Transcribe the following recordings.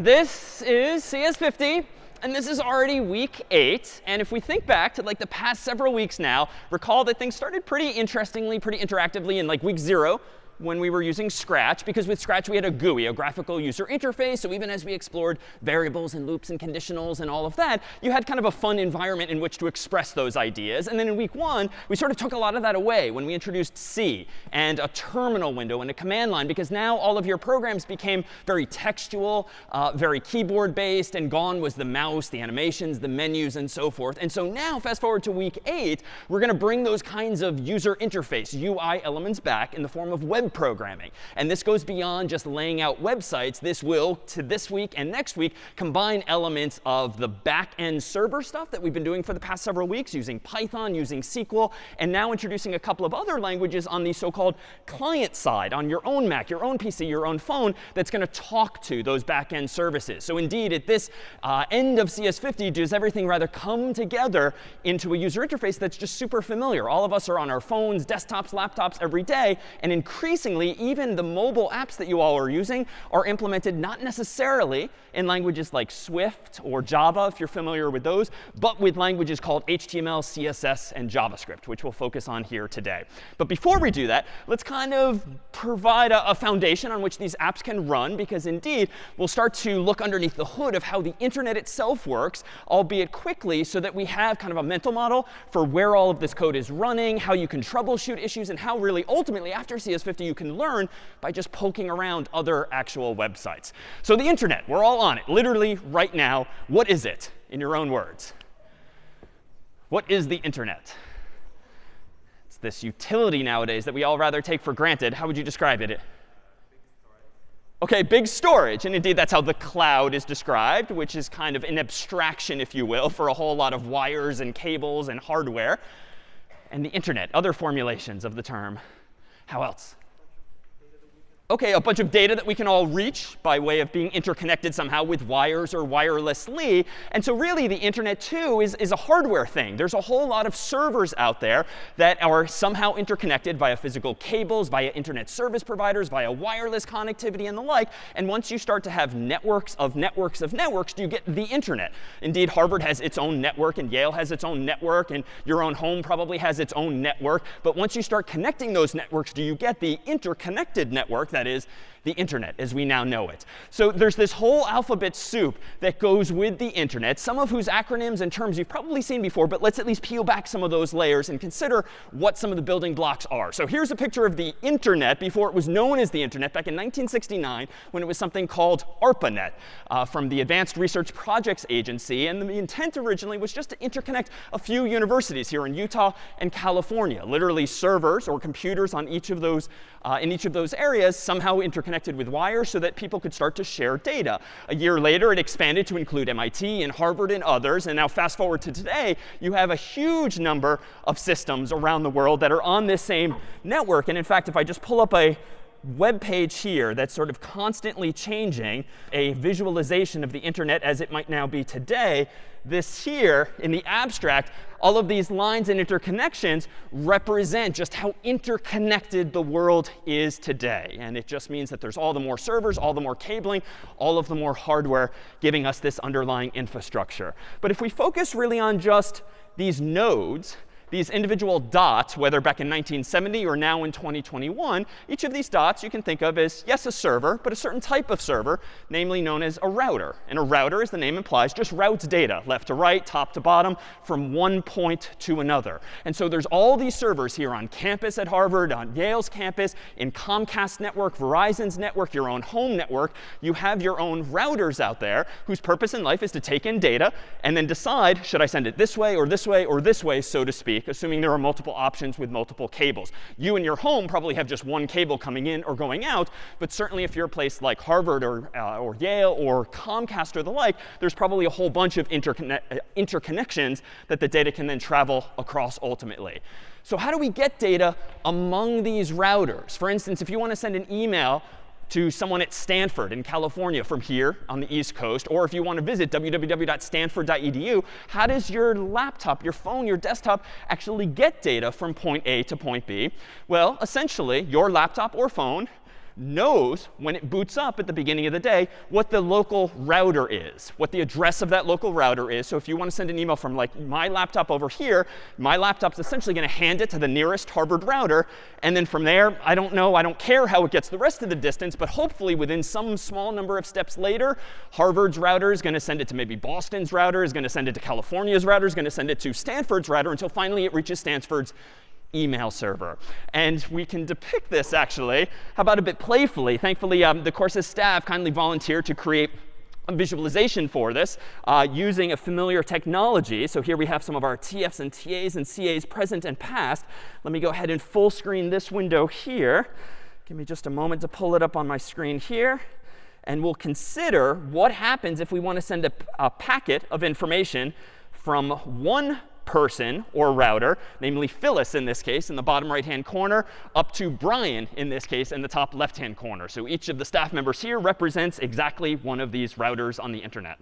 This is CS50. And this is already week eight. And if we think back to like the past several weeks now, recall that things started pretty interestingly, pretty interactively in like week zero when we were using Scratch, because with Scratch we had a GUI, a graphical user interface. So even as we explored variables and loops and conditionals and all of that, you had kind of a fun environment in which to express those ideas. And then in week one, we sort of took a lot of that away when we introduced C and a terminal window and a command line, because now all of your programs became very textual, uh, very keyboard based, and gone was the mouse, the animations, the menus, and so forth. And so now, fast forward to week eight, we're going to bring those kinds of user interface, UI elements back in the form of web programming. And this goes beyond just laying out websites. This will, to this week and next week, combine elements of the back-end server stuff that we've been doing for the past several weeks using Python, using SQL, and now introducing a couple of other languages on the so-called client side, on your own Mac, your own PC, your own phone, that's going to talk to those back-end services. So indeed, at this uh, end of CS50, does everything rather come together into a user interface that's just super familiar. All of us are on our phones, desktops, laptops every day, and increasingly increasingly, even the mobile apps that you all are using are implemented not necessarily in languages like Swift or Java, if you're familiar with those, but with languages called HTML, CSS, and JavaScript, which we'll focus on here today. But before we do that, let's kind of provide a, a foundation on which these apps can run, because indeed, we'll start to look underneath the hood of how the internet itself works, albeit quickly, so that we have kind of a mental model for where all of this code is running, how you can troubleshoot issues, and how really ultimately, after CS50, you can learn by just poking around other actual websites. So the internet, we're all on it, literally right now. What is it, in your own words? What is the internet? It's this utility nowadays that we all rather take for granted. How would you describe it? OK, big storage. And indeed, that's how the cloud is described, which is kind of an abstraction, if you will, for a whole lot of wires and cables and hardware. And the internet, other formulations of the term. How else? OK, a bunch of data that we can all reach by way of being interconnected somehow with wires or wirelessly. And so really, the internet, too, is, is a hardware thing. There's a whole lot of servers out there that are somehow interconnected via physical cables, via internet service providers, via wireless connectivity, and the like. And once you start to have networks of networks of networks, do you get the internet. Indeed, Harvard has its own network, and Yale has its own network, and your own home probably has its own network. But once you start connecting those networks, do you get the interconnected network that is the internet as we now know it. So there's this whole alphabet soup that goes with the internet, some of whose acronyms and terms you've probably seen before, but let's at least peel back some of those layers and consider what some of the building blocks are. So here's a picture of the internet before it was known as the internet back in 1969 when it was something called ARPANET uh, from the Advanced Research Projects Agency. And the intent originally was just to interconnect a few universities here in Utah and California, literally servers or computers on each of those, uh, in each of those areas somehow interconnected with wires so that people could start to share data. A year later, it expanded to include MIT and Harvard and others. And now fast forward to today, you have a huge number of systems around the world that are on this same network. And in fact, if I just pull up a web page here that's sort of constantly changing, a visualization of the internet as it might now be today, this here, in the abstract, all of these lines and interconnections represent just how interconnected the world is today. And it just means that there's all the more servers, all the more cabling, all of the more hardware giving us this underlying infrastructure. But if we focus really on just these nodes, these individual dots, whether back in 1970 or now in 2021, each of these dots you can think of as, yes, a server, but a certain type of server, namely known as a router. And a router, as the name implies, just routes data left to right, top to bottom, from one point to another. And so there's all these servers here on campus at Harvard, on Yale's campus, in Comcast network, Verizon's network, your own home network. You have your own routers out there whose purpose in life is to take in data and then decide, should I send it this way or this way or this way, so to speak, assuming there are multiple options with multiple cables. You in your home probably have just one cable coming in or going out. But certainly if you're a place like Harvard or, uh, or Yale or Comcast or the like, there's probably a whole bunch of interconne uh, interconnections that the data can then travel across ultimately. So how do we get data among these routers? For instance, if you want to send an email to someone at Stanford in California from here on the East Coast, or if you want to visit www.stanford.edu, how does your laptop, your phone, your desktop actually get data from point A to point B? Well, essentially, your laptop or phone knows when it boots up at the beginning of the day what the local router is, what the address of that local router is. So if you want to send an email from like my laptop over here, my laptop's essentially going to hand it to the nearest Harvard router. And then from there, I don't know, I don't care how it gets the rest of the distance, but hopefully within some small number of steps later, Harvard's router is going to send it to maybe Boston's router, is going to send it to California's router, is going to send it to Stanford's router until finally it reaches Stanford's email server. And we can depict this, actually, how about a bit playfully? Thankfully, um, the course's staff kindly volunteered to create a visualization for this uh, using a familiar technology. So here we have some of our TFs and TAs and CAs present and past. Let me go ahead and full screen this window here. Give me just a moment to pull it up on my screen here. And we'll consider what happens if we want to send a, a packet of information from one person or router, namely Phyllis in this case in the bottom right-hand corner, up to Brian in this case in the top left-hand corner. So each of the staff members here represents exactly one of these routers on the internet.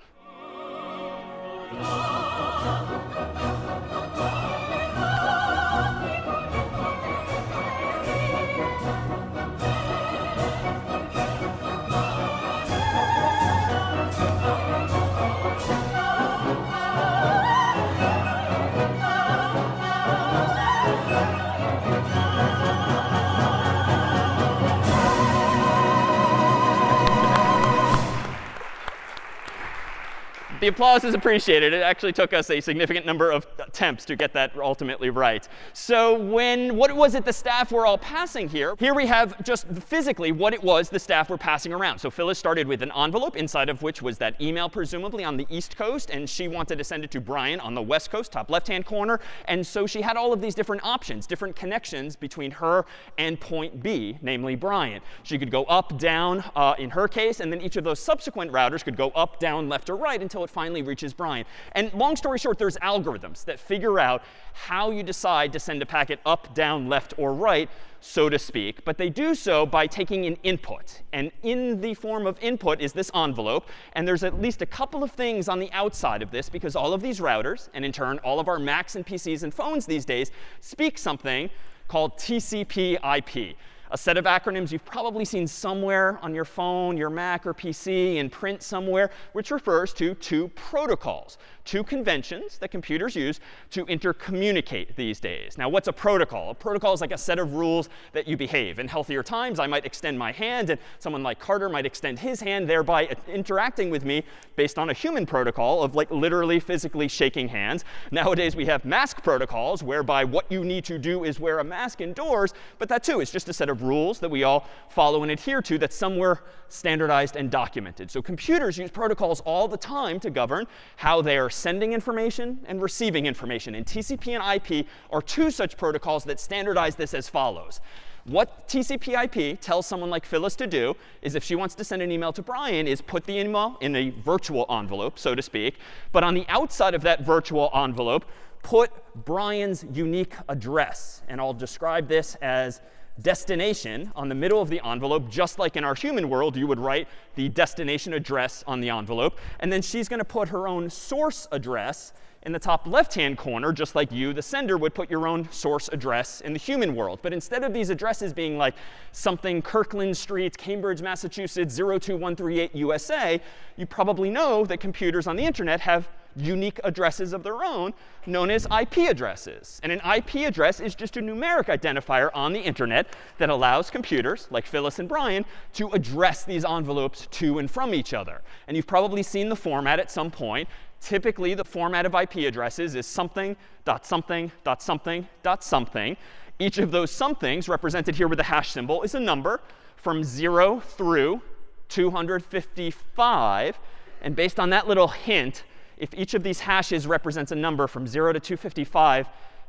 The applause is appreciated. It actually took us a significant number of attempts to get that ultimately right. So when what was it the staff were all passing here? Here we have just physically what it was the staff were passing around. So Phyllis started with an envelope inside of which was that email presumably on the east coast. And she wanted to send it to Brian on the west coast, top left-hand corner. And so she had all of these different options, different connections between her and point B, namely Brian. She could go up, down uh, in her case. And then each of those subsequent routers could go up, down, left, or right until it finally reaches Brian. And long story short, there's algorithms that figure out how you decide to send a packet up, down, left, or right, so to speak. But they do so by taking an input. And in the form of input is this envelope. And there's at least a couple of things on the outside of this, because all of these routers, and in turn all of our Macs and PCs and phones these days, speak something called TCP IP a set of acronyms you've probably seen somewhere on your phone, your Mac, or PC in print somewhere, which refers to two protocols two conventions that computers use to intercommunicate these days. Now, what's a protocol? A protocol is like a set of rules that you behave. In healthier times, I might extend my hand, and someone like Carter might extend his hand, thereby interacting with me based on a human protocol of like literally physically shaking hands. Nowadays, we have mask protocols, whereby what you need to do is wear a mask indoors. But that, too, is just a set of rules that we all follow and adhere to that's somewhere standardized and documented. So computers use protocols all the time to govern how they are sending information and receiving information. And TCP and IP are two such protocols that standardize this as follows. What TCP IP tells someone like Phyllis to do is if she wants to send an email to Brian is put the email in a virtual envelope, so to speak. But on the outside of that virtual envelope, put Brian's unique address. And I'll describe this as destination on the middle of the envelope, just like in our human world, you would write the destination address on the envelope. And then she's going to put her own source address in the top left-hand corner, just like you, the sender, would put your own source address in the human world. But instead of these addresses being like something Kirkland Street, Cambridge, Massachusetts, 02138 USA, you probably know that computers on the internet have unique addresses of their own known as IP addresses. And an IP address is just a numeric identifier on the internet that allows computers, like Phyllis and Brian, to address these envelopes to and from each other. And you've probably seen the format at some point. Typically, the format of IP addresses is something dot something dot something dot something. Each of those somethings, represented here with a hash symbol, is a number from 0 through 255. And based on that little hint, if each of these hashes represents a number from 0 to 255,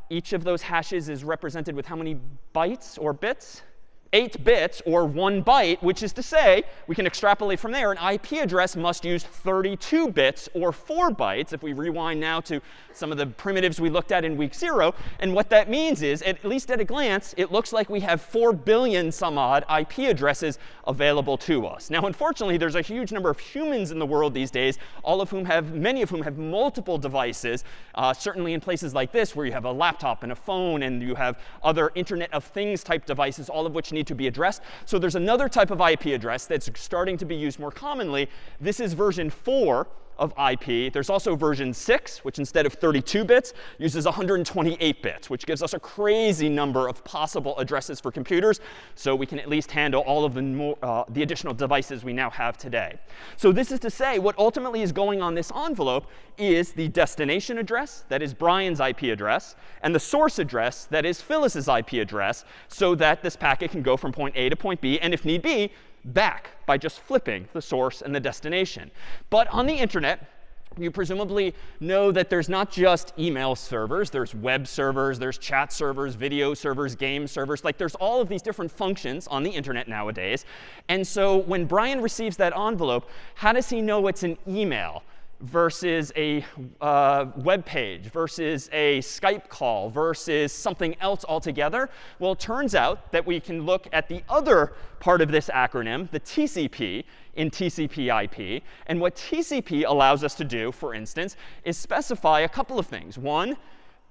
each of those hashes is represented with how many bytes or bits? 8 bits or 1 byte, which is to say, we can extrapolate from there, an IP address must use 32 bits or 4 bytes, if we rewind now to some of the primitives we looked at in week 0. And what that means is, at least at a glance, it looks like we have 4 billion some odd IP addresses available to us. Now, unfortunately, there's a huge number of humans in the world these days, all of whom have, many of whom have multiple devices, uh, certainly in places like this, where you have a laptop and a phone, and you have other Internet of Things type devices, all of which need need to be addressed. So there's another type of IP address that's starting to be used more commonly. This is version 4 of IP. There's also version 6, which instead of 32 bits, uses 128 bits, which gives us a crazy number of possible addresses for computers. So we can at least handle all of the, more, uh, the additional devices we now have today. So this is to say, what ultimately is going on this envelope is the destination address, that is Brian's IP address, and the source address, that is Phyllis's IP address, so that this packet can go from point A to point B, and if need be, back by just flipping the source and the destination. But on the internet, you presumably know that there's not just email servers. There's web servers, there's chat servers, video servers, game servers. Like there's all of these different functions on the internet nowadays. And so when Brian receives that envelope, how does he know it's an email? Versus a uh, web page versus a Skype call versus something else altogether? Well, it turns out that we can look at the other part of this acronym, the TCP, in TCP IP. And what TCP allows us to do, for instance, is specify a couple of things. One,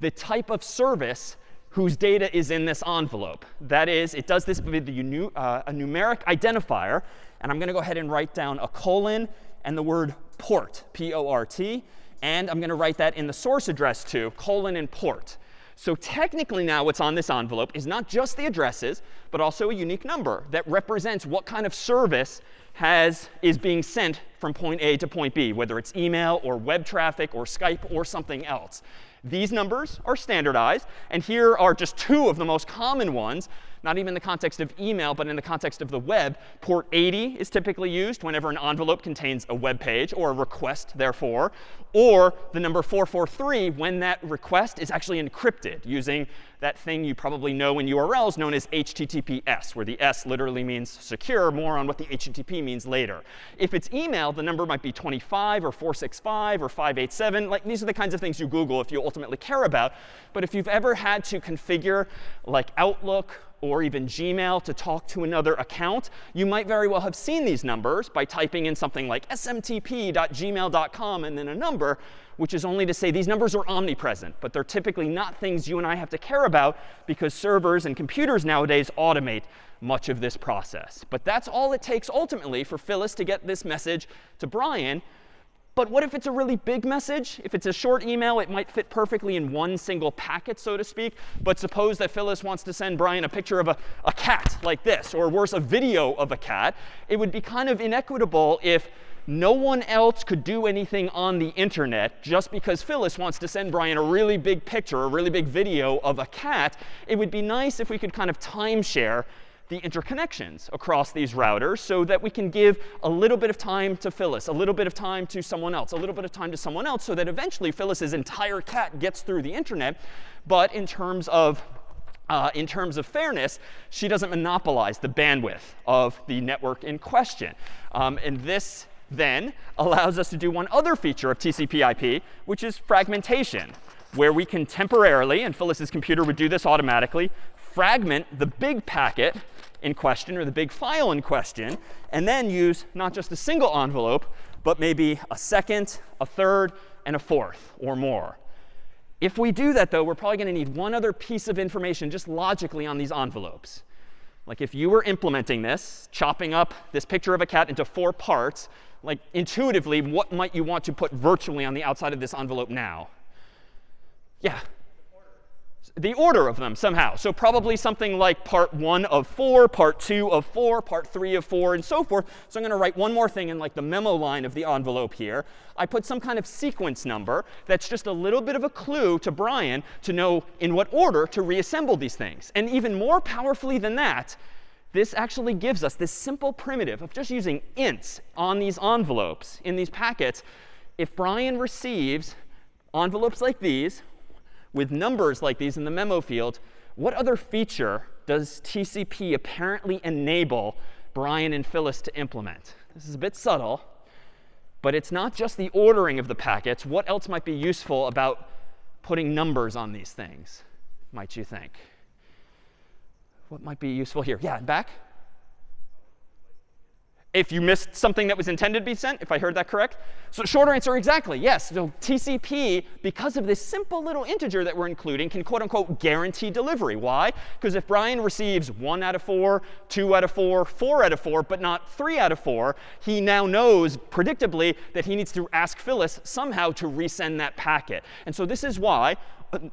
the type of service whose data is in this envelope. That is, it does this with uh, a numeric identifier. And I'm going to go ahead and write down a colon and the word port, P-O-R-T. And I'm going to write that in the source address too, colon and port. So technically now what's on this envelope is not just the addresses, but also a unique number that represents what kind of service has, is being sent from point A to point B, whether it's email or web traffic or Skype or something else. These numbers are standardized. And here are just two of the most common ones not even in the context of email, but in the context of the web. Port 80 is typically used whenever an envelope contains a web page or a request, therefore, or the number 443 when that request is actually encrypted using that thing you probably know in URLs known as HTTPS, where the S literally means secure. More on what the HTTP means later. If it's email, the number might be 25 or 465 or 587. Like these are the kinds of things you Google if you ultimately care about. But if you've ever had to configure like Outlook or even Gmail to talk to another account, you might very well have seen these numbers by typing in something like smtp.gmail.com and then a number, which is only to say these numbers are omnipresent. But they're typically not things you and I have to care about because servers and computers nowadays automate much of this process. But that's all it takes ultimately for Phyllis to get this message to Brian. But what if it's a really big message? If it's a short email, it might fit perfectly in one single packet, so to speak. But suppose that Phyllis wants to send Brian a picture of a, a cat like this, or worse, a video of a cat. It would be kind of inequitable if no one else could do anything on the internet just because Phyllis wants to send Brian a really big picture, a really big video of a cat. It would be nice if we could kind of timeshare the interconnections across these routers so that we can give a little bit of time to Phyllis, a little bit of time to someone else, a little bit of time to someone else, so that eventually Phyllis's entire cat gets through the internet. But in terms of uh, in terms of fairness, she doesn't monopolize the bandwidth of the network in question. Um, and this then allows us to do one other feature of TCP IP, which is fragmentation, where we can temporarily, and Phyllis's computer would do this automatically, fragment the big packet in question or the big file in question, and then use not just a single envelope, but maybe a second, a third, and a fourth or more. If we do that, though, we're probably going to need one other piece of information just logically on these envelopes. Like if you were implementing this, chopping up this picture of a cat into four parts, like intuitively, what might you want to put virtually on the outside of this envelope now? Yeah the order of them somehow. So probably something like part 1 of 4, part 2 of 4, part 3 of 4, and so forth. So I'm going to write one more thing in like the memo line of the envelope here. I put some kind of sequence number that's just a little bit of a clue to Brian to know in what order to reassemble these things. And even more powerfully than that, this actually gives us this simple primitive of just using ints on these envelopes in these packets. If Brian receives envelopes like these, with numbers like these in the memo field, what other feature does TCP apparently enable Brian and Phyllis to implement? This is a bit subtle, but it's not just the ordering of the packets. What else might be useful about putting numbers on these things, might you think? What might be useful here? Yeah, back? if you missed something that was intended to be sent, if I heard that correct. So shorter answer, exactly, yes. So TCP, because of this simple little integer that we're including, can quote unquote guarantee delivery. Why? Because if Brian receives 1 out of 4, 2 out of 4, 4 out of 4, but not 3 out of 4, he now knows predictably that he needs to ask Phyllis somehow to resend that packet. And so this is why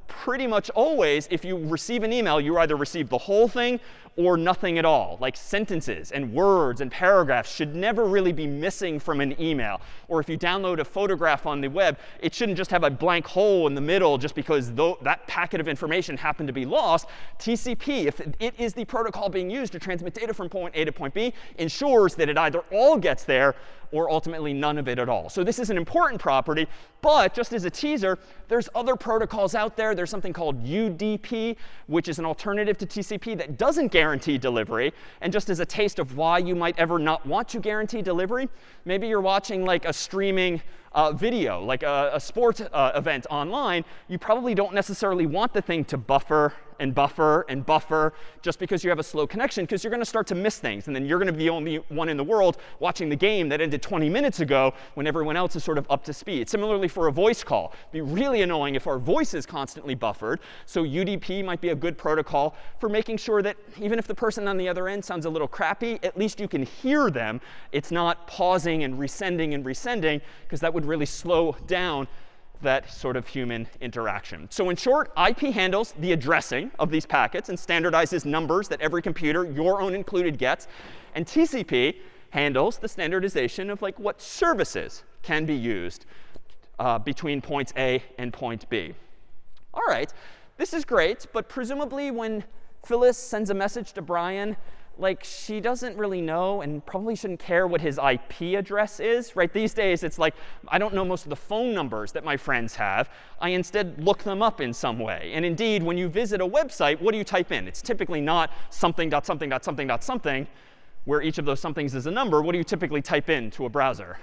pretty much always, if you receive an email, you either receive the whole thing or nothing at all. Like sentences and words and paragraphs should never really be missing from an email. Or if you download a photograph on the web, it shouldn't just have a blank hole in the middle just because that packet of information happened to be lost. TCP, if it is the protocol being used to transmit data from point A to point B, ensures that it either all gets there or ultimately none of it at all. So this is an important property. But just as a teaser, there's other protocols out there. There's something called UDP, which is an alternative to TCP that doesn't guarantee delivery. And just as a taste of why you might ever not want to guarantee delivery, maybe you're watching like a streaming uh, video, like a, a sport uh, event online, you probably don't necessarily want the thing to buffer and buffer and buffer just because you have a slow connection, because you're going to start to miss things. And then you're going to be the only one in the world watching the game that ended 20 minutes ago when everyone else is sort of up to speed. Similarly for a voice call. It'd be really annoying if our voice is constantly buffered. So UDP might be a good protocol for making sure that even if the person on the other end sounds a little crappy, at least you can hear them. It's not pausing and resending and resending, because that would really slow down that sort of human interaction. So in short, IP handles the addressing of these packets and standardizes numbers that every computer, your own included, gets. And TCP handles the standardization of like what services can be used uh, between points A and point B. All right, this is great, but presumably when Phyllis sends a message to Brian, like she doesn't really know and probably shouldn't care what his IP address is, right? These days, it's like I don't know most of the phone numbers that my friends have. I instead look them up in some way. And indeed, when you visit a website, what do you type in? It's typically not something dot something dot something dot something, where each of those somethings is a number. What do you typically type in to a browser?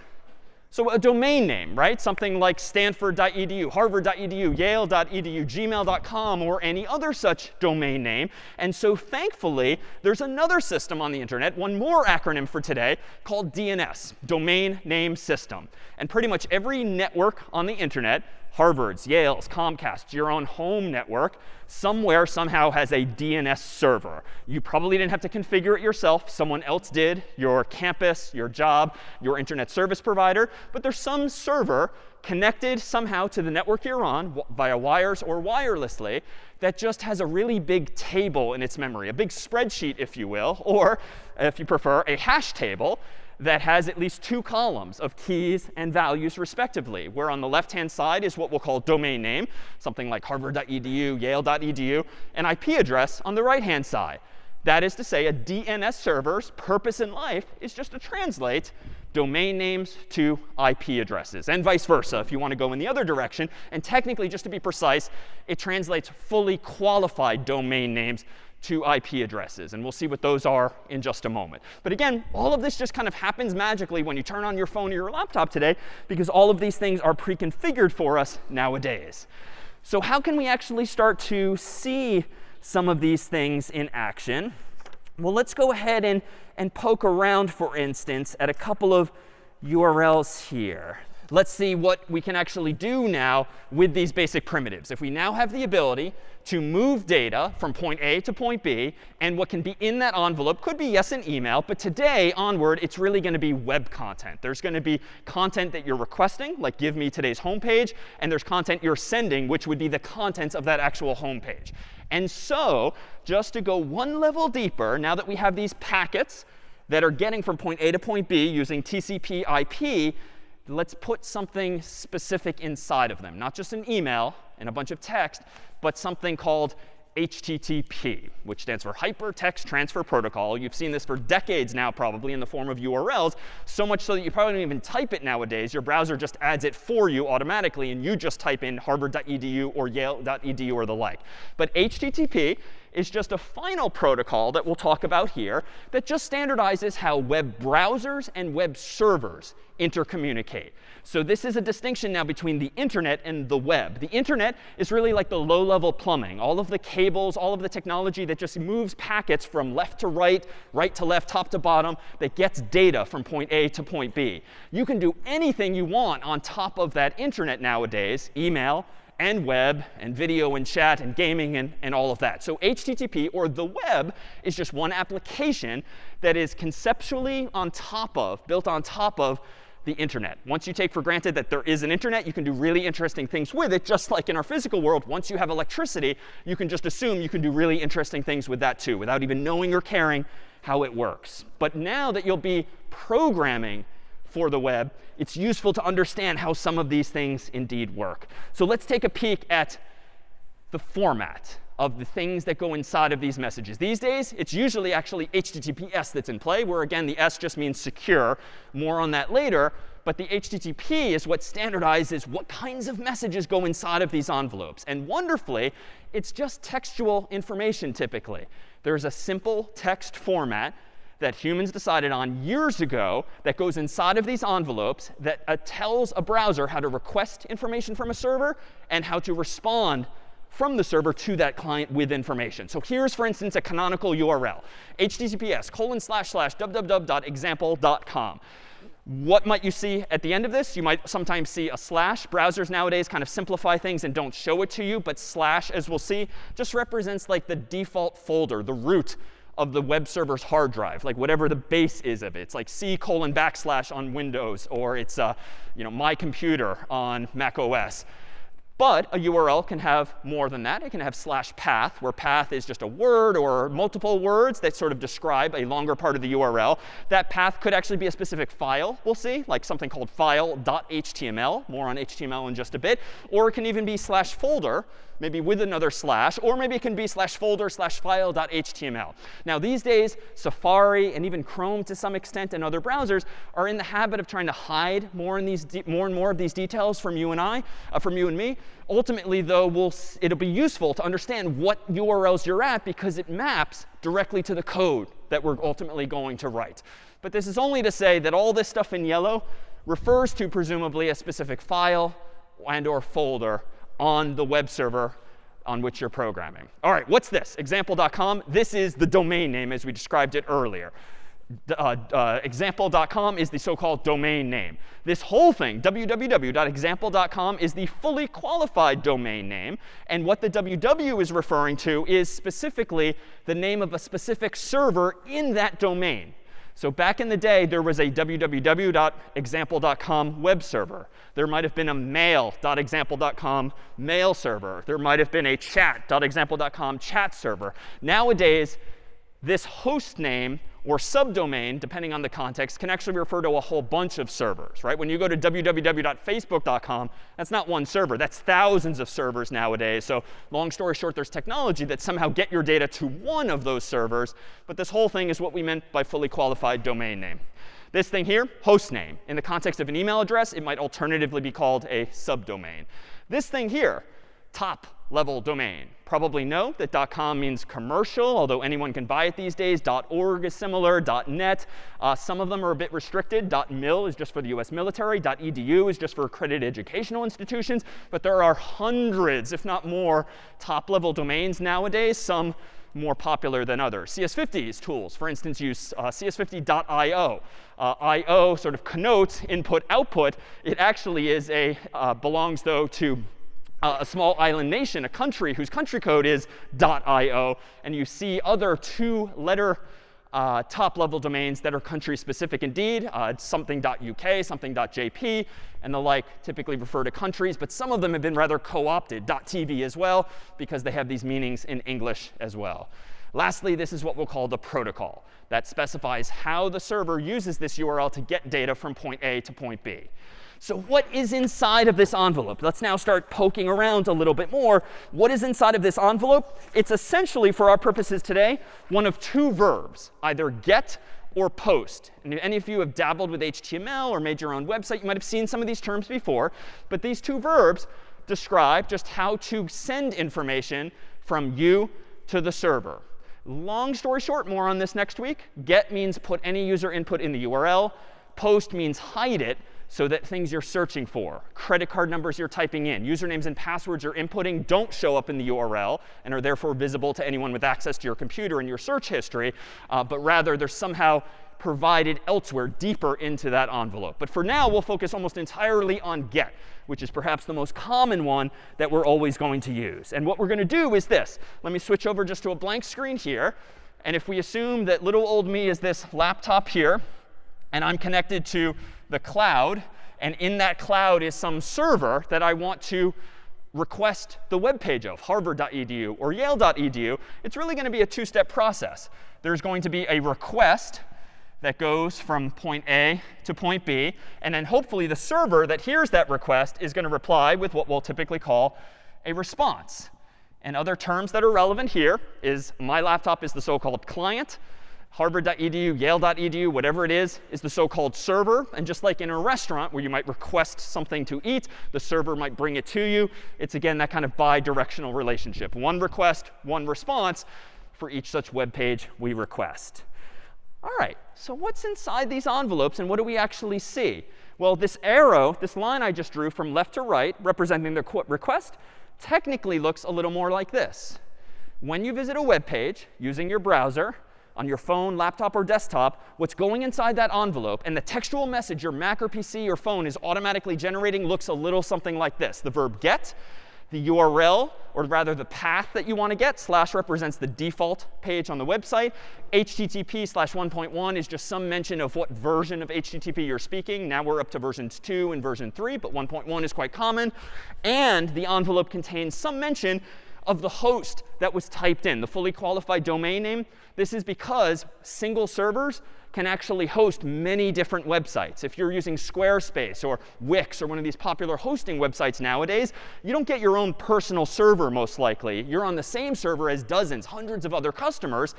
So a domain name, right? Something like stanford.edu, harvard.edu, yale.edu, gmail.com, or any other such domain name. And so thankfully, there's another system on the internet, one more acronym for today, called DNS, Domain Name System. And pretty much every network on the internet Harvard's, Yale's, Comcast's, your own home network, somewhere somehow has a DNS server. You probably didn't have to configure it yourself. Someone else did, your campus, your job, your internet service provider. But there's some server connected somehow to the network you're on via wires or wirelessly that just has a really big table in its memory, a big spreadsheet, if you will, or if you prefer, a hash table that has at least two columns of keys and values respectively, where on the left-hand side is what we'll call domain name, something like harvard.edu, yale.edu, and IP address on the right-hand side. That is to say, a DNS server's purpose in life is just to translate domain names to IP addresses, and vice versa if you want to go in the other direction. And technically, just to be precise, it translates fully qualified domain names to IP addresses. And we'll see what those are in just a moment. But again, all of this just kind of happens magically when you turn on your phone or your laptop today, because all of these things are pre-configured for us nowadays. So how can we actually start to see some of these things in action? Well, let's go ahead and, and poke around, for instance, at a couple of URLs here let's see what we can actually do now with these basic primitives. If we now have the ability to move data from point A to point B, and what can be in that envelope could be, yes, an email. But today, onward, it's really going to be web content. There's going to be content that you're requesting, like give me today's homepage. And there's content you're sending, which would be the contents of that actual homepage. And so just to go one level deeper, now that we have these packets that are getting from point A to point B using TCP IP, let's put something specific inside of them. Not just an email and a bunch of text, but something called HTTP, which stands for Hypertext Transfer Protocol. You've seen this for decades now, probably, in the form of URLs, so much so that you probably don't even type it nowadays. Your browser just adds it for you automatically, and you just type in harvard.edu or yale.edu or the like. But HTTP is just a final protocol that we'll talk about here that just standardizes how web browsers and web servers intercommunicate. So this is a distinction now between the internet and the web. The internet is really like the low-level plumbing, all of the cables, all of the technology that just moves packets from left to right, right to left, top to bottom, that gets data from point A to point B. You can do anything you want on top of that internet nowadays, email, and web and video and chat and gaming and, and all of that. So HTTP, or the web, is just one application that is conceptually on top of, built on top of the internet. Once you take for granted that there is an internet, you can do really interesting things with it, just like in our physical world. Once you have electricity, you can just assume you can do really interesting things with that too, without even knowing or caring how it works. But now that you'll be programming for the web, it's useful to understand how some of these things indeed work. So let's take a peek at the format of the things that go inside of these messages. These days, it's usually actually HTTPS that's in play, where again, the S just means secure. More on that later. But the HTTP is what standardizes what kinds of messages go inside of these envelopes. And wonderfully, it's just textual information typically. There's a simple text format that humans decided on years ago that goes inside of these envelopes that uh, tells a browser how to request information from a server and how to respond from the server to that client with information. So here's, for instance, a canonical URL, https colon slash slash www.example.com. What might you see at the end of this? You might sometimes see a slash. Browsers nowadays kind of simplify things and don't show it to you. But slash, as we'll see, just represents like the default folder, the root of the web server's hard drive, like whatever the base is of it. It's like C colon backslash on Windows, or it's uh, you know, my computer on Mac OS. But a URL can have more than that. It can have slash path, where path is just a word or multiple words that sort of describe a longer part of the URL. That path could actually be a specific file, we'll see, like something called file.html. More on HTML in just a bit. Or it can even be slash folder, maybe with another slash. Or maybe it can be slash folder slash file.html. Now, these days, Safari and even Chrome to some extent and other browsers are in the habit of trying to hide more, in these more and more of these details from you and I, uh, from you and me. Ultimately, though, we'll, it'll be useful to understand what URLs you're at because it maps directly to the code that we're ultimately going to write. But this is only to say that all this stuff in yellow refers to presumably a specific file and or folder on the web server on which you're programming. All right, what's this? Example.com. This is the domain name as we described it earlier uh, uh, example.com is the so-called domain name. This whole thing, www.example.com, is the fully qualified domain name. And what the www is referring to is specifically the name of a specific server in that domain. So back in the day, there was a www.example.com web server. There might have been a mail.example.com mail server. There might have been a chat.example.com chat server. Nowadays, this host name or subdomain, depending on the context, can actually refer to a whole bunch of servers, right? When you go to www.facebook.com, that's not one server. That's thousands of servers nowadays. So long story short, there's technology that somehow get your data to one of those servers. But this whole thing is what we meant by fully qualified domain name. This thing here, host name. In the context of an email address, it might alternatively be called a subdomain. This thing here, top level domain. Probably know that .com means commercial, although anyone can buy it these days. .org is similar, .net. Uh, some of them are a bit restricted. .mil is just for the US military. .edu is just for accredited educational institutions. But there are hundreds, if not more, top-level domains nowadays, some more popular than others. CS50's tools, for instance, use uh, cs50.io. Uh, IO sort of connotes input output. It actually is a uh, belongs though to a small island nation, a country whose country code is .io, and you see other two-letter uh, top-level domains that are country-specific indeed. Uh, something.uk, something.jp, and the like typically refer to countries. But some of them have been rather co-opted, .tv as well, because they have these meanings in English as well. Lastly, this is what we'll call the protocol. That specifies how the server uses this URL to get data from point A to point B. So what is inside of this envelope? Let's now start poking around a little bit more. What is inside of this envelope? It's essentially, for our purposes today, one of two verbs, either get or post. And if any of you have dabbled with HTML or made your own website, you might have seen some of these terms before. But these two verbs describe just how to send information from you to the server. Long story short, more on this next week. Get means put any user input in the URL. Post means hide it so that things you're searching for, credit card numbers you're typing in, usernames and passwords you're inputting don't show up in the URL and are therefore visible to anyone with access to your computer and your search history, uh, but rather they're somehow provided elsewhere deeper into that envelope. But for now, we'll focus almost entirely on get, which is perhaps the most common one that we're always going to use. And what we're going to do is this. Let me switch over just to a blank screen here. And if we assume that little old me is this laptop here, and I'm connected to the cloud, and in that cloud is some server that I want to request the web page of, harvard.edu or yale.edu, it's really going to be a two-step process. There's going to be a request that goes from point A to point B. And then hopefully the server that hears that request is going to reply with what we'll typically call a response. And other terms that are relevant here is my laptop is the so-called client harvard.edu, yale.edu, whatever it is, is the so-called server. And just like in a restaurant where you might request something to eat, the server might bring it to you. It's, again, that kind of bi-directional relationship. One request, one response for each such web page we request. All right, so what's inside these envelopes, and what do we actually see? Well, this arrow, this line I just drew from left to right, representing the request, technically looks a little more like this. When you visit a web page using your browser, on your phone, laptop, or desktop, what's going inside that envelope, and the textual message your Mac or PC or phone is automatically generating looks a little something like this. The verb get, the URL, or rather the path that you want to get. Slash represents the default page on the website. HTTP slash 1.1 is just some mention of what version of HTTP you're speaking. Now we're up to versions 2 and version 3, but 1.1 is quite common. And the envelope contains some mention of the host that was typed in, the fully qualified domain name. This is because single servers can actually host many different websites. If you're using Squarespace or Wix or one of these popular hosting websites nowadays, you don't get your own personal server most likely. You're on the same server as dozens, hundreds of other customers.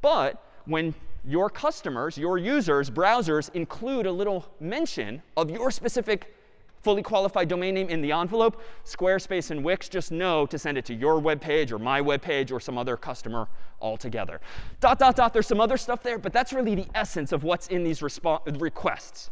But when your customers, your users, browsers include a little mention of your specific fully qualified domain name in the envelope, Squarespace and Wix just know to send it to your web page or my web page or some other customer altogether. Dot, dot, dot. There's some other stuff there, but that's really the essence of what's in these requests.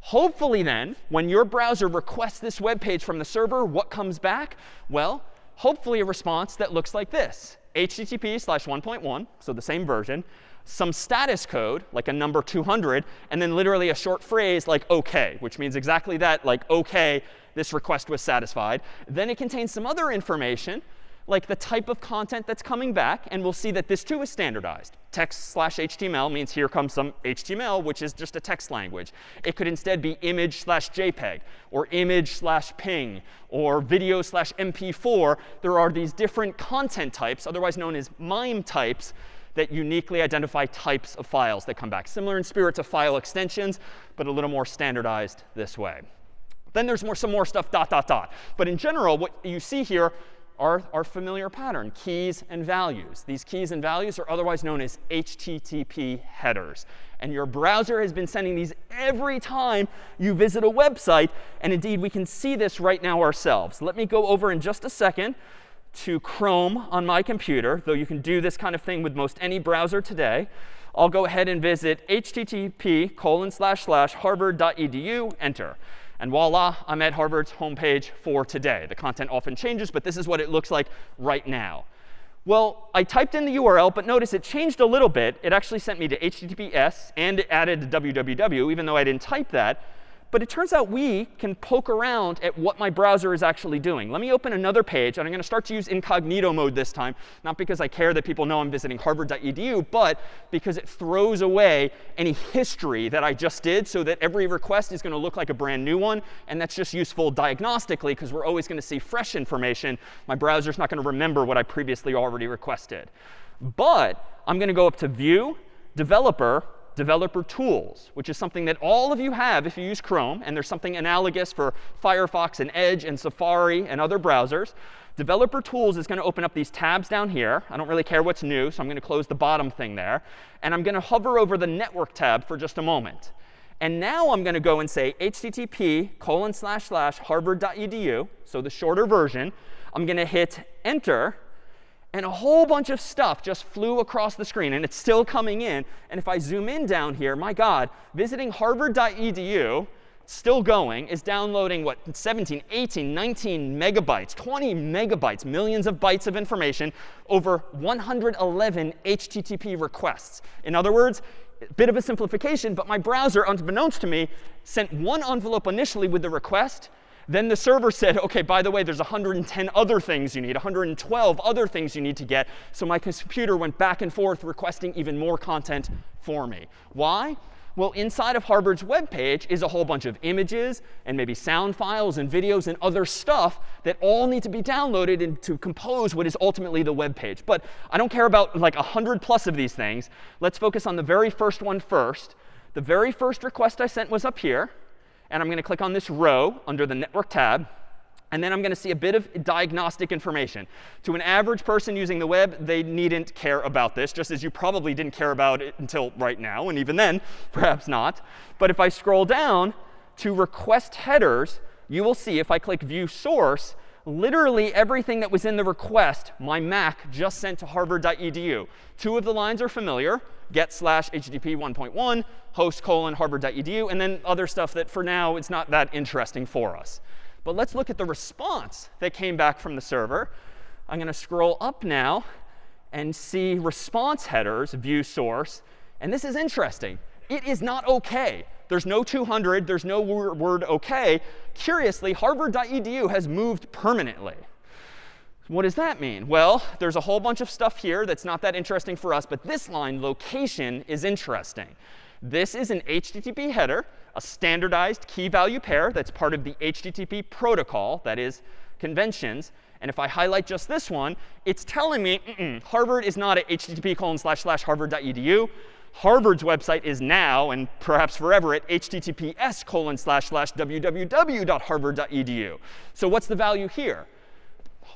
Hopefully then, when your browser requests this web page from the server, what comes back? Well, hopefully a response that looks like this. HTTP slash 1.1, so the same version, some status code, like a number 200, and then literally a short phrase like OK, which means exactly that, like OK, this request was satisfied. Then it contains some other information, like the type of content that's coming back. And we'll see that this too is standardized. Text slash HTML means here comes some HTML, which is just a text language. It could instead be image slash JPEG, or image slash ping, or video slash MP4. There are these different content types, otherwise known as MIME types, that uniquely identify types of files that come back. Similar in spirit to file extensions, but a little more standardized this way. Then there's more, some more stuff, dot, dot, dot. But in general, what you see here are our familiar pattern, keys and values. These keys and values are otherwise known as HTTP headers. And your browser has been sending these every time you visit a website. And indeed, we can see this right now ourselves. Let me go over in just a second to Chrome on my computer, though you can do this kind of thing with most any browser today. I'll go ahead and visit http colon slash slash harvard.edu, enter. And voila, I'm at Harvard's homepage for today. The content often changes, but this is what it looks like right now. Well, I typed in the URL, but notice it changed a little bit. It actually sent me to HTTPS, and it added www, even though I didn't type that. But it turns out we can poke around at what my browser is actually doing. Let me open another page. And I'm going to start to use incognito mode this time, not because I care that people know I'm visiting harvard.edu, but because it throws away any history that I just did so that every request is going to look like a brand new one. And that's just useful diagnostically, because we're always going to see fresh information. My browser's not going to remember what I previously already requested. But I'm going to go up to View, Developer, developer tools, which is something that all of you have if you use Chrome. And there's something analogous for Firefox and Edge and Safari and other browsers. Developer tools is going to open up these tabs down here. I don't really care what's new, so I'm going to close the bottom thing there. And I'm going to hover over the network tab for just a moment. And now I'm going to go and say http colon slash slash harvard.edu, so the shorter version. I'm going to hit enter. And a whole bunch of stuff just flew across the screen. And it's still coming in. And if I zoom in down here, my God, visiting harvard.edu, still going, is downloading, what, 17, 18, 19 megabytes, 20 megabytes, millions of bytes of information over 111 HTTP requests. In other words, a bit of a simplification, but my browser, unbeknownst to me, sent one envelope initially with the request. Then the server said, OK, by the way, there's 110 other things you need, 112 other things you need to get. So my computer went back and forth requesting even more content for me. Why? Well, inside of Harvard's web page is a whole bunch of images and maybe sound files and videos and other stuff that all need to be downloaded and to compose what is ultimately the web page. But I don't care about like 100 plus of these things. Let's focus on the very first one first. The very first request I sent was up here. And I'm going to click on this row under the Network tab. And then I'm going to see a bit of diagnostic information. To an average person using the web, they needn't care about this, just as you probably didn't care about it until right now. And even then, perhaps not. But if I scroll down to request headers, you will see if I click view source, literally everything that was in the request, my Mac just sent to harvard.edu. Two of the lines are familiar, get slash HTTP 1.1, host colon harvard.edu, and then other stuff that for now it's not that interesting for us. But let's look at the response that came back from the server. I'm going to scroll up now and see response headers, view source. And this is interesting. It is not OK. There's no 200. There's no word OK. Curiously, harvard.edu has moved permanently. What does that mean? Well, there's a whole bunch of stuff here that's not that interesting for us. But this line, location, is interesting. This is an HTTP header, a standardized key value pair that's part of the HTTP protocol, that is, conventions. And if I highlight just this one, it's telling me mm -mm, Harvard is not at http colon slash slash harvard.edu. Harvard's website is now, and perhaps forever, at https colon slash slash www.harvard.edu. So what's the value here?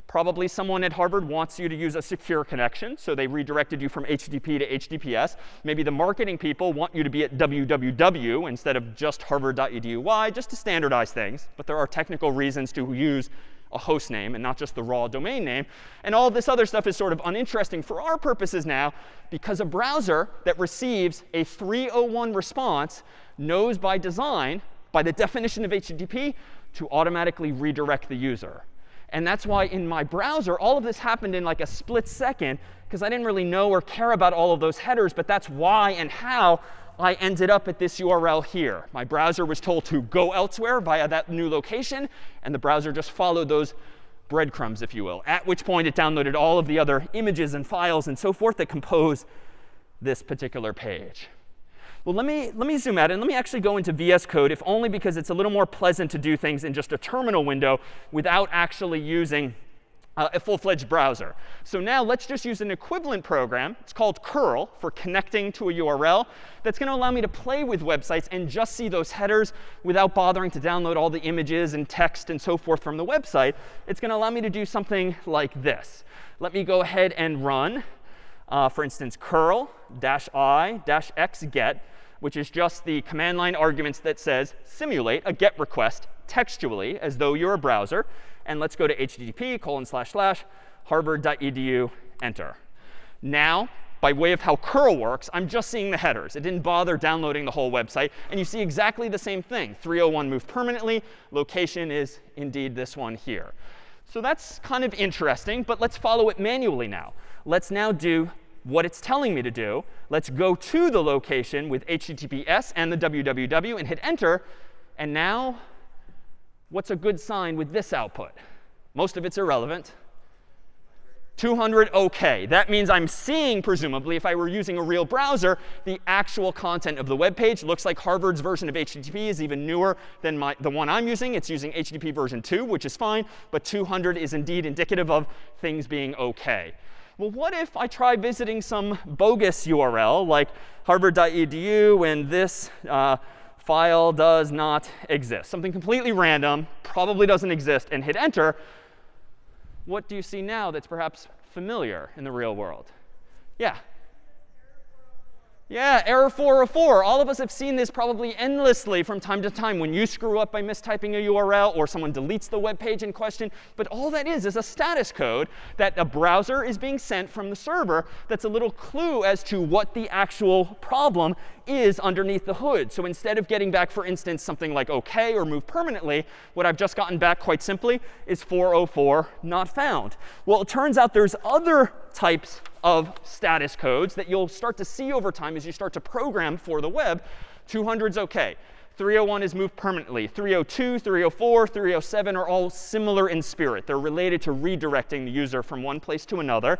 Probably someone at Harvard wants you to use a secure connection, so they redirected you from HTTP to HTTPS. Maybe the marketing people want you to be at www instead of just harvard.edu. Why? Just to standardize things. But there are technical reasons to use a host name and not just the raw domain name. And all this other stuff is sort of uninteresting for our purposes now because a browser that receives a 301 response knows by design, by the definition of HTTP, to automatically redirect the user. And that's why in my browser, all of this happened in like a split second, because I didn't really know or care about all of those headers. But that's why and how I ended up at this URL here. My browser was told to go elsewhere via that new location. And the browser just followed those breadcrumbs, if you will, at which point it downloaded all of the other images and files and so forth that compose this particular page. Well, let me, let me zoom out and let me actually go into VS Code, if only because it's a little more pleasant to do things in just a terminal window without actually using uh, a full-fledged browser. So now let's just use an equivalent program. It's called curl for connecting to a URL. That's going to allow me to play with websites and just see those headers without bothering to download all the images and text and so forth from the website. It's going to allow me to do something like this. Let me go ahead and run, uh, for instance, curl i x get which is just the command line arguments that says simulate a GET request textually as though you're a browser. And let's go to http colon slash slash harvard.edu, enter. Now, by way of how curl works, I'm just seeing the headers. It didn't bother downloading the whole website. And you see exactly the same thing. 301 moved permanently. Location is indeed this one here. So that's kind of interesting. But let's follow it manually now. Let's now do what it's telling me to do. Let's go to the location with HTTPS and the www and hit enter. And now, what's a good sign with this output? Most of it's irrelevant. 200 OK. That means I'm seeing, presumably, if I were using a real browser, the actual content of the web page. Looks like Harvard's version of HTTP is even newer than my, the one I'm using. It's using HTTP version 2, which is fine. But 200 is indeed indicative of things being OK well, what if I try visiting some bogus URL like harvard.edu and this uh, file does not exist? Something completely random, probably doesn't exist, and hit enter. What do you see now that's perhaps familiar in the real world? Yeah. Yeah, error 404. All of us have seen this probably endlessly from time to time when you screw up by mistyping a URL or someone deletes the web page in question. But all that is is a status code that a browser is being sent from the server that's a little clue as to what the actual problem is underneath the hood. So instead of getting back, for instance, something like OK or move permanently, what I've just gotten back quite simply is 404 not found. Well, it turns out there's other types of status codes that you'll start to see over time as you start to program for the web. 200 is OK. 301 is moved permanently. 302, 304, 307 are all similar in spirit. They're related to redirecting the user from one place to another.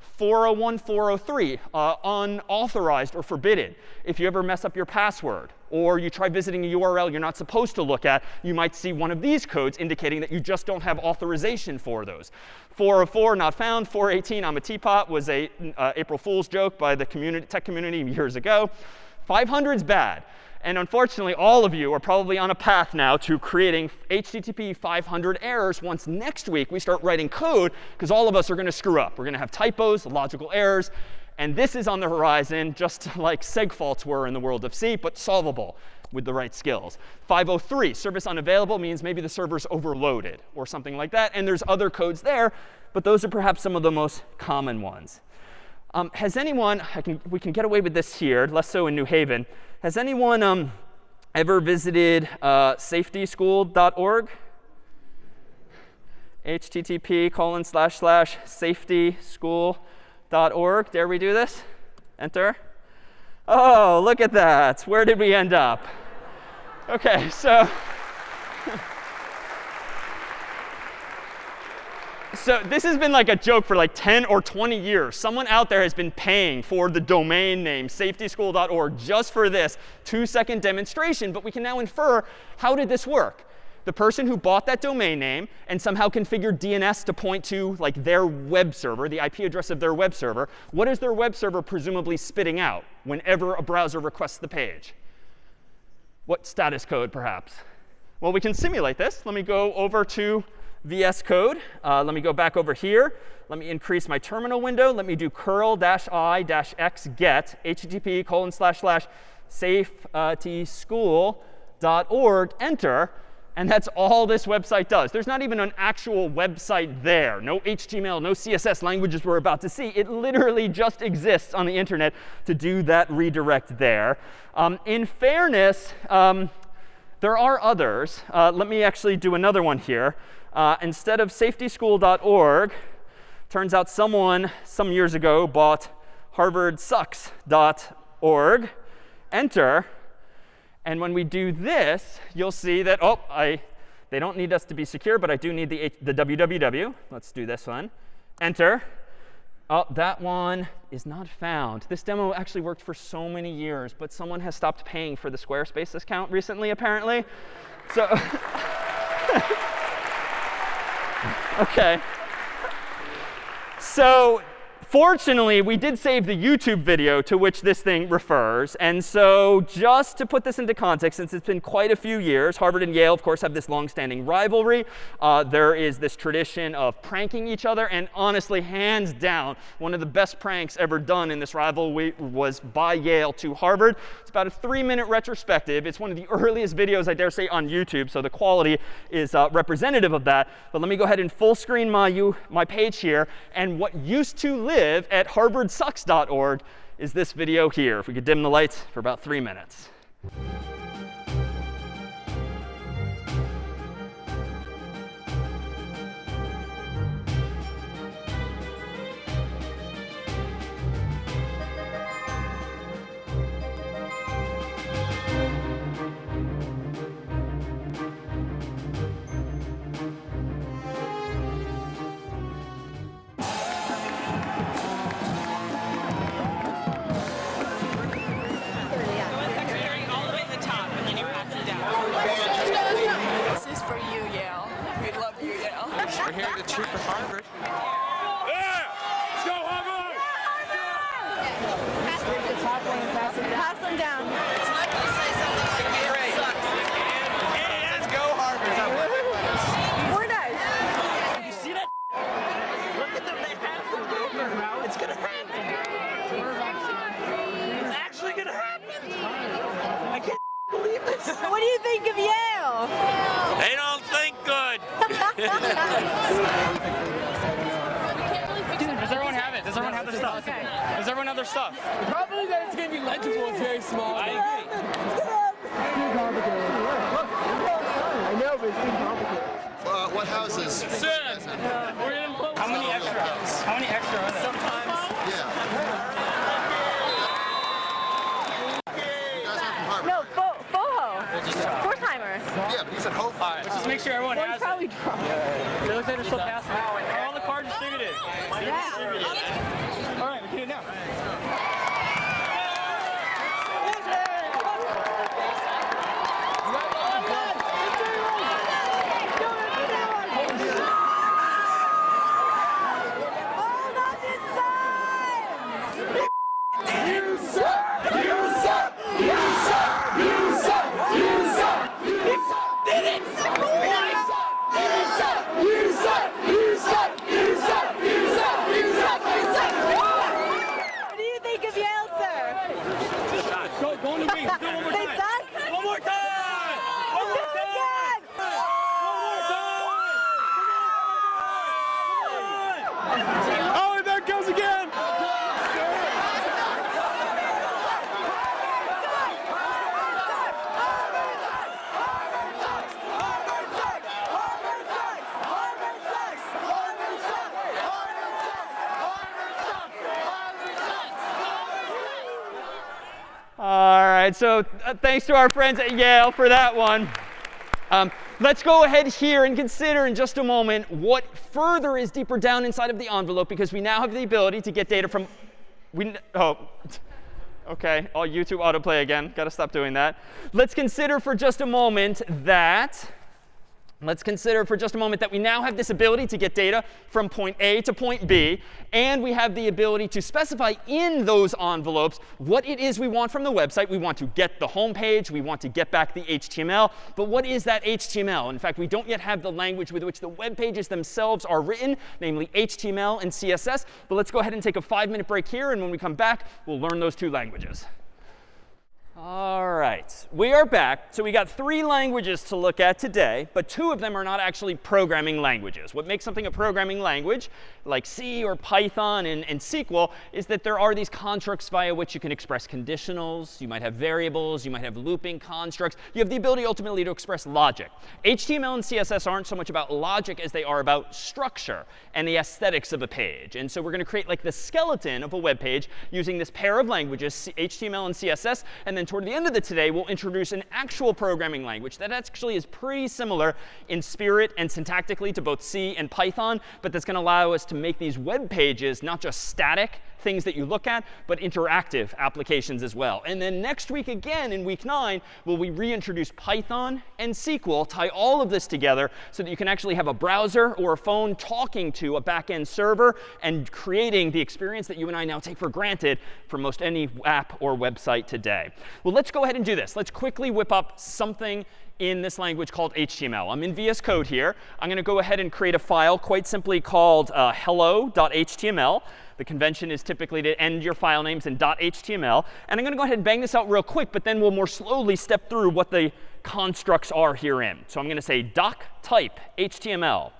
401, 403, uh, unauthorized or forbidden. If you ever mess up your password or you try visiting a URL you're not supposed to look at, you might see one of these codes indicating that you just don't have authorization for those. 404, not found. 418, I'm a teapot, was a uh, April Fool's joke by the community, tech community years ago. 500 is bad. And unfortunately, all of you are probably on a path now to creating HTTP 500 errors once next week we start writing code, because all of us are going to screw up. We're going to have typos, logical errors. And this is on the horizon, just like seg faults were in the world of C, but solvable with the right skills. 503, service unavailable means maybe the server's overloaded or something like that. And there's other codes there, but those are perhaps some of the most common ones. Um, has anyone, can, we can get away with this here, less so in New Haven. Has anyone um, ever visited uh, safetyschool.org? http colon slash slash safetyschool.org. Dare we do this? Enter. Oh, look at that. Where did we end up? OK, so so this has been like a joke for like 10 or 20 years. Someone out there has been paying for the domain name safetyschool.org just for this two-second demonstration. But we can now infer, how did this work? The person who bought that domain name and somehow configured DNS to point to like their web server, the IP address of their web server, what is their web server presumably spitting out whenever a browser requests the page? What status code, perhaps? Well, we can simulate this. Let me go over to VS Code. Uh, let me go back over here. Let me increase my terminal window. Let me do curl-i-x get http colon slash slash safetyschool.org, enter. And that's all this website does. There's not even an actual website there. No HTML, no CSS languages we're about to see. It literally just exists on the internet to do that redirect there. Um, in fairness, um, there are others. Uh, let me actually do another one here uh, instead of safetyschool.org, turns out someone some years ago bought harvardsucks.org. Enter. And when we do this, you'll see that, oh, I, they don't need us to be secure, but I do need the, the www. Let's do this one. Enter. Oh, that one is not found. This demo actually worked for so many years, but someone has stopped paying for the Squarespace account recently, apparently. So OK. So Fortunately, we did save the YouTube video to which this thing refers. And so just to put this into context, since it's been quite a few years, Harvard and Yale, of course, have this long-standing rivalry. Uh, there is this tradition of pranking each other. And honestly, hands down, one of the best pranks ever done in this rivalry was by Yale to Harvard. It's about a three-minute retrospective. It's one of the earliest videos, I dare say, on YouTube. So the quality is uh, representative of that. But let me go ahead and full screen my, my page here. And what used to live live at harvardsucks.org is this video here. If we could dim the lights for about three minutes. Everyone have their stuff? Probably that it's going to be legible. It's very small. I agree. I know, but it's too complicated. Uh, what houses? Sir, we're in How many extra? How many extra are there? Sometimes. Yeah. You guys aren't from Harvard. No, Fo- PfoHo. Four-timer. Yeah, but you said Hope. All right, let's just make sure everyone Well, has you probably it. drunk. It looks like they're still passing. Are all the cards distributed? Yeah. All right, we can do it now. Hold on this side! What do you think of Yale, sir? Go, go on the wings. Do it one more They time. suck? One more time. One more Do it time. again! Oh, and there it goes again. All right, so uh, thanks to our friends at Yale for that one. Um, let's go ahead here and consider in just a moment what further is deeper down inside of the envelope because we now have the ability to get data from. We, oh, OK. All YouTube autoplay again. Got to stop doing that. Let's consider for just a moment that. Let's consider for just a moment that we now have this ability to get data from point A to point B, and we have the ability to specify in those envelopes what it is we want from the website. We want to get the home page. We want to get back the HTML. But what is that HTML? In fact, we don't yet have the language with which the web pages themselves are written, namely HTML and CSS. But let's go ahead and take a five-minute break here, and when we come back, we'll learn those two languages. All right, we are back. So we got three languages to look at today, but two of them are not actually programming languages. What makes something a programming language, like C or Python and, and SQL, is that there are these constructs via which you can express conditionals. You might have variables. You might have looping constructs. You have the ability ultimately to express logic. HTML and CSS aren't so much about logic as they are about structure and the aesthetics of a page. And so we're going to create like the skeleton of a web page using this pair of languages, HTML and CSS, and then toward the end of the today, we'll introduce an actual programming language that actually is pretty similar in spirit and syntactically to both C and Python, but that's going to allow us to make these web pages not just static things that you look at, but interactive applications as well. And then next week again, in week nine, will we reintroduce Python and SQL, tie all of this together so that you can actually have a browser or a phone talking to a back-end server and creating the experience that you and I now take for granted for most any app or website today. Well, let's go ahead and do this. Let's quickly whip up something in this language called HTML. I'm in VS Code here. I'm going to go ahead and create a file quite simply called uh, hello.html. The convention is typically to end your file names in .html. And I'm going to go ahead and bang this out real quick, but then we'll more slowly step through what the constructs are herein. So I'm going to say doc type HTML,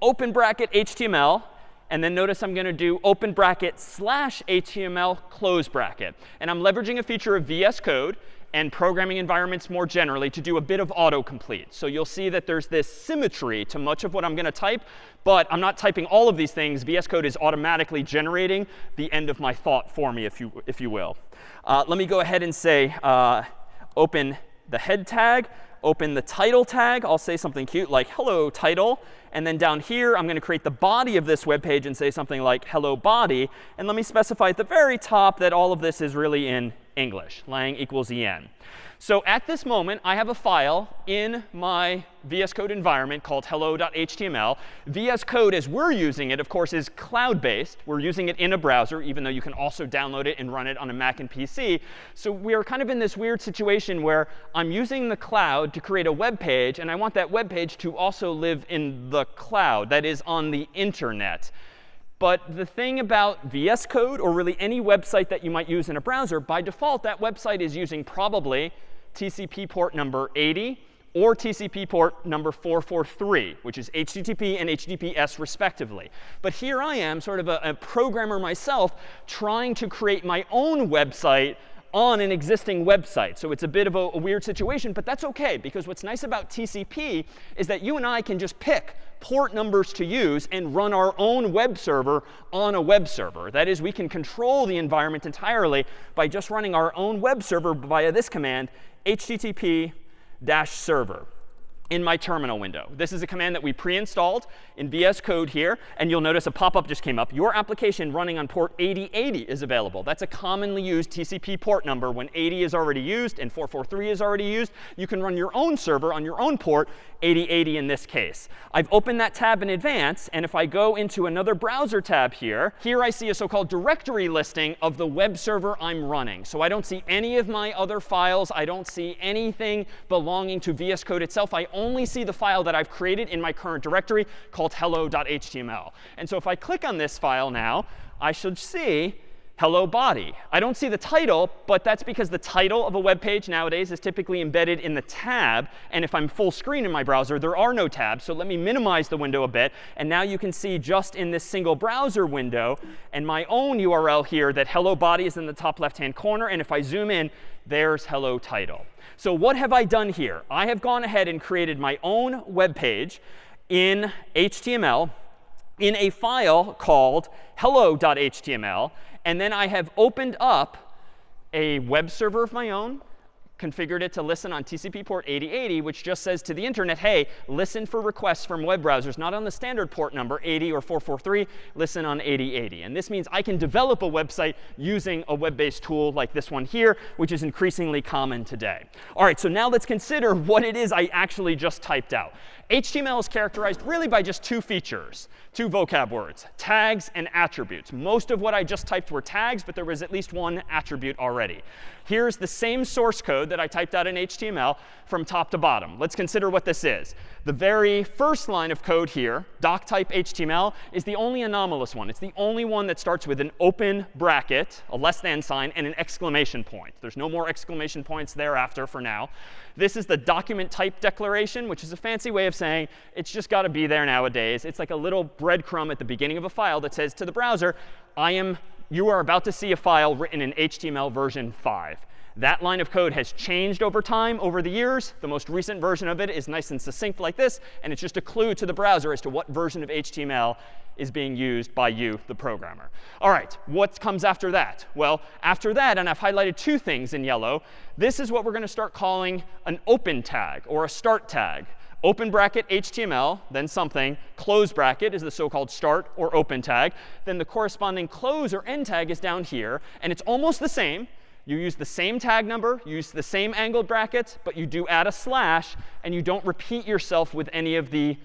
open bracket HTML, and then notice I'm going to do open bracket slash HTML close bracket. And I'm leveraging a feature of VS Code and programming environments more generally to do a bit of autocomplete. So you'll see that there's this symmetry to much of what I'm going to type, but I'm not typing all of these things. VS Code is automatically generating the end of my thought for me, if you, if you will. Uh, let me go ahead and say uh, open the head tag, open the title tag. I'll say something cute like hello title. And then down here, I'm going to create the body of this web page and say something like hello body. And let me specify at the very top that all of this is really in English, lang equals en. So at this moment, I have a file in my VS Code environment called hello.html. VS Code, as we're using it, of course, is cloud-based. We're using it in a browser, even though you can also download it and run it on a Mac and PC. So we're kind of in this weird situation where I'm using the cloud to create a web page, and I want that web page to also live in the cloud, that is, on the internet. But the thing about VS Code, or really any website that you might use in a browser, by default, that website is using probably TCP port number 80 or TCP port number 443, which is HTTP and HTTPS respectively. But here I am, sort of a, a programmer myself, trying to create my own website on an existing website. So it's a bit of a, a, weird situation, but that's OK, because what's nice about TCP is that you and I can just pick port numbers to use and run our own web server on a web server. That is, we can control the environment entirely by just running our own web server via this command, http server in my terminal window. This is a command that we pre-installed in VS Code here. And you'll notice a pop-up just came up. Your application running on port 8080 is available. That's a commonly used TCP port number. When 80 is already used and 443 is already used, you can run your own server on your own port, 8080 in this case. I've opened that tab in advance. And if I go into another browser tab here, here I see a so-called directory listing of the web server I'm running. So I don't see any of my other files. I don't see anything belonging to VS Code itself. I only see the file that I've created in my current directory called hello.html. And so if I click on this file now, I should see hello body. I don't see the title, but that's because the title of a web page nowadays is typically embedded in the tab. And if I'm full screen in my browser, there are no tabs. So let me minimize the window a bit. And now you can see just in this single browser window and my own URL here that hello body is in the top left-hand corner. And if I zoom in, there's hello title. So what have I done here? I have gone ahead and created my own web page in HTML in a file called hello.html. And then I have opened up a web server of my own, configured it to listen on TCP port 8080, which just says to the internet, hey, listen for requests from web browsers, not on the standard port number 80 or 443, listen on 8080. And this means I can develop a website using a web-based tool like this one here, which is increasingly common today. All right, so now let's consider what it is I actually just typed out. HTML is characterized really by just two features, two vocab words, tags and attributes. Most of what I just typed were tags, but there was at least one attribute already. Here's the same source code that I typed out in HTML from top to bottom. Let's consider what this is. The very first line of code here, doc type HTML, is the only anomalous one. It's the only one that starts with an open bracket, a less than sign, and an exclamation point. There's no more exclamation points thereafter for now. This is the document type declaration, which is a fancy way of saying it's just got to be there nowadays. It's like a little breadcrumb at the beginning of a file that says to the browser, I am, you are about to see a file written in HTML version 5. That line of code has changed over time, over the years. The most recent version of it is nice and succinct like this. And it's just a clue to the browser as to what version of HTML is being used by you, the programmer. All right, what comes after that? Well, after that, and I've highlighted two things in yellow, this is what we're going to start calling an open tag or a start tag. Open bracket HTML, then something. Close bracket is the so-called start or open tag. Then the corresponding close or end tag is down here. And it's almost the same. You use the same tag number, you use the same angled brackets, but you do add a slash, and you don't repeat yourself with any of the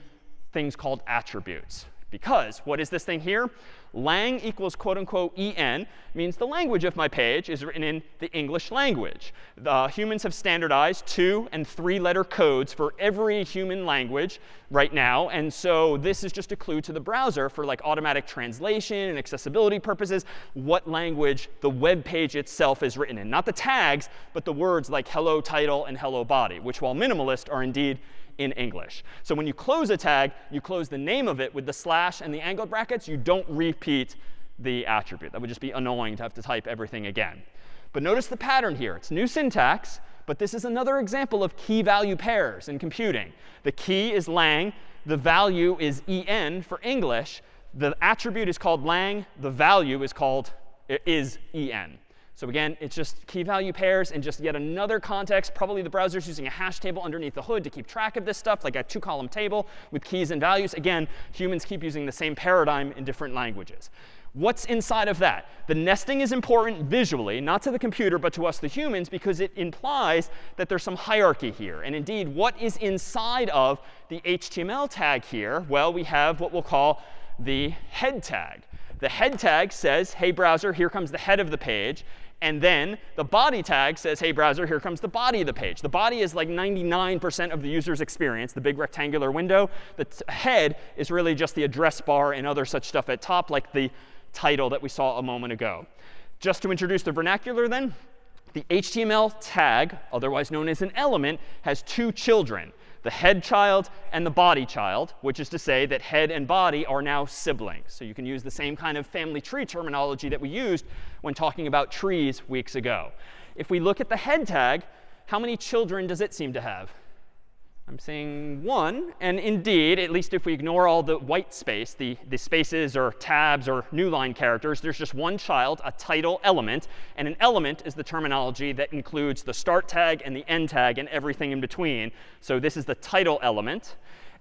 things called attributes. Because what is this thing here? Lang equals quote unquote en means the language of my page is written in the English language. The humans have standardized two and three letter codes for every human language right now. And so this is just a clue to the browser for like automatic translation and accessibility purposes, what language the web page itself is written in. Not the tags, but the words like hello title and hello body, which while minimalist are indeed in English. So when you close a tag, you close the name of it with the slash and the angled brackets. You don't repeat the attribute. That would just be annoying to have to type everything again. But notice the pattern here. It's new syntax, but this is another example of key value pairs in computing. The key is lang. The value is en for English. The attribute is called lang. The value is called is en. So again, it's just key value pairs and just yet another context. Probably the browser's using a hash table underneath the hood to keep track of this stuff, like a two-column table with keys and values. Again, humans keep using the same paradigm in different languages. What's inside of that? The nesting is important visually, not to the computer, but to us, the humans, because it implies that there's some hierarchy here. And indeed, what is inside of the HTML tag here? Well, we have what we'll call the head tag. The head tag says, hey, browser, here comes the head of the page. And then the body tag says, hey, browser, here comes the body of the page. The body is like 99% of the user's experience, the big rectangular window. The head is really just the address bar and other such stuff at top, like the title that we saw a moment ago. Just to introduce the vernacular then, the HTML tag, otherwise known as an element, has two children, the head child and the body child, which is to say that head and body are now siblings. So you can use the same kind of family tree terminology that we used when talking about trees weeks ago. If we look at the head tag, how many children does it seem to have? I'm saying one. And indeed, at least if we ignore all the white space, the, the spaces or tabs or new line characters, there's just one child, a title element. And an element is the terminology that includes the start tag and the end tag and everything in between. So this is the title element.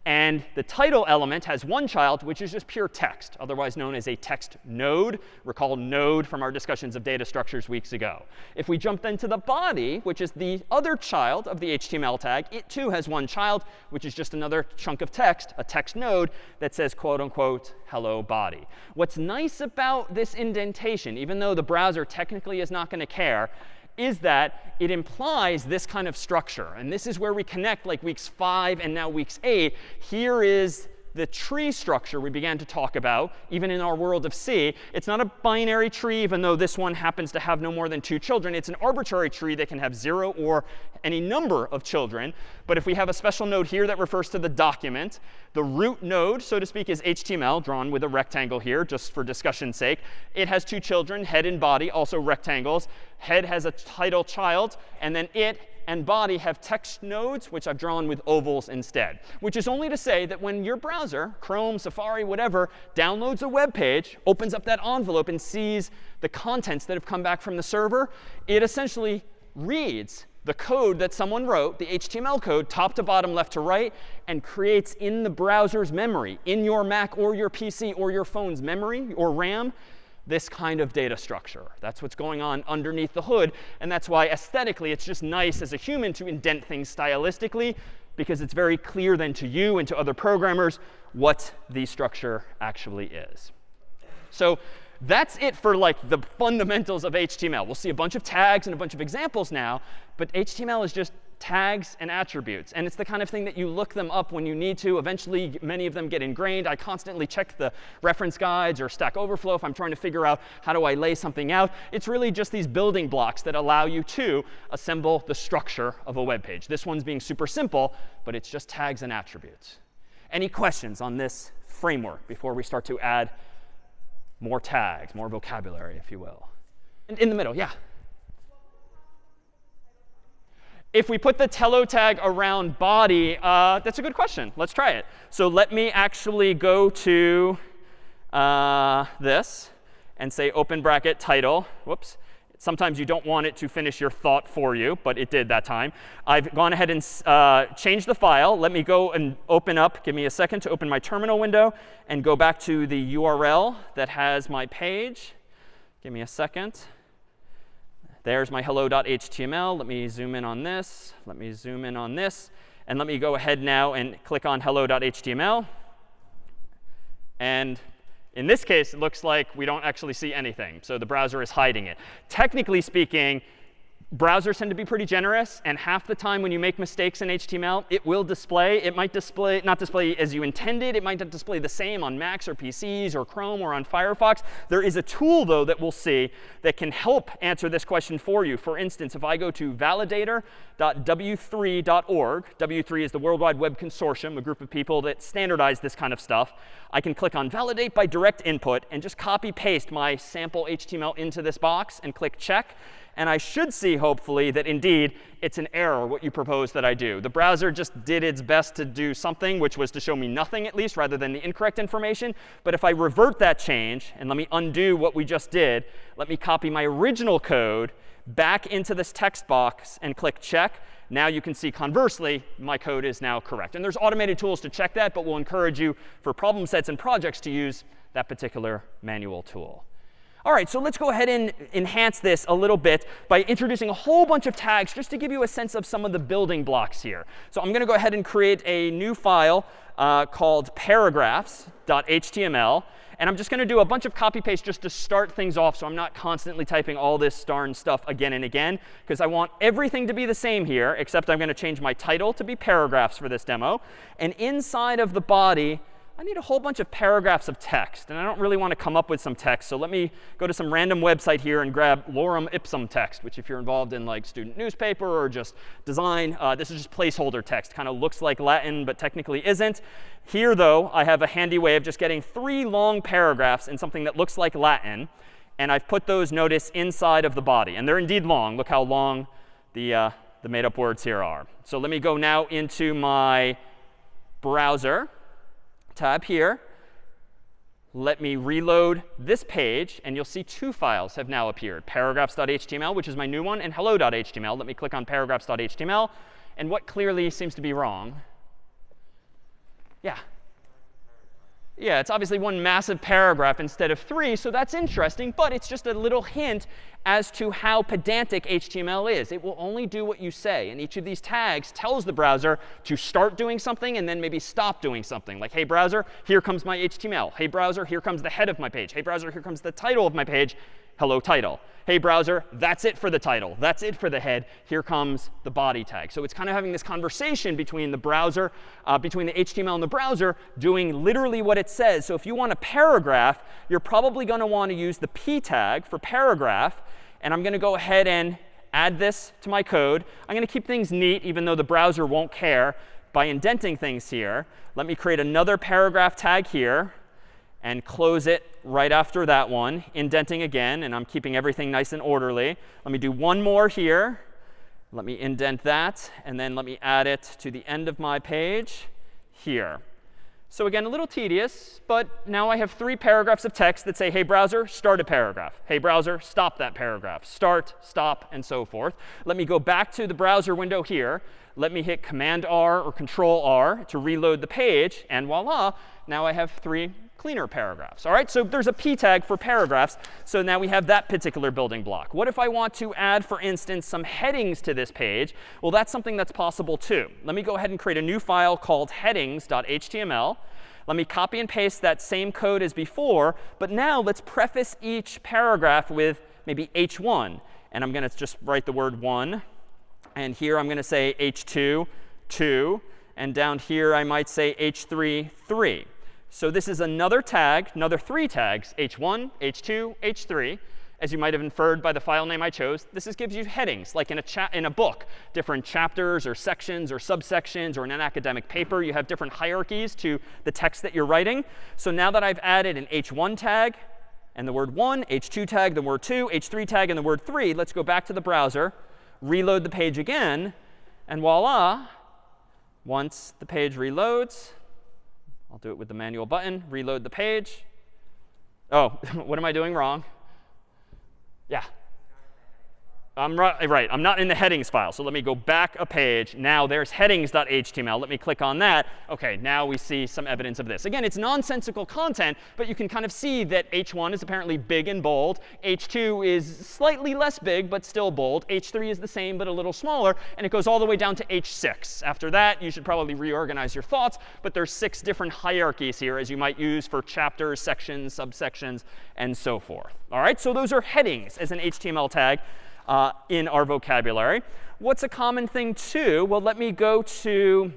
And the title element has one child, which is just pure text, otherwise known as a text node. Recall node from our discussions of data structures weeks ago. If we jump then to the body, which is the other child of the HTML tag, it too has one child, which is just another chunk of text, a text node that says, quote unquote, hello body. What's nice about this indentation, even though the browser technically is not going to care, is that it implies this kind of structure. And this is where we connect like weeks 5 and now weeks 8. Here is the tree structure we began to talk about, even in our world of C. It's not a binary tree, even though this one happens to have no more than two children. It's an arbitrary tree that can have 0 or any number of children. But if we have a special node here that refers to the document, the root node, so to speak, is HTML, drawn with a rectangle here, just for discussion's sake. It has two children, head and body, also rectangles. Head has a title child, and then it and body have text nodes, which I've drawn with ovals instead. Which is only to say that when your browser, Chrome, Safari, whatever, downloads a web page, opens up that envelope, and sees the contents that have come back from the server, it essentially reads the code that someone wrote, the HTML code, top to bottom, left to right, and creates in the browser's memory, in your Mac or your PC or your phone's memory or RAM, this kind of data structure. That's what's going on underneath the hood. And that's why aesthetically, it's just nice as a human to indent things stylistically, because it's very clear then to you and to other programmers what the structure actually is. So that's it for like the fundamentals of HTML. We'll see a bunch of tags and a bunch of examples now. But HTML is just tags and attributes. And it's the kind of thing that you look them up when you need to. Eventually, many of them get ingrained. I constantly check the reference guides or Stack Overflow if I'm trying to figure out how do I lay something out. It's really just these building blocks that allow you to assemble the structure of a web page. This one's being super simple, but it's just tags and attributes. Any questions on this framework before we start to add more tags, more vocabulary, if you will? In, in the middle, yeah. If we put the title tag around body, uh, that's a good question. Let's try it. So let me actually go to uh, this and say open bracket title. Whoops. Sometimes you don't want it to finish your thought for you, but it did that time. I've gone ahead and uh, changed the file. Let me go and open up. Give me a second to open my terminal window and go back to the URL that has my page. Give me a second. There's my hello.html. Let me zoom in on this. Let me zoom in on this. And let me go ahead now and click on hello.html. And in this case, it looks like we don't actually see anything. So the browser is hiding it. Technically speaking, browsers tend to be pretty generous. And half the time when you make mistakes in HTML, it will display. It might display, not display as you intended. It might not display the same on Macs or PCs or Chrome or on Firefox. There is a tool, though, that we'll see that can help answer this question for you. For instance, if I go to validator.w3.org, W3 is the World Wide Web Consortium, a group of people that standardize this kind of stuff. I can click on Validate by Direct Input and just copy paste my sample HTML into this box and click Check. And I should see, hopefully, that indeed it's an error, what you propose that I do. The browser just did its best to do something, which was to show me nothing at least, rather than the incorrect information. But if I revert that change, and let me undo what we just did, let me copy my original code back into this text box and click check. Now you can see conversely, my code is now correct. And there's automated tools to check that, but we'll encourage you for problem sets and projects to use that particular manual tool. All right, so let's go ahead and enhance this a little bit by introducing a whole bunch of tags just to give you a sense of some of the building blocks here. So I'm going to go ahead and create a new file uh, called paragraphs.html. And I'm just going to do a bunch of copy paste just to start things off so I'm not constantly typing all this darn stuff again and again. Because I want everything to be the same here, except I'm going to change my title to be paragraphs for this demo. And inside of the body, I need a whole bunch of paragraphs of text. And I don't really want to come up with some text. So let me go to some random website here and grab lorem ipsum text, which if you're involved in like student newspaper or just design, uh, this is just placeholder text. Kind of looks like Latin, but technically isn't. Here, though, I have a handy way of just getting three long paragraphs in something that looks like Latin. And I've put those, notice, inside of the body. And they're indeed long. Look how long the, uh, the made up words here are. So let me go now into my browser tab here. Let me reload this page, and you'll see two files have now appeared, paragraphs.html, which is my new one, and hello.html. Let me click on paragraphs.html. And what clearly seems to be wrong? Yeah. Yeah, it's obviously one massive paragraph instead of three, so that's interesting. But it's just a little hint as to how pedantic HTML is. It will only do what you say. And each of these tags tells the browser to start doing something and then maybe stop doing something. Like, hey, browser, here comes my HTML. Hey, browser, here comes the head of my page. Hey, browser, here comes the title of my page hello title. Hey, browser, that's it for the title. That's it for the head. Here comes the body tag. So it's kind of having this conversation between the browser, uh, between the HTML and the browser, doing literally what it says. So if you want a paragraph, you're probably going to want to use the p tag for paragraph. And I'm going to go ahead and add this to my code. I'm going to keep things neat, even though the browser won't care, by indenting things here. Let me create another paragraph tag here and close it right after that one, indenting again. And I'm keeping everything nice and orderly. Let me do one more here. Let me indent that. And then let me add it to the end of my page here. So again, a little tedious, but now I have three paragraphs of text that say, hey, browser, start a paragraph. Hey, browser, stop that paragraph. Start, stop, and so forth. Let me go back to the browser window here. Let me hit Command R or Control R to reload the page. And voila, now I have three cleaner paragraphs. All right, so there's a p tag for paragraphs. So now we have that particular building block. What if I want to add, for instance, some headings to this page? Well, that's something that's possible too. Let me go ahead and create a new file called headings.html. Let me copy and paste that same code as before. But now let's preface each paragraph with maybe h1. And I'm going to just write the word 1. And here I'm going to say h2, 2. And down here I might say h3, 3. So this is another tag, another three tags, h1, h2, h3. As you might have inferred by the file name I chose, this is, gives you headings, like in a, in a book, different chapters or sections or subsections, or in an academic paper, you have different hierarchies to the text that you're writing. So now that I've added an h1 tag and the word 1, h2 tag, the word 2, h3 tag, and the word 3, let's go back to the browser, reload the page again, and voila, once the page reloads, I'll do it with the manual button, reload the page. Oh, what am I doing wrong? Yeah. I'm right, eh, right. I'm not in the headings file. So let me go back a page. Now there's headings.html. Let me click on that. OK, now we see some evidence of this. Again, it's nonsensical content, but you can kind of see that h1 is apparently big and bold. h2 is slightly less big, but still bold. h3 is the same, but a little smaller. And it goes all the way down to h6. After that, you should probably reorganize your thoughts. But there's six different hierarchies here, as you might use for chapters, sections, subsections, and so forth. All right, so those are headings as an HTML tag uh, in our vocabulary. What's a common thing too? Well, let me go to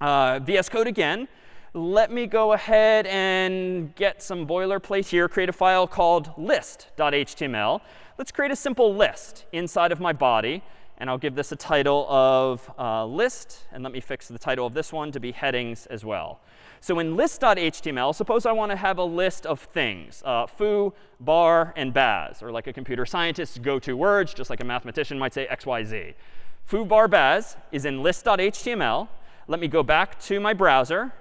uh, VS Code again. Let me go ahead and get some boilerplate here, create a file called list.html. Let's create a simple list inside of my body. And I'll give this a title of uh, list. And let me fix the title of this one to be headings as well. So in list.html, suppose I want to have a list of things, uh, foo, bar, and baz, or like a computer scientist's go-to words, just like a mathematician might say x, y, z. Foo, bar, baz is in list.html. Let me go back to my browser,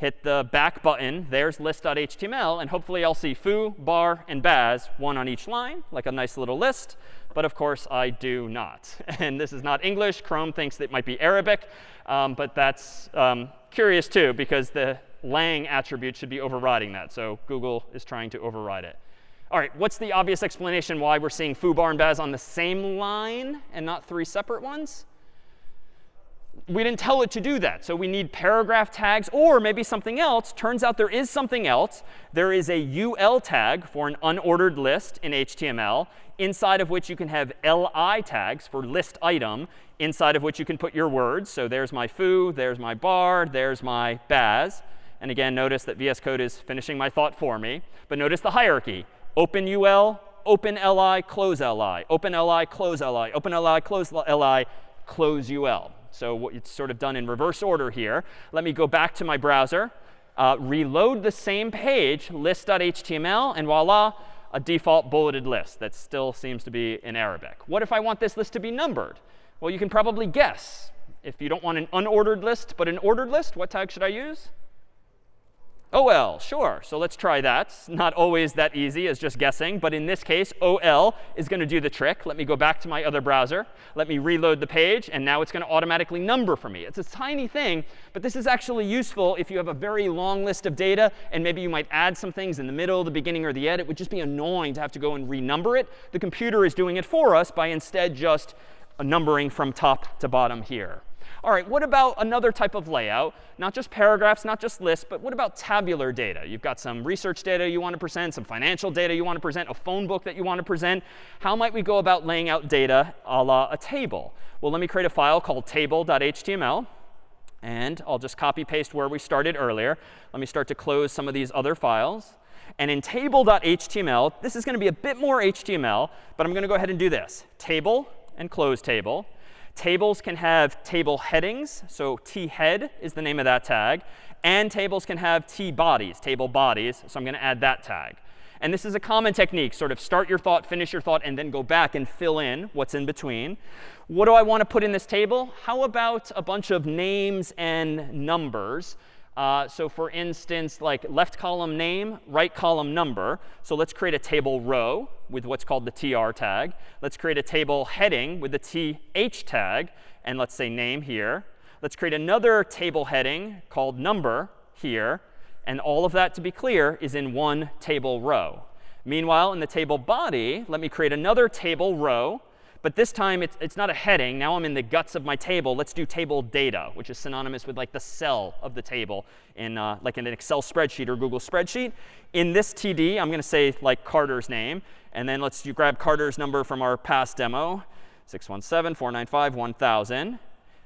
hit the back button. There's list.html. And hopefully I'll see foo, bar, and baz, one on each line, like a nice little list. But of course, I do not. And this is not English. Chrome thinks it might be Arabic. Um, but that's um, curious too, because the lang attribute should be overriding that. So Google is trying to override it. All right, what's the obvious explanation why we're seeing foo, bar, and baz on the same line and not three separate ones? We didn't tell it to do that. So we need paragraph tags or maybe something else. Turns out there is something else. There is a UL tag for an unordered list in HTML, inside of which you can have LI tags for list item, inside of which you can put your words. So there's my foo, there's my bar, there's my baz. And again, notice that VS Code is finishing my thought for me. But notice the hierarchy. Open UL, open LI, close LI, open LI, close LI, open LI, close LI, close UL. So it's sort of done in reverse order here. Let me go back to my browser, uh, reload the same page, list.html, and voila, a default bulleted list that still seems to be in Arabic. What if I want this list to be numbered? Well, you can probably guess. If you don't want an unordered list, but an ordered list, what tag should I use? OL, sure. So let's try that. It's not always that easy as just guessing. But in this case, OL is going to do the trick. Let me go back to my other browser. Let me reload the page. And now it's going to automatically number for me. It's a tiny thing. But this is actually useful if you have a very long list of data. And maybe you might add some things in the middle, the beginning, or the end. It would just be annoying to have to go and renumber it. The computer is doing it for us by instead just numbering from top to bottom here. All right, what about another type of layout? Not just paragraphs, not just lists, but what about tabular data? You've got some research data you want to present, some financial data you want to present, a phone book that you want to present. How might we go about laying out data a la a table? Well, let me create a file called table.html. And I'll just copy paste where we started earlier. Let me start to close some of these other files. And in table.html, this is going to be a bit more HTML, but I'm going to go ahead and do this. Table and close table. Tables can have table headings. So t head is the name of that tag. And tables can have t bodies, table bodies. So I'm going to add that tag. And this is a common technique, sort of start your thought, finish your thought, and then go back and fill in what's in between. What do I want to put in this table? How about a bunch of names and numbers? Uh, so for instance, like left column name, right column number. So let's create a table row with what's called the tr tag. Let's create a table heading with the th tag. And let's say name here. Let's create another table heading called number here. And all of that, to be clear, is in one table row. Meanwhile, in the table body, let me create another table row but this time, it's, it's not a heading. Now I'm in the guts of my table. Let's do table data, which is synonymous with like the cell of the table in uh, like in an Excel spreadsheet or Google spreadsheet. In this TD, I'm going to say like Carter's name. And then let's grab Carter's number from our past demo, 617-495-1000.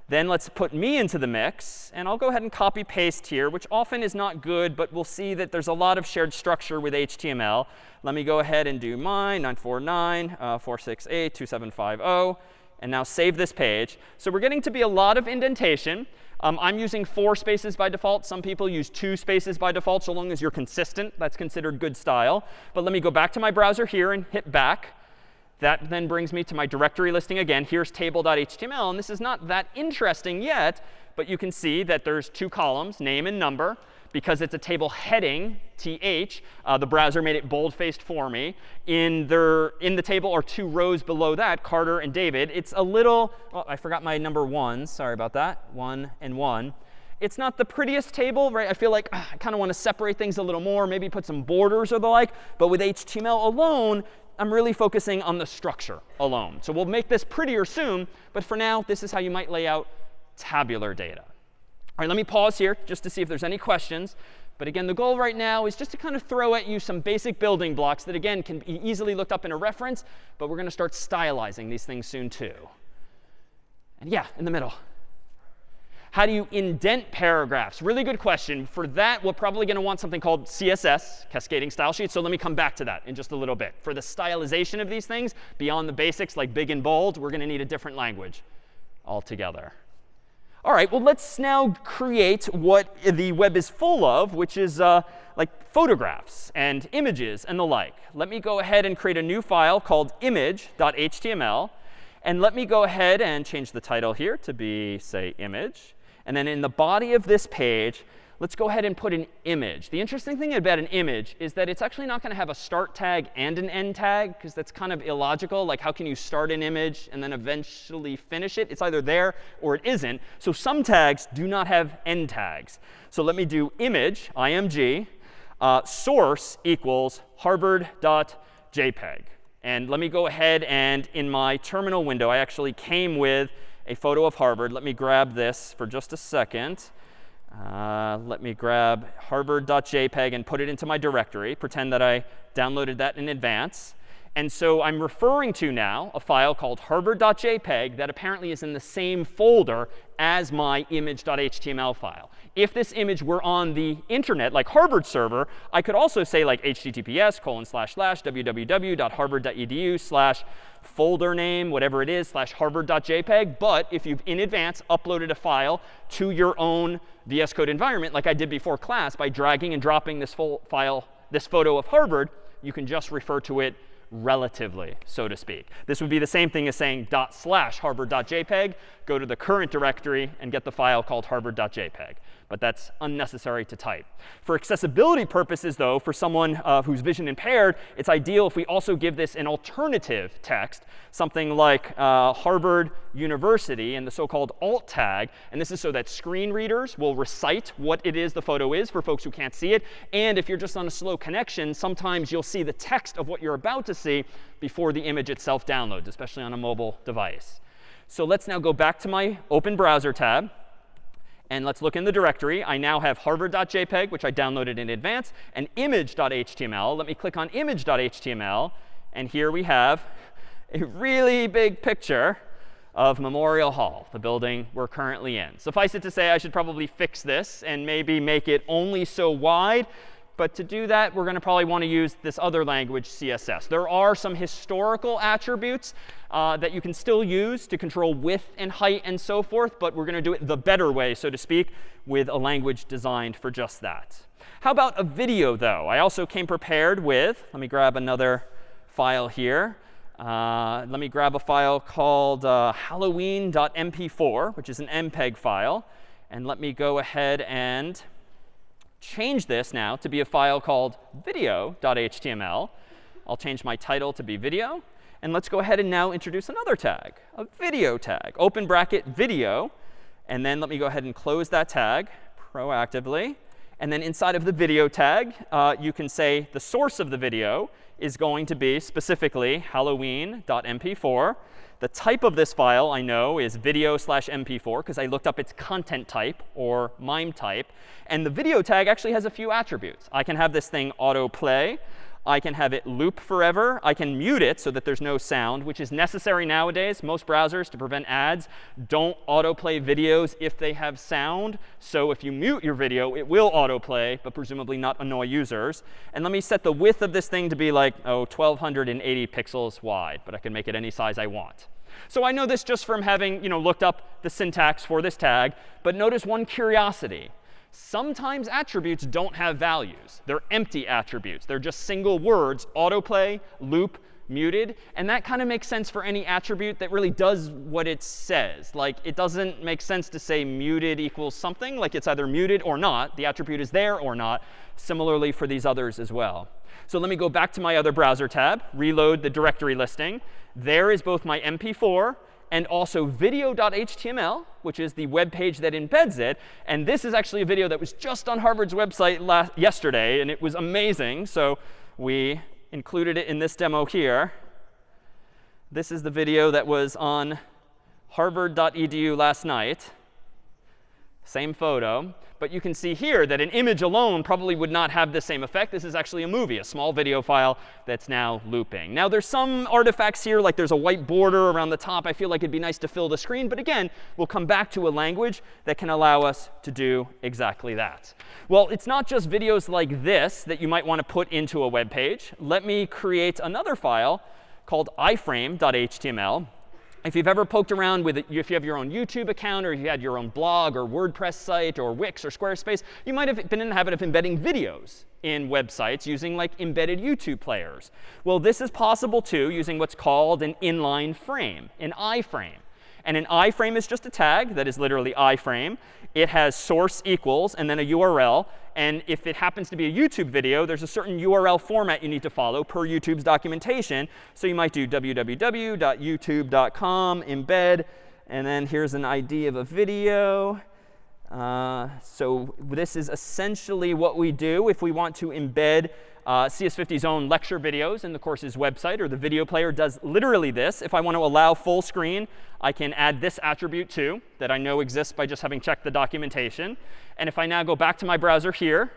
Then let's put me into the mix. And I'll go ahead and copy paste here, which often is not good, but we'll see that there's a lot of shared structure with HTML. Let me go ahead and do mine, 949, uh, 468, 2750. And now save this page. So we're getting to be a lot of indentation. Um, I'm using four spaces by default. Some people use two spaces by default. So long as you're consistent, that's considered good style. But let me go back to my browser here and hit back. That then brings me to my directory listing again. Here's table.html. And this is not that interesting yet, but you can see that there's two columns, name and number. Because it's a table heading, th, uh, the browser made it bold-faced for me. In, their, in the table are two rows below that, Carter and David. It's a little, oh, I forgot my number ones. Sorry about that. One and one. It's not the prettiest table, right? I feel like uh, I kind of want to separate things a little more, maybe put some borders or the like. But with HTML alone, I'm really focusing on the structure alone. So we'll make this prettier soon. But for now, this is how you might lay out tabular data. All right, let me pause here just to see if there's any questions. But again, the goal right now is just to kind of throw at you some basic building blocks that, again, can be easily looked up in a reference. But we're going to start stylizing these things soon, too. And yeah, in the middle. How do you indent paragraphs? Really good question. For that, we're probably going to want something called CSS, Cascading Style Sheet. So let me come back to that in just a little bit. For the stylization of these things, beyond the basics like big and bold, we're going to need a different language altogether. All right, well, let's now create what the web is full of, which is uh, like photographs and images and the like. Let me go ahead and create a new file called image.html. And let me go ahead and change the title here to be, say, image. And then in the body of this page, let's go ahead and put an image. The interesting thing about an image is that it's actually not going to have a start tag and an end tag, because that's kind of illogical. Like, how can you start an image and then eventually finish it? It's either there or it isn't. So some tags do not have end tags. So let me do image, img, uh, source equals harvard.jpg. And let me go ahead and in my terminal window, I actually came with a photo of Harvard. Let me grab this for just a second. Uh, let me grab harvard.jpg and put it into my directory. Pretend that I downloaded that in advance. And so I'm referring to now a file called harvard.jpg that apparently is in the same folder as my image.html file. If this image were on the internet, like Harvard server, I could also say like https colon slash slash www.harvard.edu slash folder name, whatever it is, slash harvard.jpg. But if you've in advance uploaded a file to your own VS Code environment, like I did before class, by dragging and dropping this full file, this photo of Harvard, you can just refer to it relatively, so to speak. This would be the same thing as saying dot slash harvard.jpg, go to the current directory and get the file called harvard.jpg but that's unnecessary to type. For accessibility purposes, though, for someone uh, who's vision impaired, it's ideal if we also give this an alternative text, something like uh, Harvard University and the so-called alt tag. And this is so that screen readers will recite what it is the photo is for folks who can't see it. And if you're just on a slow connection, sometimes you'll see the text of what you're about to see before the image itself downloads, especially on a mobile device. So let's now go back to my open browser tab. And let's look in the directory. I now have harvard.jpg, which I downloaded in advance, and image.html. Let me click on image.html. And here we have a really big picture of Memorial Hall, the building we're currently in. Suffice it to say, I should probably fix this and maybe make it only so wide but to do that, we're going to probably want to use this other language, CSS. There are some historical attributes uh, that you can still use to control width and height and so forth. But we're going to do it the better way, so to speak, with a language designed for just that. How about a video, though? I also came prepared with, let me grab another file here. Uh, let me grab a file called uh, halloween.mp4, which is an MPEG file. And let me go ahead and change this now to be a file called video.html. I'll change my title to be video. And let's go ahead and now introduce another tag, a video tag, open bracket video. And then let me go ahead and close that tag proactively. And then inside of the video tag, uh, you can say the source of the video is going to be specifically halloween.mp4. The type of this file, I know, is video slash mp4 because I looked up its content type or MIME type. And the video tag actually has a few attributes. I can have this thing autoplay. I can have it loop forever. I can mute it so that there's no sound, which is necessary nowadays. Most browsers, to prevent ads, don't autoplay videos if they have sound. So if you mute your video, it will autoplay, but presumably not annoy users. And let me set the width of this thing to be like, oh, 1280 pixels wide. But I can make it any size I want. So I know this just from having you know, looked up the syntax for this tag. But notice one curiosity. Sometimes attributes don't have values. They're empty attributes. They're just single words, autoplay, loop, muted. And that kind of makes sense for any attribute that really does what it says. Like it doesn't make sense to say muted equals something. Like it's either muted or not. The attribute is there or not. Similarly for these others as well. So let me go back to my other browser tab, reload the directory listing. There is both my MP4 and also video.html, which is the web page that embeds it. And this is actually a video that was just on Harvard's website last, yesterday, and it was amazing. So we included it in this demo here. This is the video that was on harvard.edu last night. Same photo. But you can see here that an image alone probably would not have the same effect. This is actually a movie, a small video file that's now looping. Now, there's some artifacts here, like there's a white border around the top. I feel like it'd be nice to fill the screen. But again, we'll come back to a language that can allow us to do exactly that. Well, it's not just videos like this that you might want to put into a web page. Let me create another file called iframe.html. If you've ever poked around with it, if you have your own YouTube account or you had your own blog or WordPress site or Wix or Squarespace, you might have been in the habit of embedding videos in websites using like embedded YouTube players. Well, this is possible too using what's called an inline frame, an iframe. And an iframe is just a tag that is literally iframe. It has source equals and then a URL. And if it happens to be a YouTube video, there's a certain URL format you need to follow per YouTube's documentation. So you might do www.youtube.com embed. And then here's an ID of a video. Uh, so this is essentially what we do if we want to embed uh, CS50's own lecture videos in the course's website, or the video player does literally this. If I want to allow full screen, I can add this attribute too that I know exists by just having checked the documentation. And if I now go back to my browser here,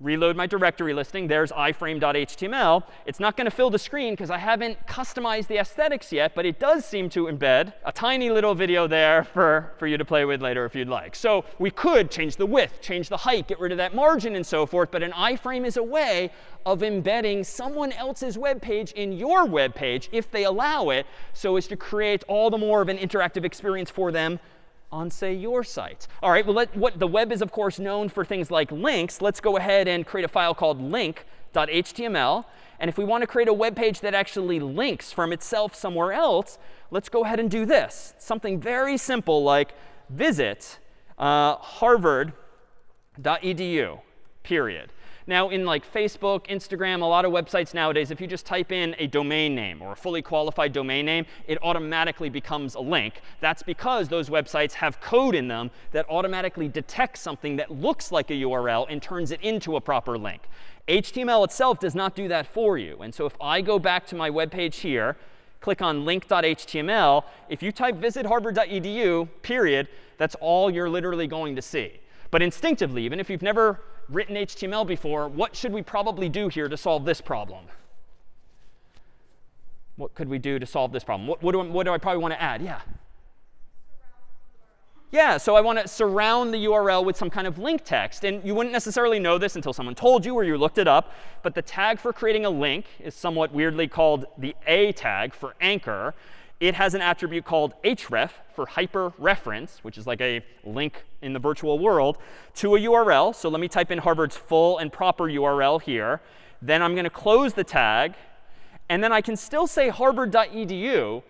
reload my directory listing. There's iframe.html. It's not going to fill the screen because I haven't customized the aesthetics yet, but it does seem to embed a tiny little video there for, for you to play with later if you'd like. So we could change the width, change the height, get rid of that margin and so forth. But an iframe is a way of embedding someone else's web page in your web page if they allow it so as to create all the more of an interactive experience for them on, say, your site. All right, well, let, what the web is, of course, known for things like links. Let's go ahead and create a file called link.html. And if we want to create a web page that actually links from itself somewhere else, let's go ahead and do this. Something very simple like visit uh, harvard.edu, period. Now, in like Facebook, Instagram, a lot of websites nowadays, if you just type in a domain name or a fully qualified domain name, it automatically becomes a link. That's because those websites have code in them that automatically detects something that looks like a URL and turns it into a proper link. HTML itself does not do that for you. And so if I go back to my web page here, click on link.html, if you type visit harvard.edu, period, that's all you're literally going to see. But instinctively, even if you've never written HTML before, what should we probably do here to solve this problem? What could we do to solve this problem? What, what, do, I, what do I probably want to add? Yeah. Yeah, so I want to surround the URL with some kind of link text. And you wouldn't necessarily know this until someone told you or you looked it up. But the tag for creating a link is somewhat weirdly called the A tag for anchor it has an attribute called href for hyperreference, which is like a link in the virtual world, to a URL. So let me type in Harvard's full and proper URL here. Then I'm going to close the tag. And then I can still say harvard.edu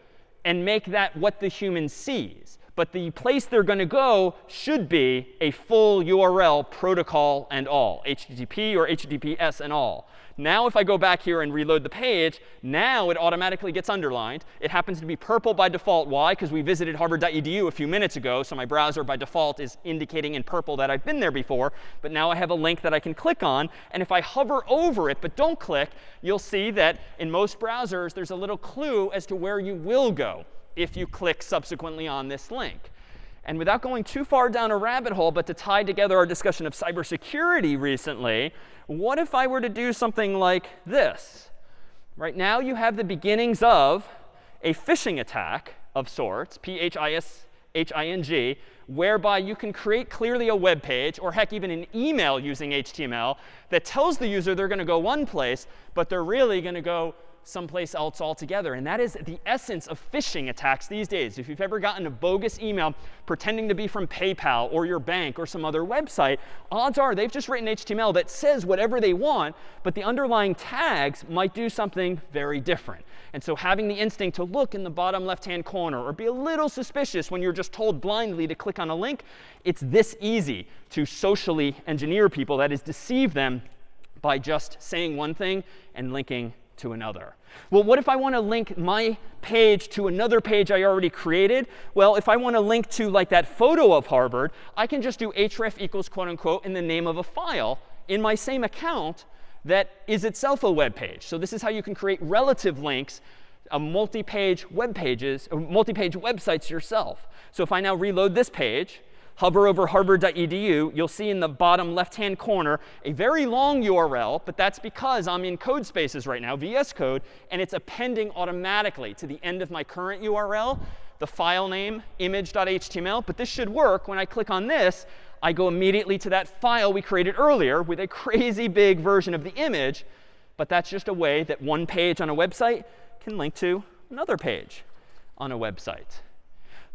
and make that what the human sees. But the place they're going to go should be a full URL protocol and all, HTTP or HTTPS and all. Now if I go back here and reload the page, now it automatically gets underlined. It happens to be purple by default. Why? Because we visited harvard.edu a few minutes ago. So my browser by default is indicating in purple that I've been there before. But now I have a link that I can click on. And if I hover over it but don't click, you'll see that in most browsers, there's a little clue as to where you will go if you click subsequently on this link. And without going too far down a rabbit hole, but to tie together our discussion of cybersecurity recently, what if I were to do something like this? Right now, you have the beginnings of a phishing attack of sorts, P-H-I-S-H-I-N-G, whereby you can create clearly a web page, or heck, even an email using HTML, that tells the user they're going to go one place, but they're really going to go someplace else altogether. And that is the essence of phishing attacks these days. If you've ever gotten a bogus email pretending to be from PayPal or your bank or some other website, odds are they've just written HTML that says whatever they want, but the underlying tags might do something very different. And so having the instinct to look in the bottom left-hand corner or be a little suspicious when you're just told blindly to click on a link, it's this easy to socially engineer people, that is, deceive them by just saying one thing and linking to another. Well, what if I want to link my page to another page I already created? Well, if I want to link to like that photo of Harvard, I can just do href equals quote unquote in the name of a file in my same account that is itself a web page. So this is how you can create relative links a multi-page web pages, uh, multi-page websites yourself. So if I now reload this page, hover over harvard.edu, you'll see in the bottom left-hand corner a very long URL, but that's because I'm in Codespaces right now, VS Code, and it's appending automatically to the end of my current URL, the file name image.html. But this should work. When I click on this, I go immediately to that file we created earlier with a crazy big version of the image. But that's just a way that one page on a website can link to another page on a website.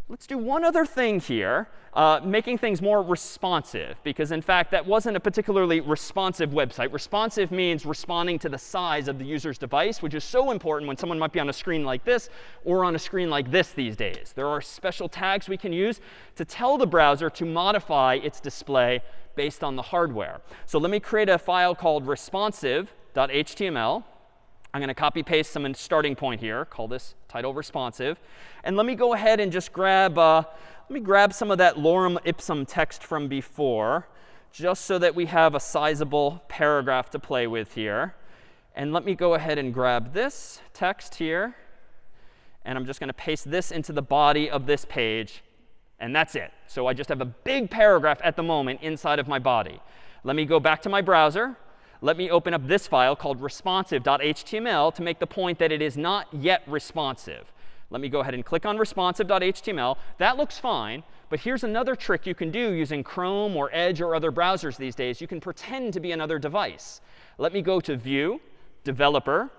Let's do one other thing here, uh, making things more responsive. Because in fact, that wasn't a particularly responsive website. Responsive means responding to the size of the user's device, which is so important when someone might be on a screen like this or on a screen like this these days. There are special tags we can use to tell the browser to modify its display based on the hardware. So let me create a file called responsive.html. I'm going to copy paste some starting point here, call this title responsive. And let me go ahead and just grab, uh, let me grab some of that lorem ipsum text from before, just so that we have a sizable paragraph to play with here. And let me go ahead and grab this text here. And I'm just going to paste this into the body of this page. And that's it. So I just have a big paragraph at the moment inside of my body. Let me go back to my browser. Let me open up this file called responsive.html to make the point that it is not yet responsive. Let me go ahead and click on responsive.html. That looks fine. But here's another trick you can do using Chrome or Edge or other browsers these days. You can pretend to be another device. Let me go to View, Developer,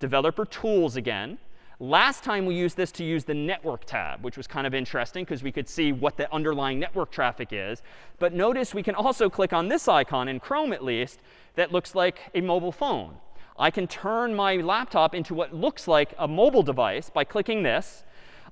Developer Tools again. Last time we used this to use the network tab, which was kind of interesting because we could see what the underlying network traffic is. But notice we can also click on this icon, in Chrome at least, that looks like a mobile phone. I can turn my laptop into what looks like a mobile device by clicking this.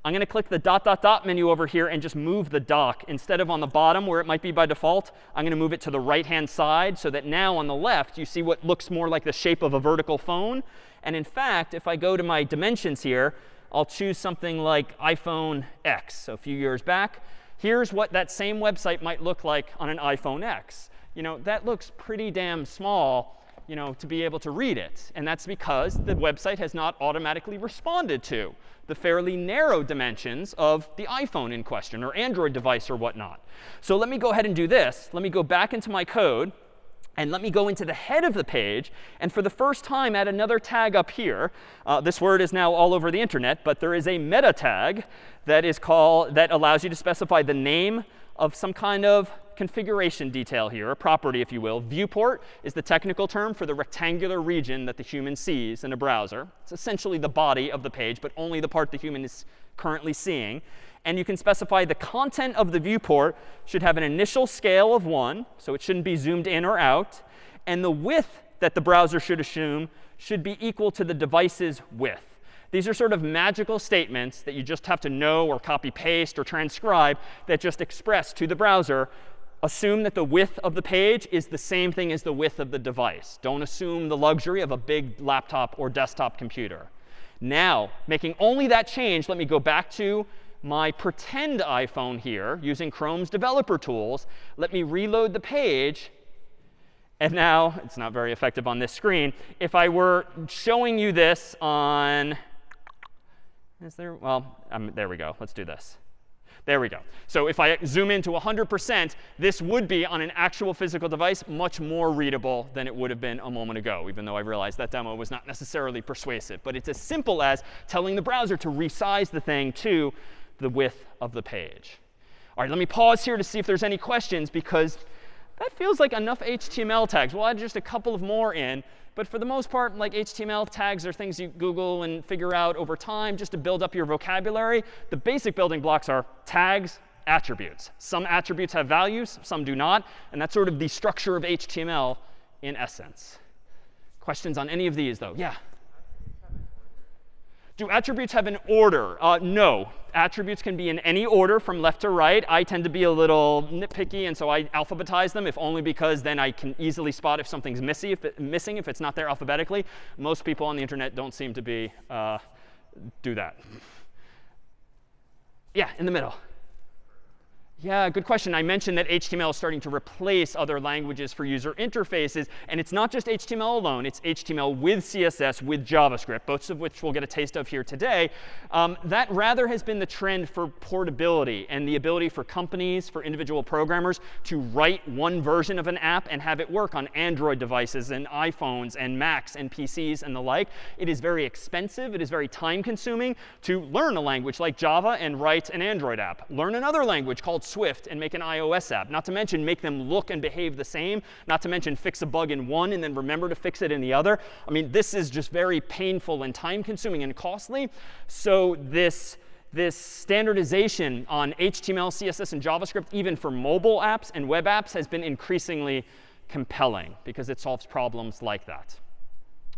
I'm going to click the dot, dot, dot menu over here and just move the dock. Instead of on the bottom where it might be by default, I'm going to move it to the right-hand side so that now on the left you see what looks more like the shape of a vertical phone. And in fact, if I go to my dimensions here, I'll choose something like iPhone X. So a few years back, here's what that same website might look like on an iPhone X. You know, that looks pretty damn small you know, to be able to read it. And that's because the website has not automatically responded to the fairly narrow dimensions of the iPhone in question or Android device or whatnot. So let me go ahead and do this. Let me go back into my code. And let me go into the head of the page and for the first time add another tag up here. Uh, this word is now all over the internet, but there is a meta tag that is called that allows you to specify the name of some kind of configuration detail here, a property, if you will. Viewport is the technical term for the rectangular region that the human sees in a browser. It's essentially the body of the page, but only the part the human is currently seeing. And you can specify the content of the viewport should have an initial scale of 1, so it shouldn't be zoomed in or out. And the width that the browser should assume should be equal to the device's width. These are sort of magical statements that you just have to know or copy paste or transcribe that just express to the browser assume that the width of the page is the same thing as the width of the device. Don't assume the luxury of a big laptop or desktop computer. Now, making only that change, let me go back to my pretend iPhone here using Chrome's developer tools. Let me reload the page. And now, it's not very effective on this screen. If I were showing you this on, is there, well, um, there we go. Let's do this. There we go. So if I zoom into 100%, this would be on an actual physical device much more readable than it would have been a moment ago, even though I realized that demo was not necessarily persuasive. But it's as simple as telling the browser to resize the thing to the width of the page. All right, let me pause here to see if there's any questions, because that feels like enough HTML tags. We'll add just a couple of more in. But for the most part, like HTML tags are things you Google and figure out over time just to build up your vocabulary. The basic building blocks are tags, attributes. Some attributes have values, some do not. And that's sort of the structure of HTML in essence. Questions on any of these, though? Yeah? Do attributes have an order? Uh, no. Attributes can be in any order from left to right. I tend to be a little nitpicky, and so I alphabetize them, if only because then I can easily spot if something's missing if, it, missing, if it's not there alphabetically. Most people on the internet don't seem to be uh, do that. Yeah, in the middle. Yeah, good question. I mentioned that HTML is starting to replace other languages for user interfaces. And it's not just HTML alone. It's HTML with CSS, with JavaScript, both of which we'll get a taste of here today. Um, that rather has been the trend for portability and the ability for companies, for individual programmers, to write one version of an app and have it work on Android devices and iPhones and Macs and PCs and the like. It is very expensive. It is very time consuming to learn a language like Java and write an Android app. Learn another language called Swift and make an iOS app. Not to mention make them look and behave the same. Not to mention fix a bug in one and then remember to fix it in the other. I mean, this is just very painful and time consuming and costly. So this this standardization on HTML, CSS, and JavaScript, even for mobile apps and web apps, has been increasingly compelling because it solves problems like that.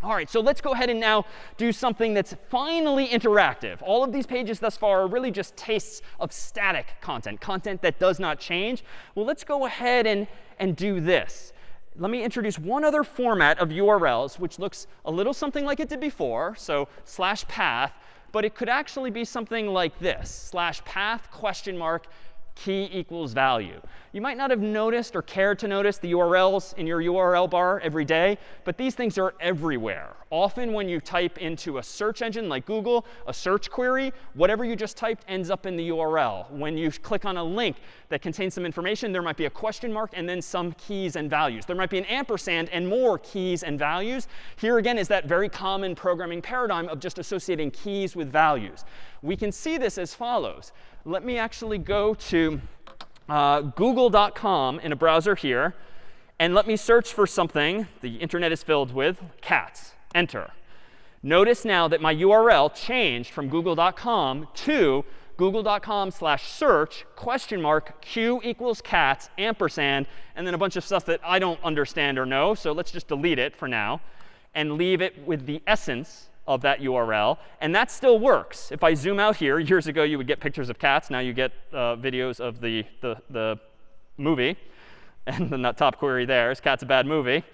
All right, so let's go ahead and now do something that's finally interactive. All of these pages thus far are really just tastes of static content, content that does not change. Well, let's go ahead and, and do this. Let me introduce one other format of URLs, which looks a little something like it did before, so slash path. But it could actually be something like this, slash path question mark key equals value. You might not have noticed or cared to notice the URLs in your URL bar every day, but these things are everywhere. Often when you type into a search engine like Google, a search query, whatever you just typed ends up in the URL. When you click on a link that contains some information, there might be a question mark and then some keys and values. There might be an ampersand and more keys and values. Here again is that very common programming paradigm of just associating keys with values. We can see this as follows. Let me actually go to uh, google.com in a browser here. And let me search for something the internet is filled with, cats. Enter. Notice now that my URL changed from google.com to google.com slash search question mark q equals cats ampersand and then a bunch of stuff that I don't understand or know. So let's just delete it for now and leave it with the essence of that URL. And that still works. If I zoom out here, years ago you would get pictures of cats. Now you get uh, videos of the, the, the movie. And then that top query there is cat's a bad movie.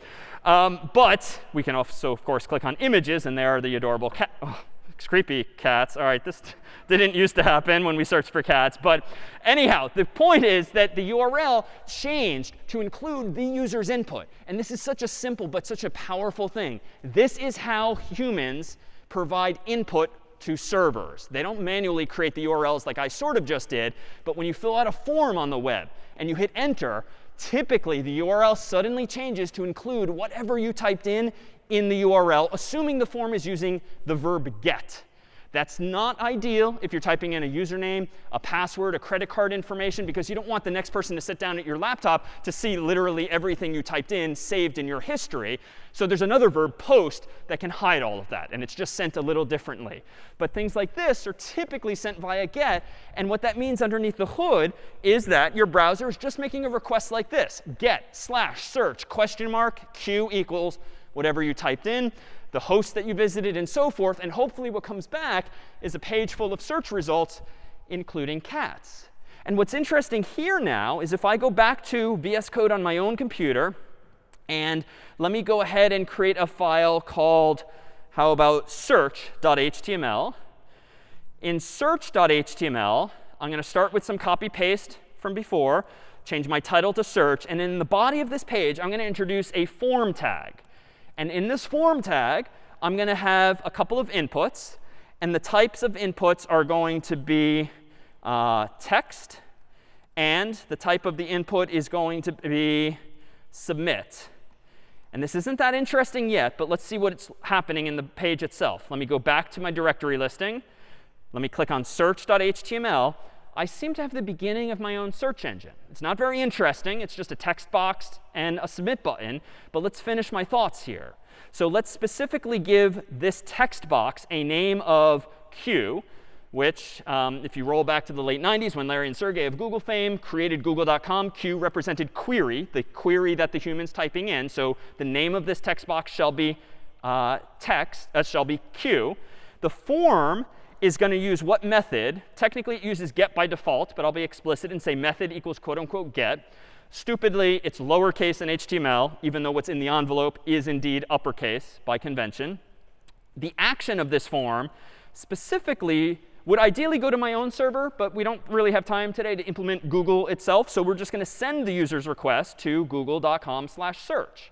Um, but we can also, of course, click on images. And there are the adorable cat. Oh, creepy cats. All right, this didn't used to happen when we searched for cats. But anyhow, the point is that the URL changed to include the user's input. And this is such a simple but such a powerful thing. This is how humans provide input to servers. They don't manually create the URLs like I sort of just did. But when you fill out a form on the web and you hit enter, typically the URL suddenly changes to include whatever you typed in in the URL, assuming the form is using the verb get. That's not ideal if you're typing in a username, a password, a credit card information, because you don't want the next person to sit down at your laptop to see literally everything you typed in saved in your history. So there's another verb, post, that can hide all of that. And it's just sent a little differently. But things like this are typically sent via get. And what that means underneath the hood is that your browser is just making a request like this, get slash search question mark q equals whatever you typed in the host that you visited, and so forth. And hopefully what comes back is a page full of search results, including cats. And what's interesting here now is if I go back to VS Code on my own computer, and let me go ahead and create a file called, how about search.html. In search.html, I'm going to start with some copy paste from before, change my title to search. And in the body of this page, I'm going to introduce a form tag. And in this form tag, I'm going to have a couple of inputs. And the types of inputs are going to be uh, text. And the type of the input is going to be submit. And this isn't that interesting yet, but let's see what's happening in the page itself. Let me go back to my directory listing. Let me click on search.html. I seem to have the beginning of my own search engine. It's not very interesting. It's just a text box and a submit button. But let's finish my thoughts here. So let's specifically give this text box a name of Q, which, um, if you roll back to the late 90s when Larry and Sergey of Google fame created google.com, Q represented query, the query that the human's typing in. So the name of this text box shall be uh, text, uh, shall be Q. The form is going to use what method? Technically, it uses get by default, but I'll be explicit and say method equals quote unquote get. Stupidly, it's lowercase in HTML, even though what's in the envelope is indeed uppercase by convention. The action of this form specifically would ideally go to my own server, but we don't really have time today to implement Google itself. So we're just going to send the user's request to google.com slash search.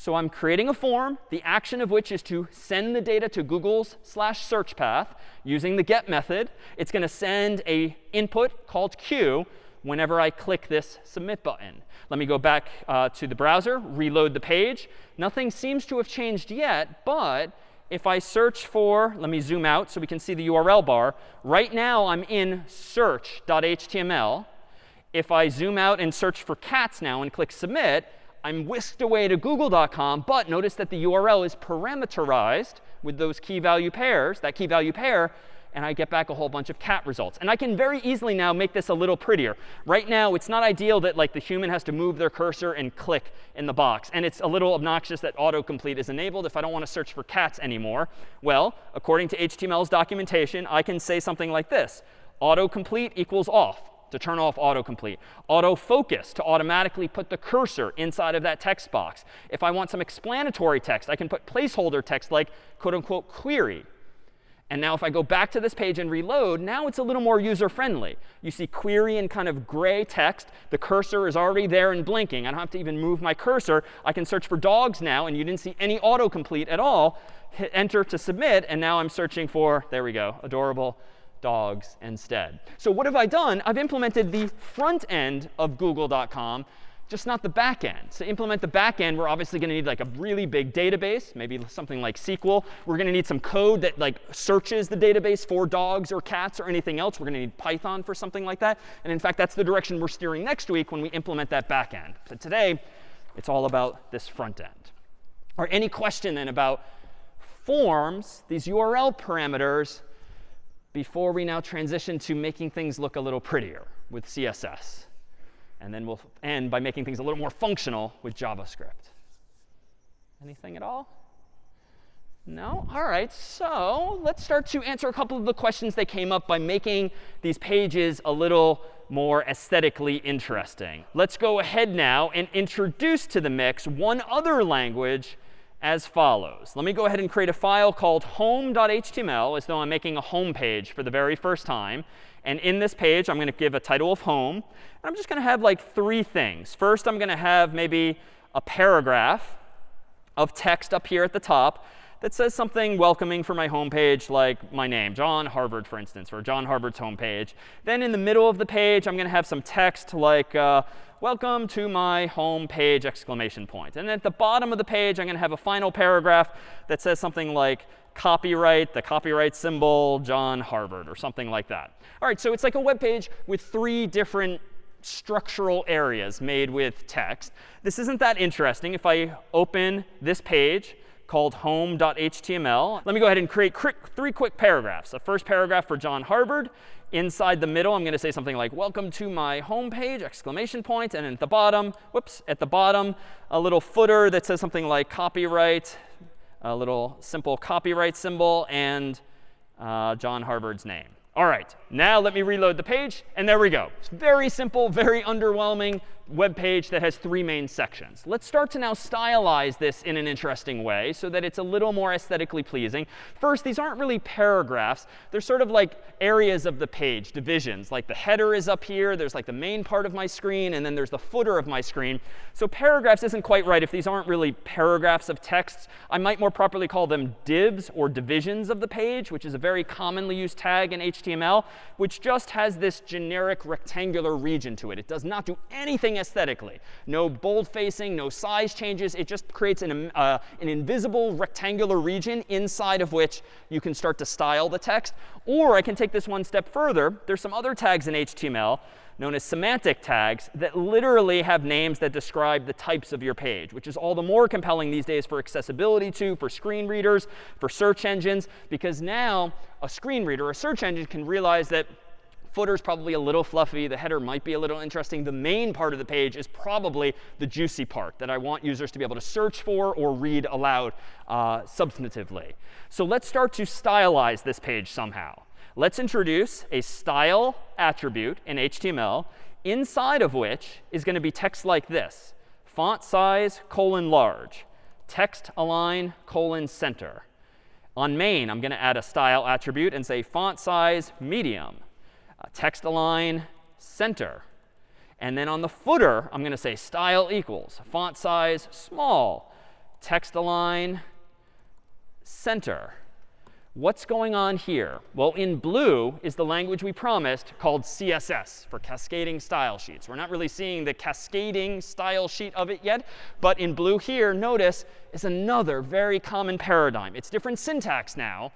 So I'm creating a form, the action of which is to send the data to Google's slash search path using the get method. It's going to send a input called q whenever I click this submit button. Let me go back uh, to the browser, reload the page. Nothing seems to have changed yet, but if I search for, let me zoom out so we can see the URL bar. Right now, I'm in search.html. If I zoom out and search for cats now and click submit, I'm whisked away to google.com, but notice that the URL is parameterized with those key value pairs, that key value pair, and I get back a whole bunch of cat results. And I can very easily now make this a little prettier. Right now, it's not ideal that like the human has to move their cursor and click in the box. And it's a little obnoxious that autocomplete is enabled if I don't want to search for cats anymore. Well, according to HTML's documentation, I can say something like this. Autocomplete equals off to turn off autocomplete. Autofocus to automatically put the cursor inside of that text box. If I want some explanatory text, I can put placeholder text like quote unquote query. And now if I go back to this page and reload, now it's a little more user-friendly. You see query in kind of gray text. The cursor is already there and blinking. I don't have to even move my cursor. I can search for dogs now, and you didn't see any autocomplete at all. Hit enter to submit, and now I'm searching for, there we go, adorable dogs instead. So what have I done? I've implemented the front end of google.com just not the back end. To implement the back end, we're obviously going to need like a really big database, maybe something like SQL. We're going to need some code that like searches the database for dogs or cats or anything else. We're going to need Python for something like that. And in fact, that's the direction we're steering next week when we implement that back end. So today, it's all about this front end. Or any question then about forms, these URL parameters, before we now transition to making things look a little prettier with CSS. And then we'll end by making things a little more functional with JavaScript. Anything at all? No? All right. So let's start to answer a couple of the questions that came up by making these pages a little more aesthetically interesting. Let's go ahead now and introduce to the mix one other language as follows. Let me go ahead and create a file called home.html as though I'm making a home page for the very first time. And in this page, I'm going to give a title of home. And I'm just going to have like three things. First, I'm going to have maybe a paragraph of text up here at the top that says something welcoming for my home page, like my name, John Harvard, for instance, or John Harvard's home page. Then in the middle of the page, I'm going to have some text like, uh, welcome to my home page, exclamation point. And at the bottom of the page, I'm going to have a final paragraph that says something like, copyright, the copyright symbol, John Harvard, or something like that. All right, so it's like a web page with three different structural areas made with text. This isn't that interesting. If I open this page called home.html, let me go ahead and create three quick paragraphs. The first paragraph for John Harvard. Inside the middle, I'm going to say something like, welcome to my home page, exclamation point. And at the bottom, whoops, at the bottom, a little footer that says something like copyright, a little simple copyright symbol, and uh, John Harvard's name. All right, now let me reload the page, and there we go. It's very simple, very underwhelming, web page that has three main sections. Let's start to now stylize this in an interesting way so that it's a little more aesthetically pleasing. First, these aren't really paragraphs. They're sort of like areas of the page, divisions. Like the header is up here. There's like the main part of my screen. And then there's the footer of my screen. So paragraphs isn't quite right if these aren't really paragraphs of texts. I might more properly call them divs or divisions of the page, which is a very commonly used tag in HTML, which just has this generic rectangular region to it. It does not do anything aesthetically. No bold facing, no size changes. It just creates an, uh, an invisible rectangular region inside of which you can start to style the text. Or I can take this one step further. There's some other tags in HTML known as semantic tags that literally have names that describe the types of your page, which is all the more compelling these days for accessibility to, for screen readers, for search engines, because now a screen reader, a search engine can realize that Footer is probably a little fluffy. The header might be a little interesting. The main part of the page is probably the juicy part that I want users to be able to search for or read aloud uh, substantively. So let's start to stylize this page somehow. Let's introduce a style attribute in HTML, inside of which is going to be text like this. Font size, colon, large. Text align, colon, center. On main, I'm going to add a style attribute and say font size, medium uh, text align center. And then on the footer, I'm going to say style equals font size small, text align center. What's going on here? Well, in blue is the language we promised called CSS for cascading style sheets. We're not really seeing the cascading style sheet of it yet. But in blue here, notice, is another very common paradigm. It's different syntax now.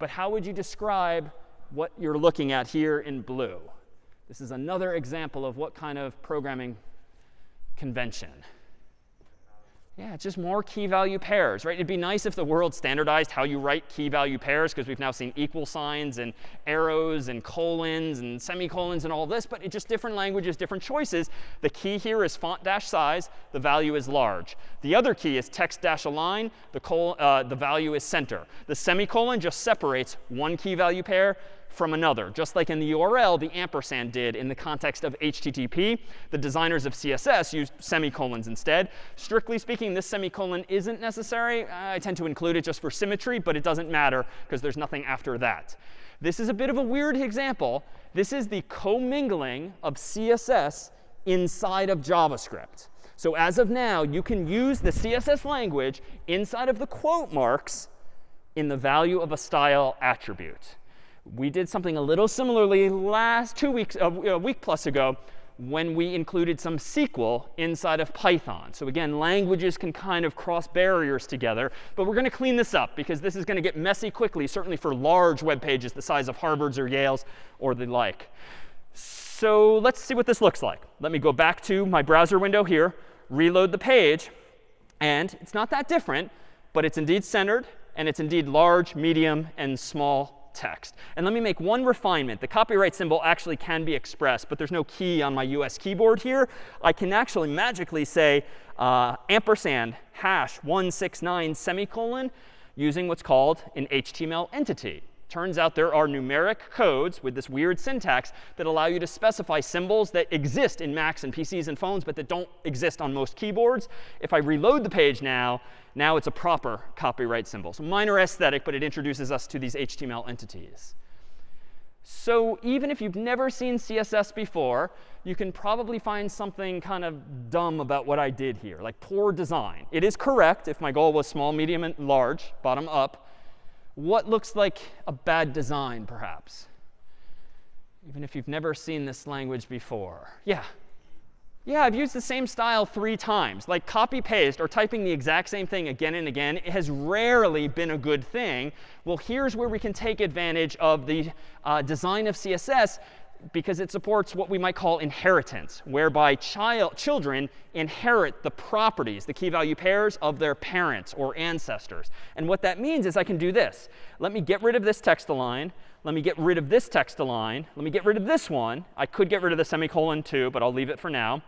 But how would you describe what you're looking at here in blue. This is another example of what kind of programming convention. Yeah, it's just more key value pairs, right? It'd be nice if the world standardized how you write key value pairs, because we've now seen equal signs and arrows and colons and semicolons and all this, but it's just different languages, different choices. The key here is font dash size. The value is large. The other key is text dash align. The, uh, the value is center. The semicolon just separates one key value pair from another, just like in the URL the ampersand did in the context of HTTP. The designers of CSS used semicolons instead. Strictly speaking, this semicolon isn't necessary. I tend to include it just for symmetry, but it doesn't matter because there's nothing after that. This is a bit of a weird example. This is the commingling of CSS inside of JavaScript. So as of now, you can use the CSS language inside of the quote marks in the value of a style attribute. We did something a little similarly last two weeks, a week plus ago, when we included some SQL inside of Python. So again, languages can kind of cross barriers together. But we're going to clean this up because this is going to get messy quickly, certainly for large web pages the size of Harvard's or Yale's or the like. So let's see what this looks like. Let me go back to my browser window here, reload the page. And it's not that different, but it's indeed centered. And it's indeed large, medium, and small text. And let me make one refinement. The copyright symbol actually can be expressed, but there's no key on my US keyboard here. I can actually magically say uh, ampersand hash 169 semicolon using what's called an HTML entity. Turns out there are numeric codes with this weird syntax that allow you to specify symbols that exist in Macs and PCs and phones, but that don't exist on most keyboards. If I reload the page now, now it's a proper copyright symbol. So minor aesthetic, but it introduces us to these HTML entities. So even if you've never seen CSS before, you can probably find something kind of dumb about what I did here, like poor design. It is correct if my goal was small, medium, and large, bottom up what looks like a bad design, perhaps? Even if you've never seen this language before. Yeah. Yeah, I've used the same style three times. Like copy paste or typing the exact same thing again and again it has rarely been a good thing. Well, here's where we can take advantage of the uh, design of CSS because it supports what we might call inheritance, whereby child, children inherit the properties, the key value pairs of their parents or ancestors. And what that means is I can do this. Let me get rid of this text align. Let me get rid of this text align. Let me get rid of this one. I could get rid of the semicolon too, but I'll leave it for now.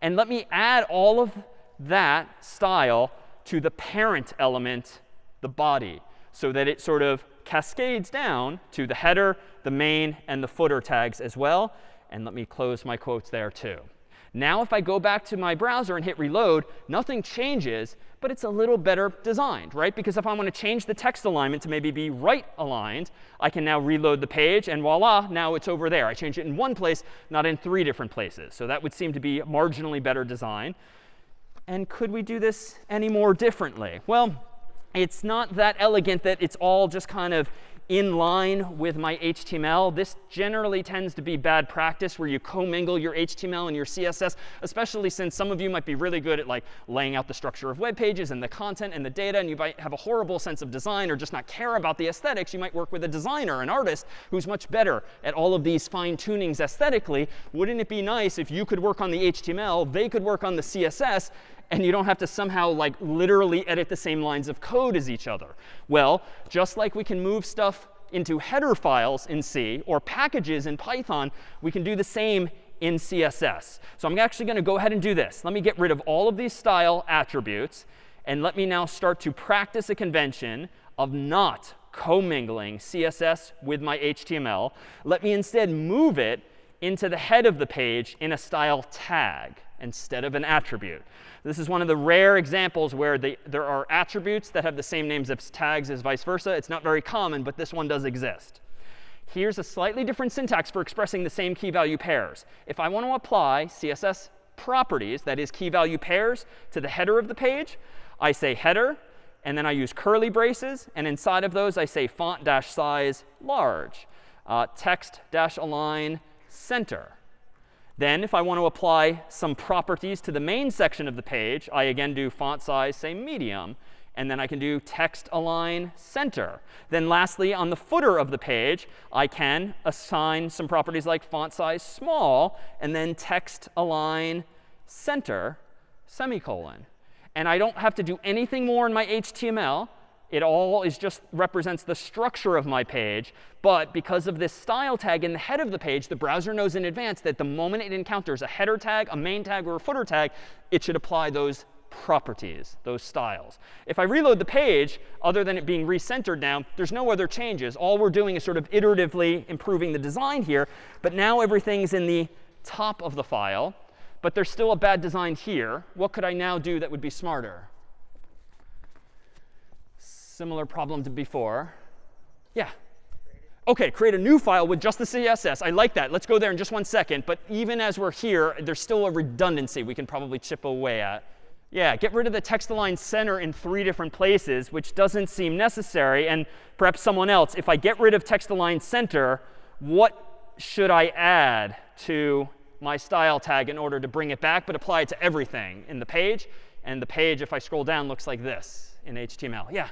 And let me add all of that style to the parent element, the body, so that it sort of cascades down to the header, the main, and the footer tags as well. And let me close my quotes there too. Now if I go back to my browser and hit reload, nothing changes, but it's a little better designed, right? Because if I want to change the text alignment to maybe be right aligned, I can now reload the page, and voila, now it's over there. I change it in one place, not in three different places. So that would seem to be marginally better design. And could we do this any more differently? Well, it's not that elegant that it's all just kind of in line with my HTML. This generally tends to be bad practice where you commingle your HTML and your CSS, especially since some of you might be really good at like laying out the structure of web pages and the content and the data, and you might have a horrible sense of design or just not care about the aesthetics. You might work with a designer, an artist, who's much better at all of these fine tunings aesthetically. Wouldn't it be nice if you could work on the HTML, they could work on the CSS, and you don't have to somehow like literally edit the same lines of code as each other. Well, just like we can move stuff into header files in C or packages in Python, we can do the same in CSS. So I'm actually going to go ahead and do this. Let me get rid of all of these style attributes. And let me now start to practice a convention of not commingling CSS with my HTML. Let me instead move it into the head of the page in a style tag instead of an attribute. This is one of the rare examples where they, there are attributes that have the same names as tags as vice versa. It's not very common, but this one does exist. Here's a slightly different syntax for expressing the same key value pairs. If I want to apply CSS properties, that is key value pairs, to the header of the page, I say header, and then I use curly braces. And inside of those, I say font dash size large, uh, text dash align center. Then if I want to apply some properties to the main section of the page, I again do font size, say medium. And then I can do text align center. Then lastly, on the footer of the page, I can assign some properties like font size small, and then text align center, semicolon. And I don't have to do anything more in my HTML. It all is just represents the structure of my page. But because of this style tag in the head of the page, the browser knows in advance that the moment it encounters a header tag, a main tag, or a footer tag, it should apply those properties, those styles. If I reload the page, other than it being recentered now, there's no other changes. All we're doing is sort of iteratively improving the design here. But now everything's in the top of the file. But there's still a bad design here. What could I now do that would be smarter? Similar problem to before. Yeah. OK, create a new file with just the CSS. I like that. Let's go there in just one second. But even as we're here, there's still a redundancy we can probably chip away at. Yeah, get rid of the text-align center in three different places, which doesn't seem necessary. And perhaps someone else, if I get rid of text-align center, what should I add to my style tag in order to bring it back, but apply it to everything in the page? And the page, if I scroll down, looks like this in HTML. Yeah.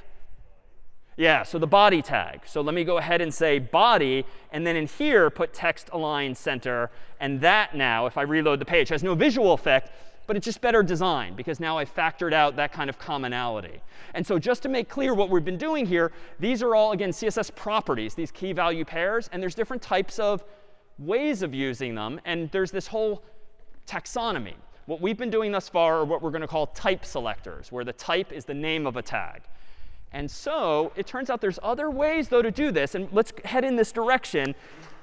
Yeah, so the body tag. So let me go ahead and say body, and then in here put text align center. And that now, if I reload the page, has no visual effect, but it's just better design because now I've factored out that kind of commonality. And so just to make clear what we've been doing here, these are all, again, CSS properties, these key value pairs. And there's different types of ways of using them. And there's this whole taxonomy. What we've been doing thus far are what we're going to call type selectors, where the type is the name of a tag. And so it turns out there's other ways, though, to do this. And let's head in this direction.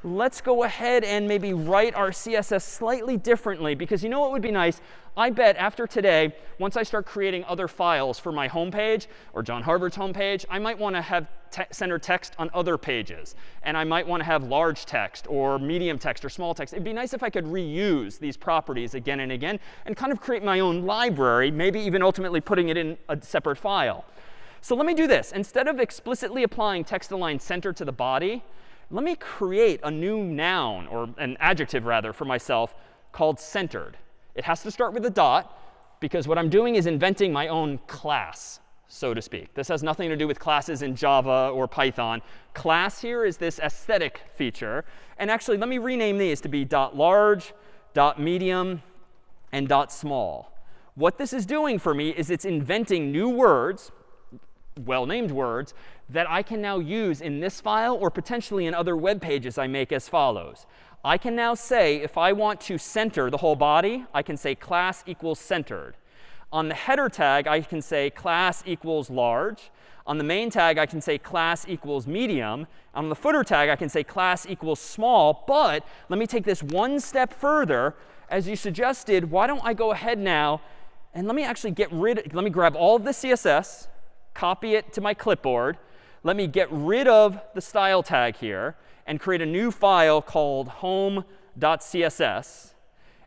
Let's go ahead and maybe write our CSS slightly differently. Because you know what would be nice? I bet after today, once I start creating other files for my home page or John Harvard's home page, I might want to have te center text on other pages. And I might want to have large text or medium text or small text. It'd be nice if I could reuse these properties again and again and kind of create my own library, maybe even ultimately putting it in a separate file. So let me do this. Instead of explicitly applying text-align center to the body, let me create a new noun, or an adjective rather, for myself called centered. It has to start with a dot, because what I'm doing is inventing my own class, so to speak. This has nothing to do with classes in Java or Python. Class here is this aesthetic feature. And actually, let me rename these to be dot large, dot medium, and dot small. What this is doing for me is it's inventing new words well-named words that I can now use in this file or potentially in other web pages I make as follows. I can now say, if I want to center the whole body, I can say class equals centered. On the header tag, I can say class equals large. On the main tag, I can say class equals medium. On the footer tag, I can say class equals small. But let me take this one step further. As you suggested, why don't I go ahead now and let me actually get rid, of let me grab all of the CSS, copy it to my clipboard. Let me get rid of the style tag here and create a new file called home.css.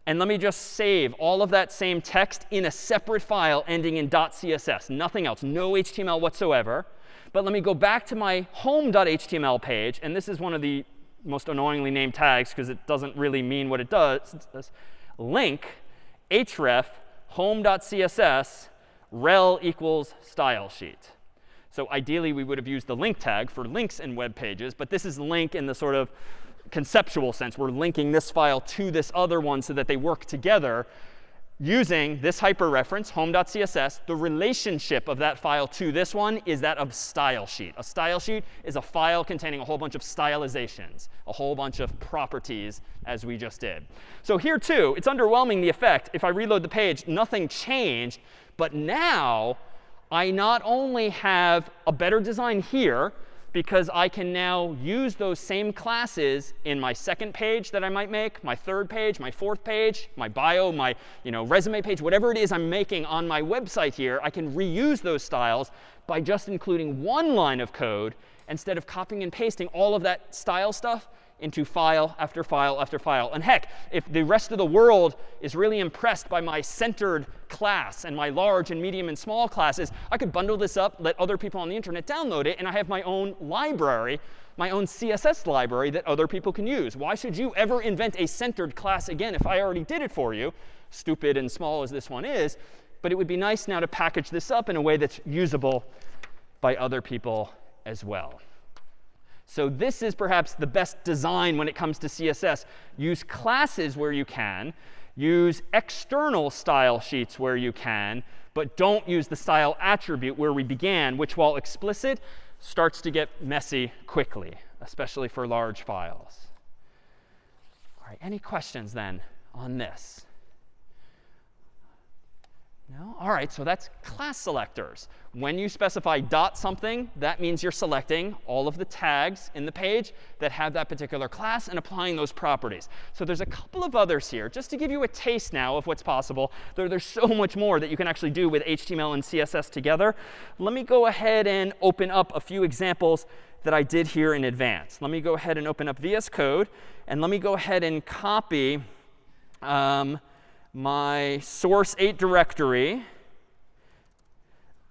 And let me just save all of that same text in a separate file ending in .css. Nothing else. No HTML whatsoever. But let me go back to my home.html page. And this is one of the most annoyingly named tags because it doesn't really mean what it does. Link href home.css rel equals style sheet. So ideally, we would have used the link tag for links in web pages. But this is link in the sort of conceptual sense. We're linking this file to this other one so that they work together using this hyperreference, home.css. The relationship of that file to this one is that of style sheet. A style sheet is a file containing a whole bunch of stylizations, a whole bunch of properties, as we just did. So here, too, it's underwhelming the effect. If I reload the page, nothing changed. But now I not only have a better design here, because I can now use those same classes in my second page that I might make, my third page, my fourth page, my bio, my you know, resume page, whatever it is I'm making on my website here, I can reuse those styles by just including one line of code instead of copying and pasting all of that style stuff into file after file after file. And heck, if the rest of the world is really impressed by my centered class and my large and medium and small classes, I could bundle this up, let other people on the internet download it, and I have my own library, my own CSS library that other people can use. Why should you ever invent a centered class again if I already did it for you, stupid and small as this one is? But it would be nice now to package this up in a way that's usable by other people as well. So this is perhaps the best design when it comes to CSS. Use classes where you can. Use external style sheets where you can. But don't use the style attribute where we began, which, while explicit, starts to get messy quickly, especially for large files. All right, any questions then on this? No? All right, so that's class selectors. When you specify dot something, that means you're selecting all of the tags in the page that have that particular class and applying those properties. So there's a couple of others here, just to give you a taste now of what's possible. There, there's so much more that you can actually do with HTML and CSS together. Let me go ahead and open up a few examples that I did here in advance. Let me go ahead and open up VS Code. And let me go ahead and copy um, my source 8 directory.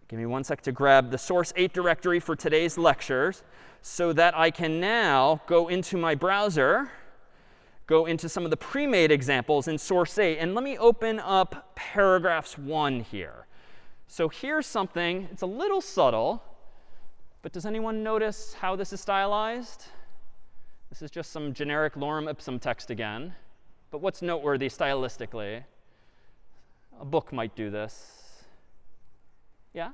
Give me one sec to grab the source 8 directory for today's lectures so that I can now go into my browser, go into some of the pre-made examples in source 8. And let me open up paragraphs 1 here. So here's something. It's a little subtle. But does anyone notice how this is stylized? This is just some generic lorem ipsum text again. But what's noteworthy stylistically? A book might do this. Yeah?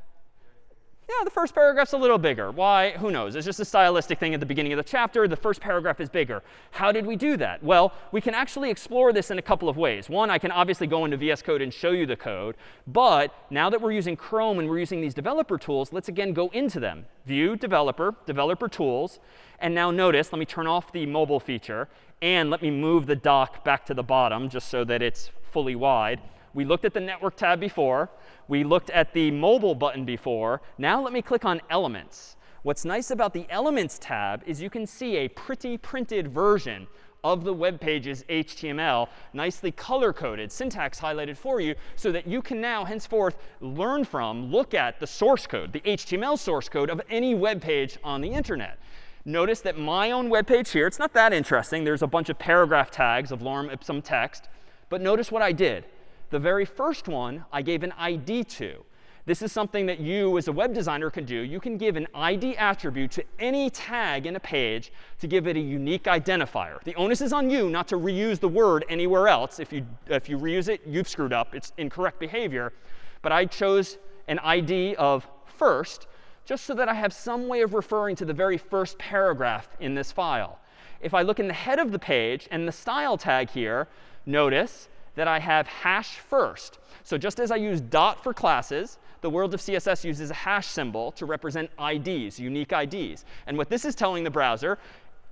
Yeah, the first paragraph's a little bigger. Why? Who knows? It's just a stylistic thing at the beginning of the chapter. The first paragraph is bigger. How did we do that? Well, we can actually explore this in a couple of ways. One, I can obviously go into VS Code and show you the code. But now that we're using Chrome and we're using these developer tools, let's again go into them. View, developer, developer tools. And now notice, let me turn off the mobile feature. And let me move the dock back to the bottom just so that it's fully wide. We looked at the network tab before. We looked at the mobile button before. Now let me click on Elements. What's nice about the Elements tab is you can see a pretty printed version of the web page's HTML, nicely color-coded, syntax highlighted for you, so that you can now henceforth learn from, look at the source code, the HTML source code of any web page on the internet. Notice that my own web page here, it's not that interesting. There's a bunch of paragraph tags of lorem ipsum text. But notice what I did. The very first one I gave an ID to. This is something that you as a web designer can do. You can give an ID attribute to any tag in a page to give it a unique identifier. The onus is on you not to reuse the word anywhere else. If you, if you reuse it, you've screwed up. It's incorrect behavior. But I chose an ID of first just so that I have some way of referring to the very first paragraph in this file. If I look in the head of the page and the style tag here, notice that I have hash first. So just as I use dot for classes, the world of CSS uses a hash symbol to represent IDs, unique IDs. And what this is telling the browser,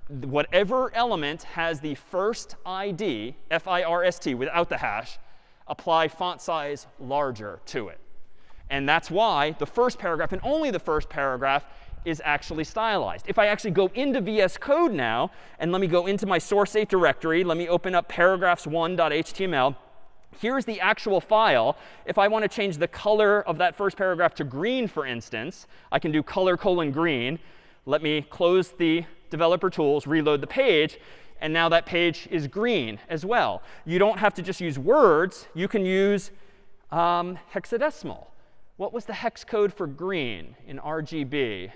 whatever element has the first ID, F-I-R-S-T, without the hash, apply font size larger to it. And that's why the first paragraph, and only the first paragraph, is actually stylized. If I actually go into VS Code now, and let me go into my source 8 directory, let me open up paragraphs1.html. Here's the actual file. If I want to change the color of that first paragraph to green, for instance, I can do color colon green. Let me close the developer tools, reload the page, and now that page is green as well. You don't have to just use words. You can use um, hexadecimal. What was the hex code for green in RGB?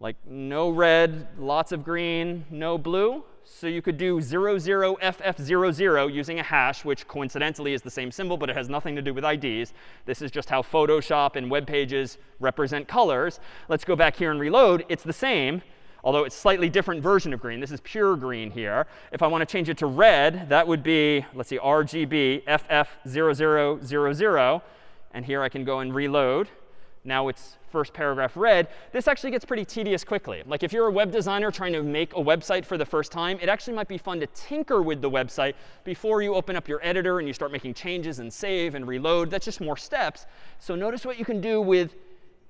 Like no red, lots of green, no blue. So you could do 00FF00 using a hash, which coincidentally is the same symbol, but it has nothing to do with IDs. This is just how Photoshop and web pages represent colors. Let's go back here and reload. It's the same, although it's slightly different version of green. This is pure green here. If I want to change it to red, that would be, let's see, RGB FF0000. And here I can go and reload. Now it's first paragraph red, this actually gets pretty tedious quickly. Like if you're a web designer trying to make a website for the first time, it actually might be fun to tinker with the website before you open up your editor and you start making changes and save and reload. That's just more steps. So notice what you can do with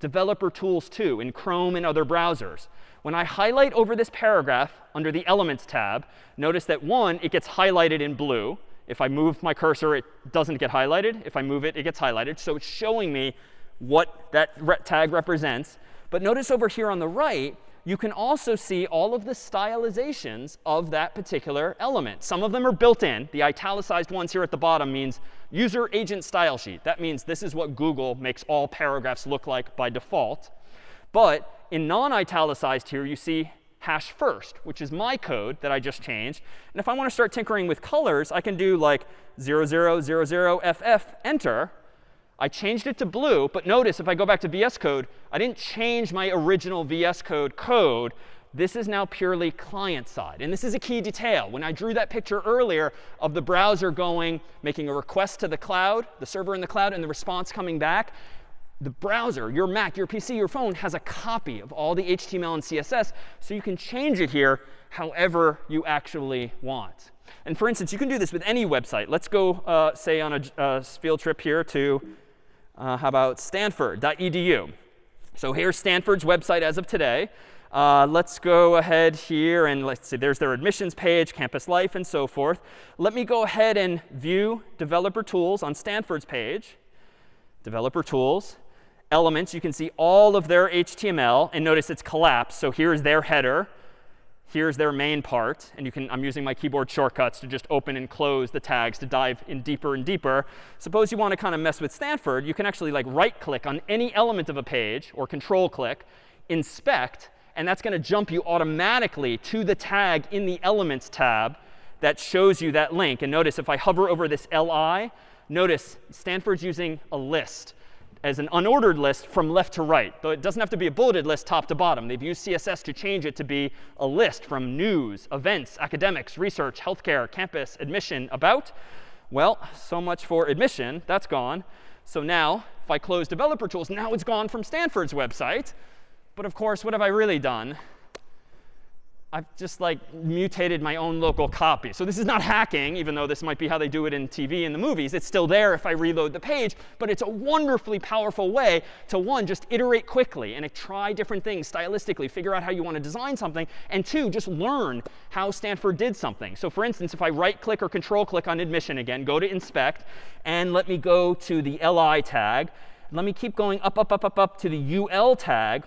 developer tools too in Chrome and other browsers. When I highlight over this paragraph under the Elements tab, notice that one, it gets highlighted in blue. If I move my cursor, it doesn't get highlighted. If I move it, it gets highlighted. So it's showing me what that tag represents. But notice over here on the right, you can also see all of the stylizations of that particular element. Some of them are built in. The italicized ones here at the bottom means user agent style sheet. That means this is what Google makes all paragraphs look like by default. But in non-italicized here, you see hash first, which is my code that I just changed. And if I want to start tinkering with colors, I can do like 0000FF, enter. I changed it to blue. But notice if I go back to VS Code, I didn't change my original VS Code code. This is now purely client side. And this is a key detail. When I drew that picture earlier of the browser going, making a request to the cloud, the server in the cloud, and the response coming back, the browser, your Mac, your PC, your phone has a copy of all the HTML and CSS, so you can change it here however you actually want. And for instance, you can do this with any website. Let's go, uh, say, on a uh, field trip here to, uh, how about stanford.edu. So here's Stanford's website as of today. Uh, let's go ahead here and let's see, there's their admissions page, campus life, and so forth. Let me go ahead and view developer tools on Stanford's page. Developer tools elements, you can see all of their HTML. And notice it's collapsed. So here's their header. Here's their main part. And you can, I'm using my keyboard shortcuts to just open and close the tags to dive in deeper and deeper. Suppose you want to kind of mess with Stanford. You can actually like right click on any element of a page or control click, inspect, and that's going to jump you automatically to the tag in the Elements tab that shows you that link. And notice if I hover over this li, notice Stanford's using a list as an unordered list from left to right. Though it doesn't have to be a bulleted list top to bottom. They've used CSS to change it to be a list from news, events, academics, research, healthcare, campus, admission, about. Well, so much for admission. That's gone. So now, if I close developer tools, now it's gone from Stanford's website. But of course, what have I really done? I've just like mutated my own local copy. So this is not hacking, even though this might be how they do it in TV and the movies. It's still there if I reload the page. But it's a wonderfully powerful way to, one, just iterate quickly and try different things stylistically, figure out how you want to design something, and two, just learn how Stanford did something. So for instance, if I right click or control click on admission again, go to inspect, and let me go to the li tag. Let me keep going up, up, up, up, up to the ul tag.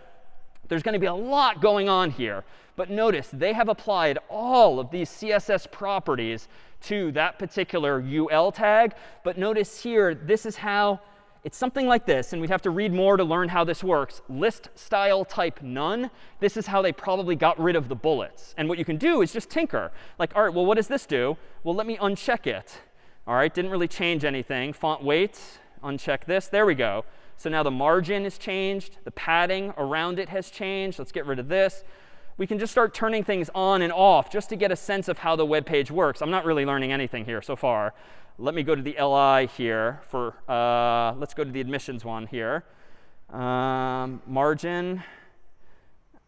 There's going to be a lot going on here. But notice they have applied all of these CSS properties to that particular UL tag. But notice here, this is how it's something like this, and we'd have to read more to learn how this works. List style type none. This is how they probably got rid of the bullets. And what you can do is just tinker. Like, all right, well, what does this do? Well, let me uncheck it. All right, didn't really change anything. Font weight, uncheck this. There we go. So now the margin is changed. The padding around it has changed. Let's get rid of this we can just start turning things on and off just to get a sense of how the web page works. I'm not really learning anything here so far. Let me go to the li here for, uh, let's go to the admissions one here. Um, margin.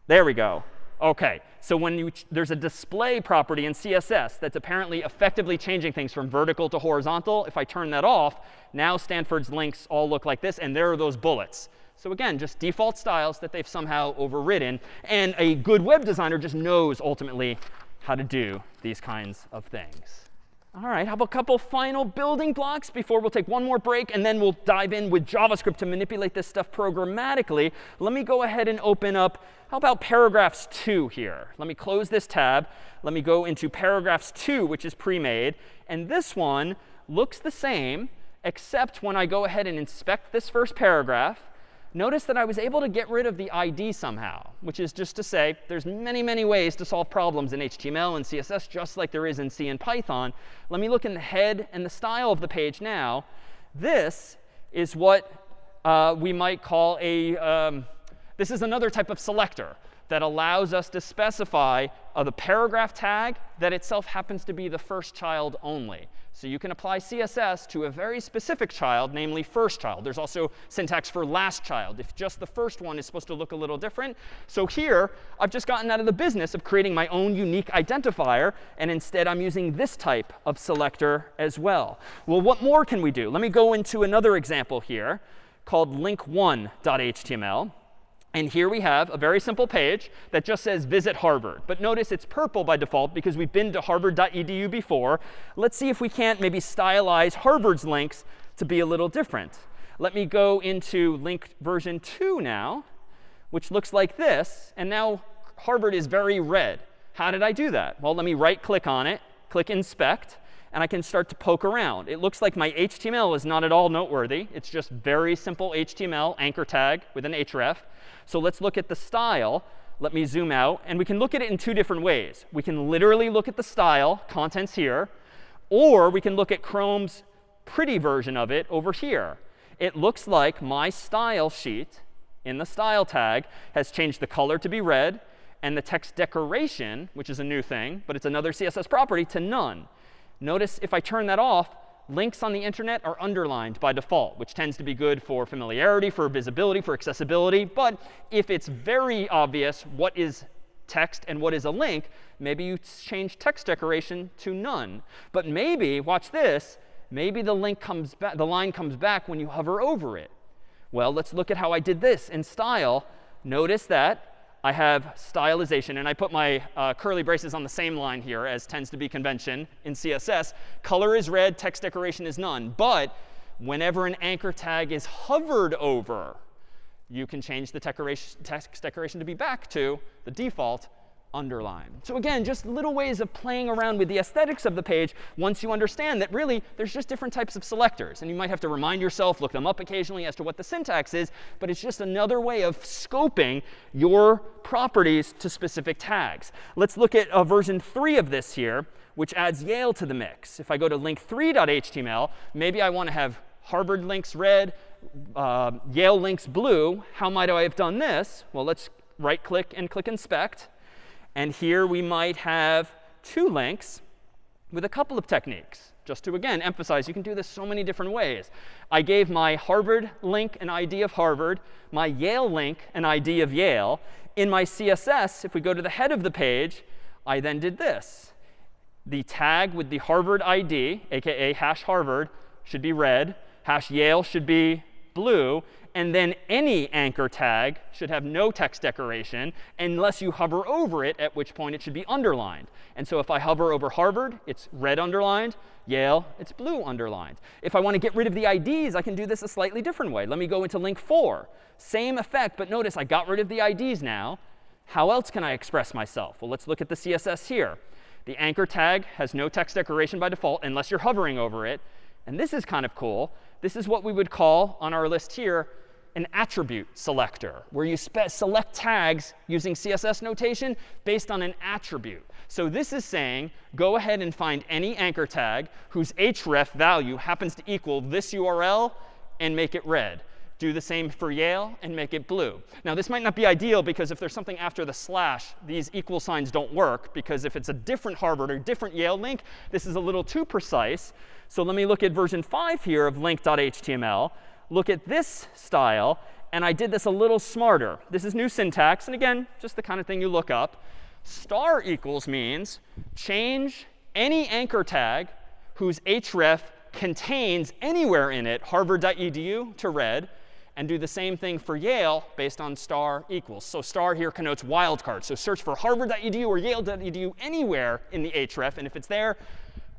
There we go. OK, so when you, there's a display property in CSS that's apparently effectively changing things from vertical to horizontal. If I turn that off, now Stanford's links all look like this. And there are those bullets. So again, just default styles that they've somehow overridden. And a good web designer just knows ultimately how to do these kinds of things. All right, how about a couple final building blocks before we'll take one more break, and then we'll dive in with JavaScript to manipulate this stuff programmatically. Let me go ahead and open up, how about paragraphs 2 here? Let me close this tab. Let me go into paragraphs 2, which is pre-made. And this one looks the same, except when I go ahead and inspect this first paragraph, notice that I was able to get rid of the ID somehow, which is just to say there's many, many ways to solve problems in HTML and CSS, just like there is in C and Python. Let me look in the head and the style of the page now. This is what uh, we might call a, um, this is another type of selector that allows us to specify uh, the paragraph tag that itself happens to be the first child only. So you can apply CSS to a very specific child, namely first child. There's also syntax for last child, if just the first one is supposed to look a little different. So here, I've just gotten out of the business of creating my own unique identifier. And instead, I'm using this type of selector as well. Well, what more can we do? Let me go into another example here called link1.html. And here we have a very simple page that just says visit Harvard. But notice it's purple by default because we've been to harvard.edu before. Let's see if we can't maybe stylize Harvard's links to be a little different. Let me go into link version 2 now, which looks like this. And now Harvard is very red. How did I do that? Well, let me right click on it, click inspect and I can start to poke around. It looks like my HTML is not at all noteworthy. It's just very simple HTML anchor tag with an href. So let's look at the style. Let me zoom out. And we can look at it in two different ways. We can literally look at the style, contents here. Or we can look at Chrome's pretty version of it over here. It looks like my style sheet in the style tag has changed the color to be red and the text decoration, which is a new thing, but it's another CSS property, to none. Notice if I turn that off, links on the internet are underlined by default, which tends to be good for familiarity, for visibility, for accessibility. But if it's very obvious what is text and what is a link, maybe you change text decoration to none. But maybe, watch this, maybe the link comes back, the line comes back when you hover over it. Well, let's look at how I did this in style. Notice that I have stylization. And I put my uh, curly braces on the same line here, as tends to be convention in CSS. Color is red, text decoration is none. But whenever an anchor tag is hovered over, you can change the text decoration to be back to the default underline. So again, just little ways of playing around with the aesthetics of the page once you understand that really there's just different types of selectors. And you might have to remind yourself, look them up occasionally as to what the syntax is. But it's just another way of scoping your properties to specific tags. Let's look at uh, version 3 of this here, which adds Yale to the mix. If I go to link3.html, maybe I want to have Harvard links red, uh, Yale links blue. How might I have done this? Well, let's right click and click inspect. And here we might have two links with a couple of techniques. Just to, again, emphasize, you can do this so many different ways. I gave my Harvard link an ID of Harvard, my Yale link an ID of Yale. In my CSS, if we go to the head of the page, I then did this. The tag with the Harvard ID, aka hash Harvard, should be red. Hash Yale should be blue. And then any anchor tag should have no text decoration unless you hover over it, at which point it should be underlined. And so if I hover over Harvard, it's red underlined. Yale, it's blue underlined. If I want to get rid of the IDs, I can do this a slightly different way. Let me go into link 4. Same effect, but notice I got rid of the IDs now. How else can I express myself? Well, let's look at the CSS here. The anchor tag has no text decoration by default unless you're hovering over it. And this is kind of cool. This is what we would call on our list here an attribute selector, where you select tags using CSS notation based on an attribute. So this is saying, go ahead and find any anchor tag whose href value happens to equal this URL and make it red. Do the same for Yale and make it blue. Now, this might not be ideal because if there's something after the slash, these equal signs don't work. Because if it's a different Harvard or different Yale link, this is a little too precise. So let me look at version 5 here of link.html look at this style. And I did this a little smarter. This is new syntax. And again, just the kind of thing you look up. Star equals means change any anchor tag whose href contains anywhere in it harvard.edu to red and do the same thing for Yale based on star equals. So star here connotes wildcard. So search for harvard.edu or yale.edu anywhere in the href. And if it's there,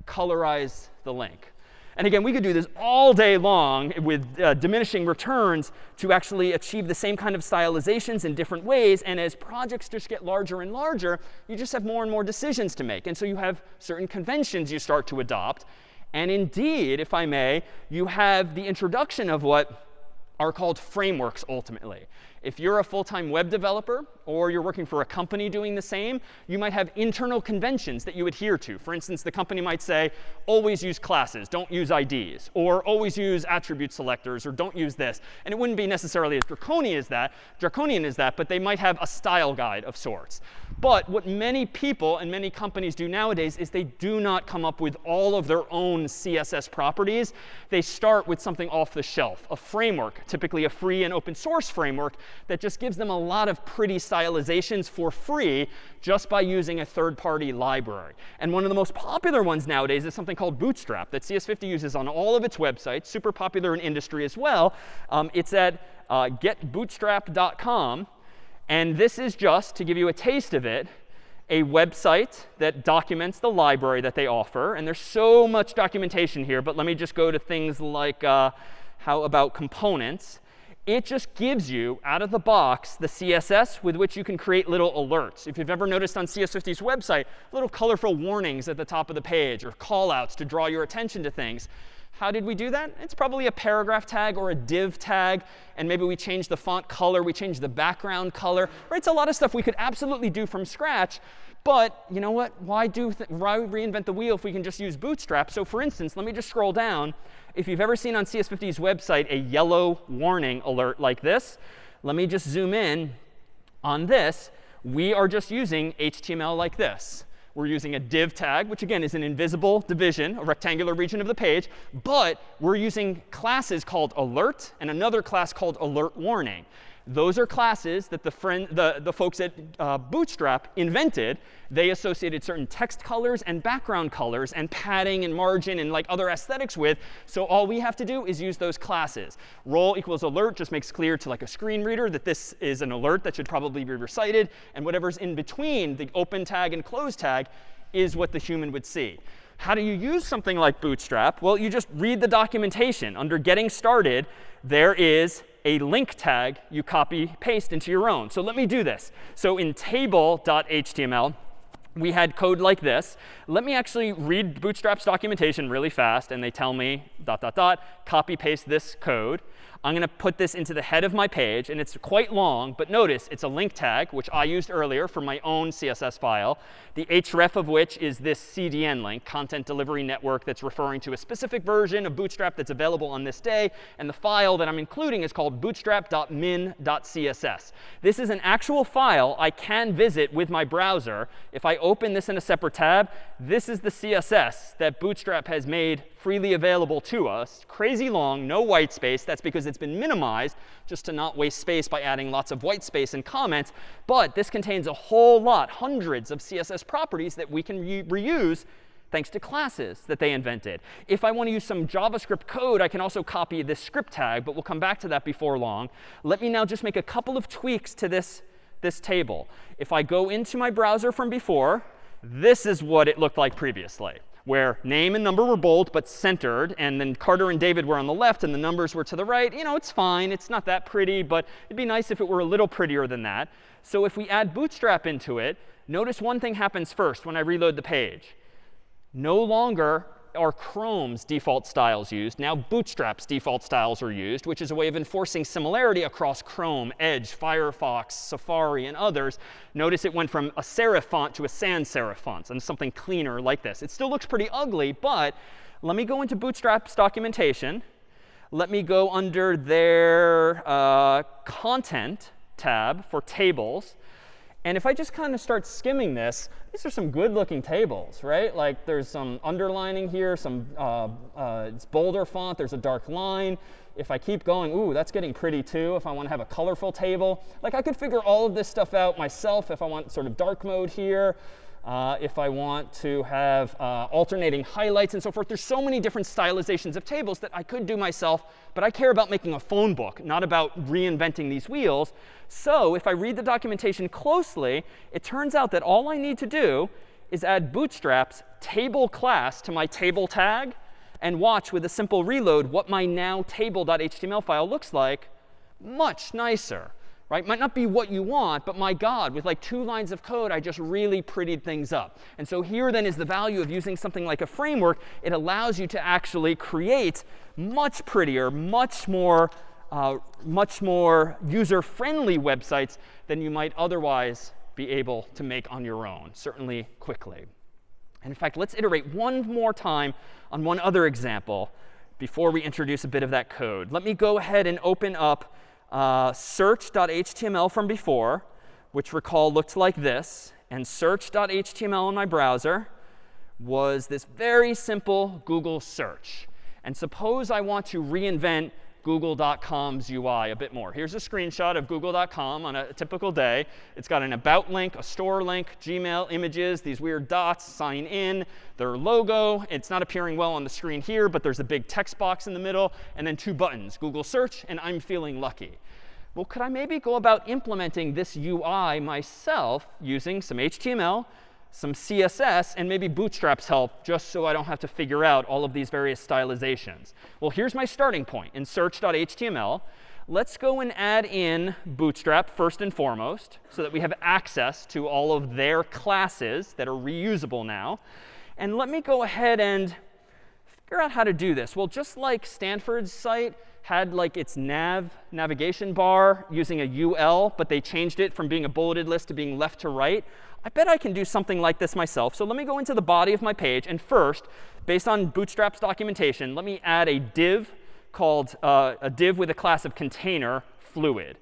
colorize the link. And again, we could do this all day long with uh, diminishing returns to actually achieve the same kind of stylizations in different ways. And as projects just get larger and larger, you just have more and more decisions to make. And so you have certain conventions you start to adopt. And indeed, if I may, you have the introduction of what are called frameworks ultimately. If you're a full-time web developer or you're working for a company doing the same, you might have internal conventions that you adhere to. For instance, the company might say, always use classes, don't use IDs, or always use attribute selectors, or don't use this. And it wouldn't be necessarily as draconian as that, draconian as that, but they might have a style guide of sorts. But what many people and many companies do nowadays is they do not come up with all of their own CSS properties. They start with something off the shelf, a framework, typically a free and open source framework that just gives them a lot of pretty stylizations for free just by using a third-party library. And one of the most popular ones nowadays is something called Bootstrap that CS50 uses on all of its websites, super popular in industry as well. Um, it's at uh, getbootstrap.com. And this is just, to give you a taste of it, a website that documents the library that they offer. And there's so much documentation here, but let me just go to things like uh, how about components. It just gives you, out of the box, the CSS with which you can create little alerts. If you've ever noticed on CS50's website, little colorful warnings at the top of the page or callouts to draw your attention to things. How did we do that? It's probably a paragraph tag or a div tag. And maybe we change the font color. We change the background color. Right? It's a lot of stuff we could absolutely do from scratch. But you know what? Why, do why reinvent the wheel if we can just use Bootstrap? So for instance, let me just scroll down. If you've ever seen on CS50's website a yellow warning alert like this, let me just zoom in on this we are just using HTML like this. We're using a div tag, which again is an invisible division, a rectangular region of the page. But we're using classes called alert and another class called alert warning. Those are classes that the, friend, the, the folks at uh, Bootstrap invented. They associated certain text colors and background colors and padding and margin and like other aesthetics with. So all we have to do is use those classes. Role equals alert just makes clear to like a screen reader that this is an alert that should probably be recited. And whatever's in between the open tag and close tag is what the human would see. How do you use something like Bootstrap? Well, you just read the documentation. Under Getting Started, there is a link tag you copy paste into your own. So let me do this. So in table.html, we had code like this. Let me actually read Bootstrap's documentation really fast. And they tell me, dot, dot, dot, copy paste this code. I'm going to put this into the head of my page. And it's quite long. But notice it's a link tag, which I used earlier for my own CSS file, the href of which is this CDN link, Content Delivery Network, that's referring to a specific version of Bootstrap that's available on this day. And the file that I'm including is called bootstrap.min.css. This is an actual file I can visit with my browser. If I open this in a separate tab, this is the CSS that Bootstrap has made freely available to us. Crazy long, no white space. That's because it's been minimized just to not waste space by adding lots of white space and comments. But this contains a whole lot, hundreds of CSS properties that we can re reuse thanks to classes that they invented. If I want to use some JavaScript code, I can also copy this script tag. But we'll come back to that before long. Let me now just make a couple of tweaks to this, this table. If I go into my browser from before, this is what it looked like previously where name and number were bold but centered, and then Carter and David were on the left and the numbers were to the right. You know, it's fine. It's not that pretty, but it'd be nice if it were a little prettier than that. So if we add Bootstrap into it, notice one thing happens first when I reload the page. No longer are Chrome's default styles used. Now Bootstrap's default styles are used, which is a way of enforcing similarity across Chrome, Edge, Firefox, Safari, and others. Notice it went from a serif font to a sans serif font and something cleaner like this. It still looks pretty ugly, but let me go into Bootstrap's documentation. Let me go under their uh, content tab for tables. And if I just kind of start skimming this, these are some good looking tables, right? Like there's some underlining here, some uh, uh, it's bolder font, there's a dark line. If I keep going, ooh, that's getting pretty too. If I want to have a colorful table, like I could figure all of this stuff out myself if I want sort of dark mode here. Uh, if I want to have uh, alternating highlights and so forth. There's so many different stylizations of tables that I could do myself. But I care about making a phone book, not about reinventing these wheels. So if I read the documentation closely, it turns out that all I need to do is add Bootstrap's table class to my table tag and watch with a simple reload what my now table.html file looks like much nicer right? Might not be what you want, but my God, with like two lines of code, I just really prettied things up. And so here then is the value of using something like a framework. It allows you to actually create much prettier, much more, uh, much more user-friendly websites than you might otherwise be able to make on your own, certainly quickly. And in fact, let's iterate one more time on one other example before we introduce a bit of that code. Let me go ahead and open up uh, search.html from before, which recall looked like this. And search.html in my browser was this very simple Google search. And suppose I want to reinvent google.com's UI a bit more. Here's a screenshot of google.com on a typical day. It's got an about link, a store link, Gmail, images, these weird dots, sign in, their logo. It's not appearing well on the screen here, but there's a big text box in the middle, and then two buttons, Google Search and I'm feeling lucky. Well, could I maybe go about implementing this UI myself using some HTML, some CSS, and maybe Bootstrap's help, just so I don't have to figure out all of these various stylizations. Well, here's my starting point in search.html. Let's go and add in Bootstrap first and foremost, so that we have access to all of their classes that are reusable now. And let me go ahead and figure out how to do this. Well, just like Stanford's site had like its nav navigation bar using a UL, but they changed it from being a bulleted list to being left to right. I bet I can do something like this myself. So let me go into the body of my page. And first, based on Bootstrap's documentation, let me add a div called uh, a div with a class of container fluid.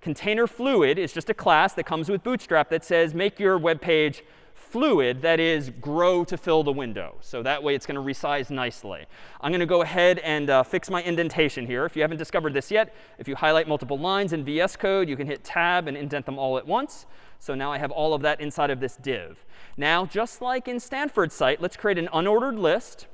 Container fluid is just a class that comes with Bootstrap that says make your web page fluid, that is, grow to fill the window. So that way it's going to resize nicely. I'm going to go ahead and uh, fix my indentation here. If you haven't discovered this yet, if you highlight multiple lines in VS Code, you can hit Tab and indent them all at once. So now I have all of that inside of this div. Now, just like in Stanford's site, let's create an unordered list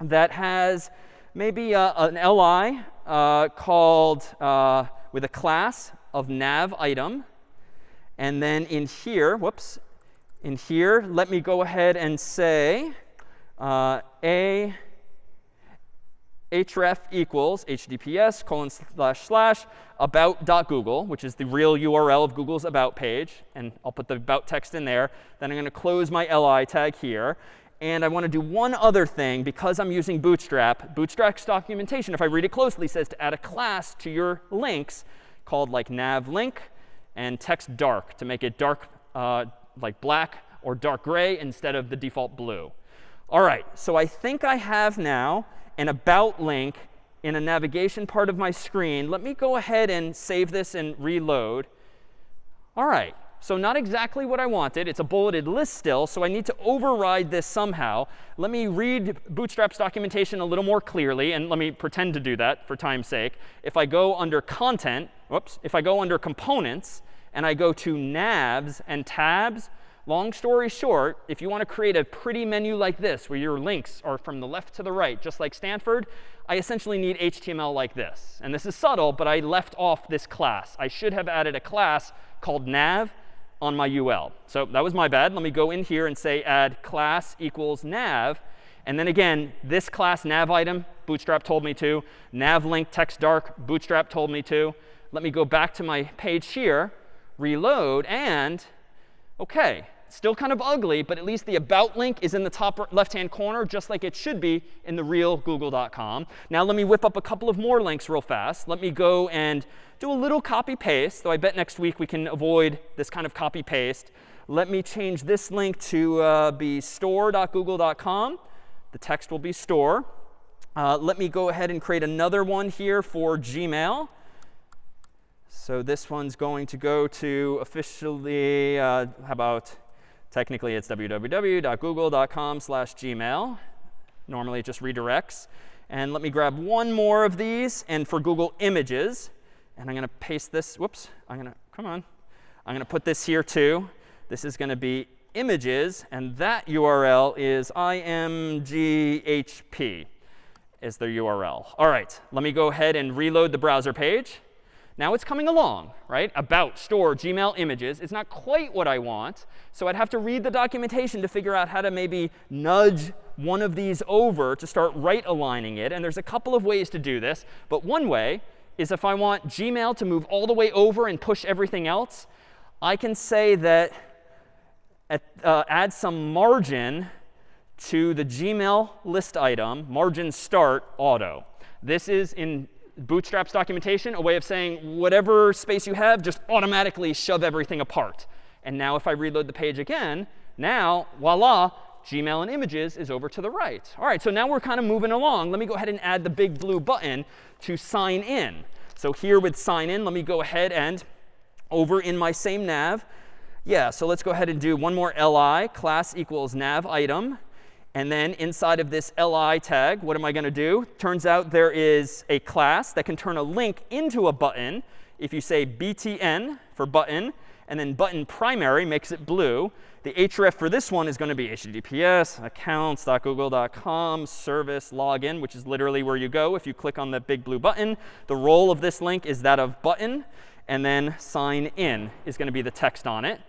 that has maybe uh, an li uh, called uh, with a class of nav item. And then in here, whoops, in here, let me go ahead and say uh, a href equals https colon slash slash about.google, which is the real URL of Google's about page. And I'll put the about text in there. Then I'm going to close my li tag here. And I want to do one other thing because I'm using Bootstrap. Bootstrap's documentation, if I read it closely, says to add a class to your links called like nav link and text dark to make it dark uh, like black or dark gray instead of the default blue. All right, so I think I have now an about link in a navigation part of my screen. Let me go ahead and save this and reload. All right, so not exactly what I wanted. It's a bulleted list still, so I need to override this somehow. Let me read Bootstrap's documentation a little more clearly, and let me pretend to do that for time's sake. If I go under content, whoops, if I go under components, and I go to navs and tabs, long story short, if you want to create a pretty menu like this, where your links are from the left to the right, just like Stanford, I essentially need HTML like this. And this is subtle, but I left off this class. I should have added a class called nav on my UL. So that was my bad. Let me go in here and say add class equals nav. And then again, this class nav item, Bootstrap told me to. Nav link text dark, Bootstrap told me to. Let me go back to my page here, reload, and OK, still kind of ugly, but at least the about link is in the top left-hand corner, just like it should be in the real google.com. Now let me whip up a couple of more links real fast. Let me go and do a little copy paste, though I bet next week we can avoid this kind of copy paste. Let me change this link to uh, be store.google.com. The text will be store. Uh, let me go ahead and create another one here for Gmail. So this one's going to go to officially, uh, how about Technically, it's www.google.com slash gmail. Normally, it just redirects. And let me grab one more of these. And for Google Images, and I'm going to paste this. Whoops. I'm going to, come on. I'm going to put this here too. This is going to be images. And that URL is imghp is the URL. All right. Let me go ahead and reload the browser page. Now it's coming along, right? About, store, Gmail images. It's not quite what I want. So I'd have to read the documentation to figure out how to maybe nudge one of these over to start right aligning it. And there's a couple of ways to do this. But one way is if I want Gmail to move all the way over and push everything else, I can say that at, uh, add some margin to the Gmail list item, margin start auto. This is in Bootstrap's documentation a way of saying whatever space you have, just automatically shove everything apart. And now if I reload the page again, now, voila, Gmail and images is over to the right. All right, so now we're kind of moving along. Let me go ahead and add the big blue button to sign in. So here with sign in, let me go ahead and over in my same nav. Yeah, so let's go ahead and do one more li, class equals nav item. And then inside of this li tag, what am I going to do? Turns out there is a class that can turn a link into a button. If you say btn for button, and then button primary makes it blue, the href for this one is going to be https accounts.google.com service login, which is literally where you go if you click on the big blue button. The role of this link is that of button. And then sign in is going to be the text on it.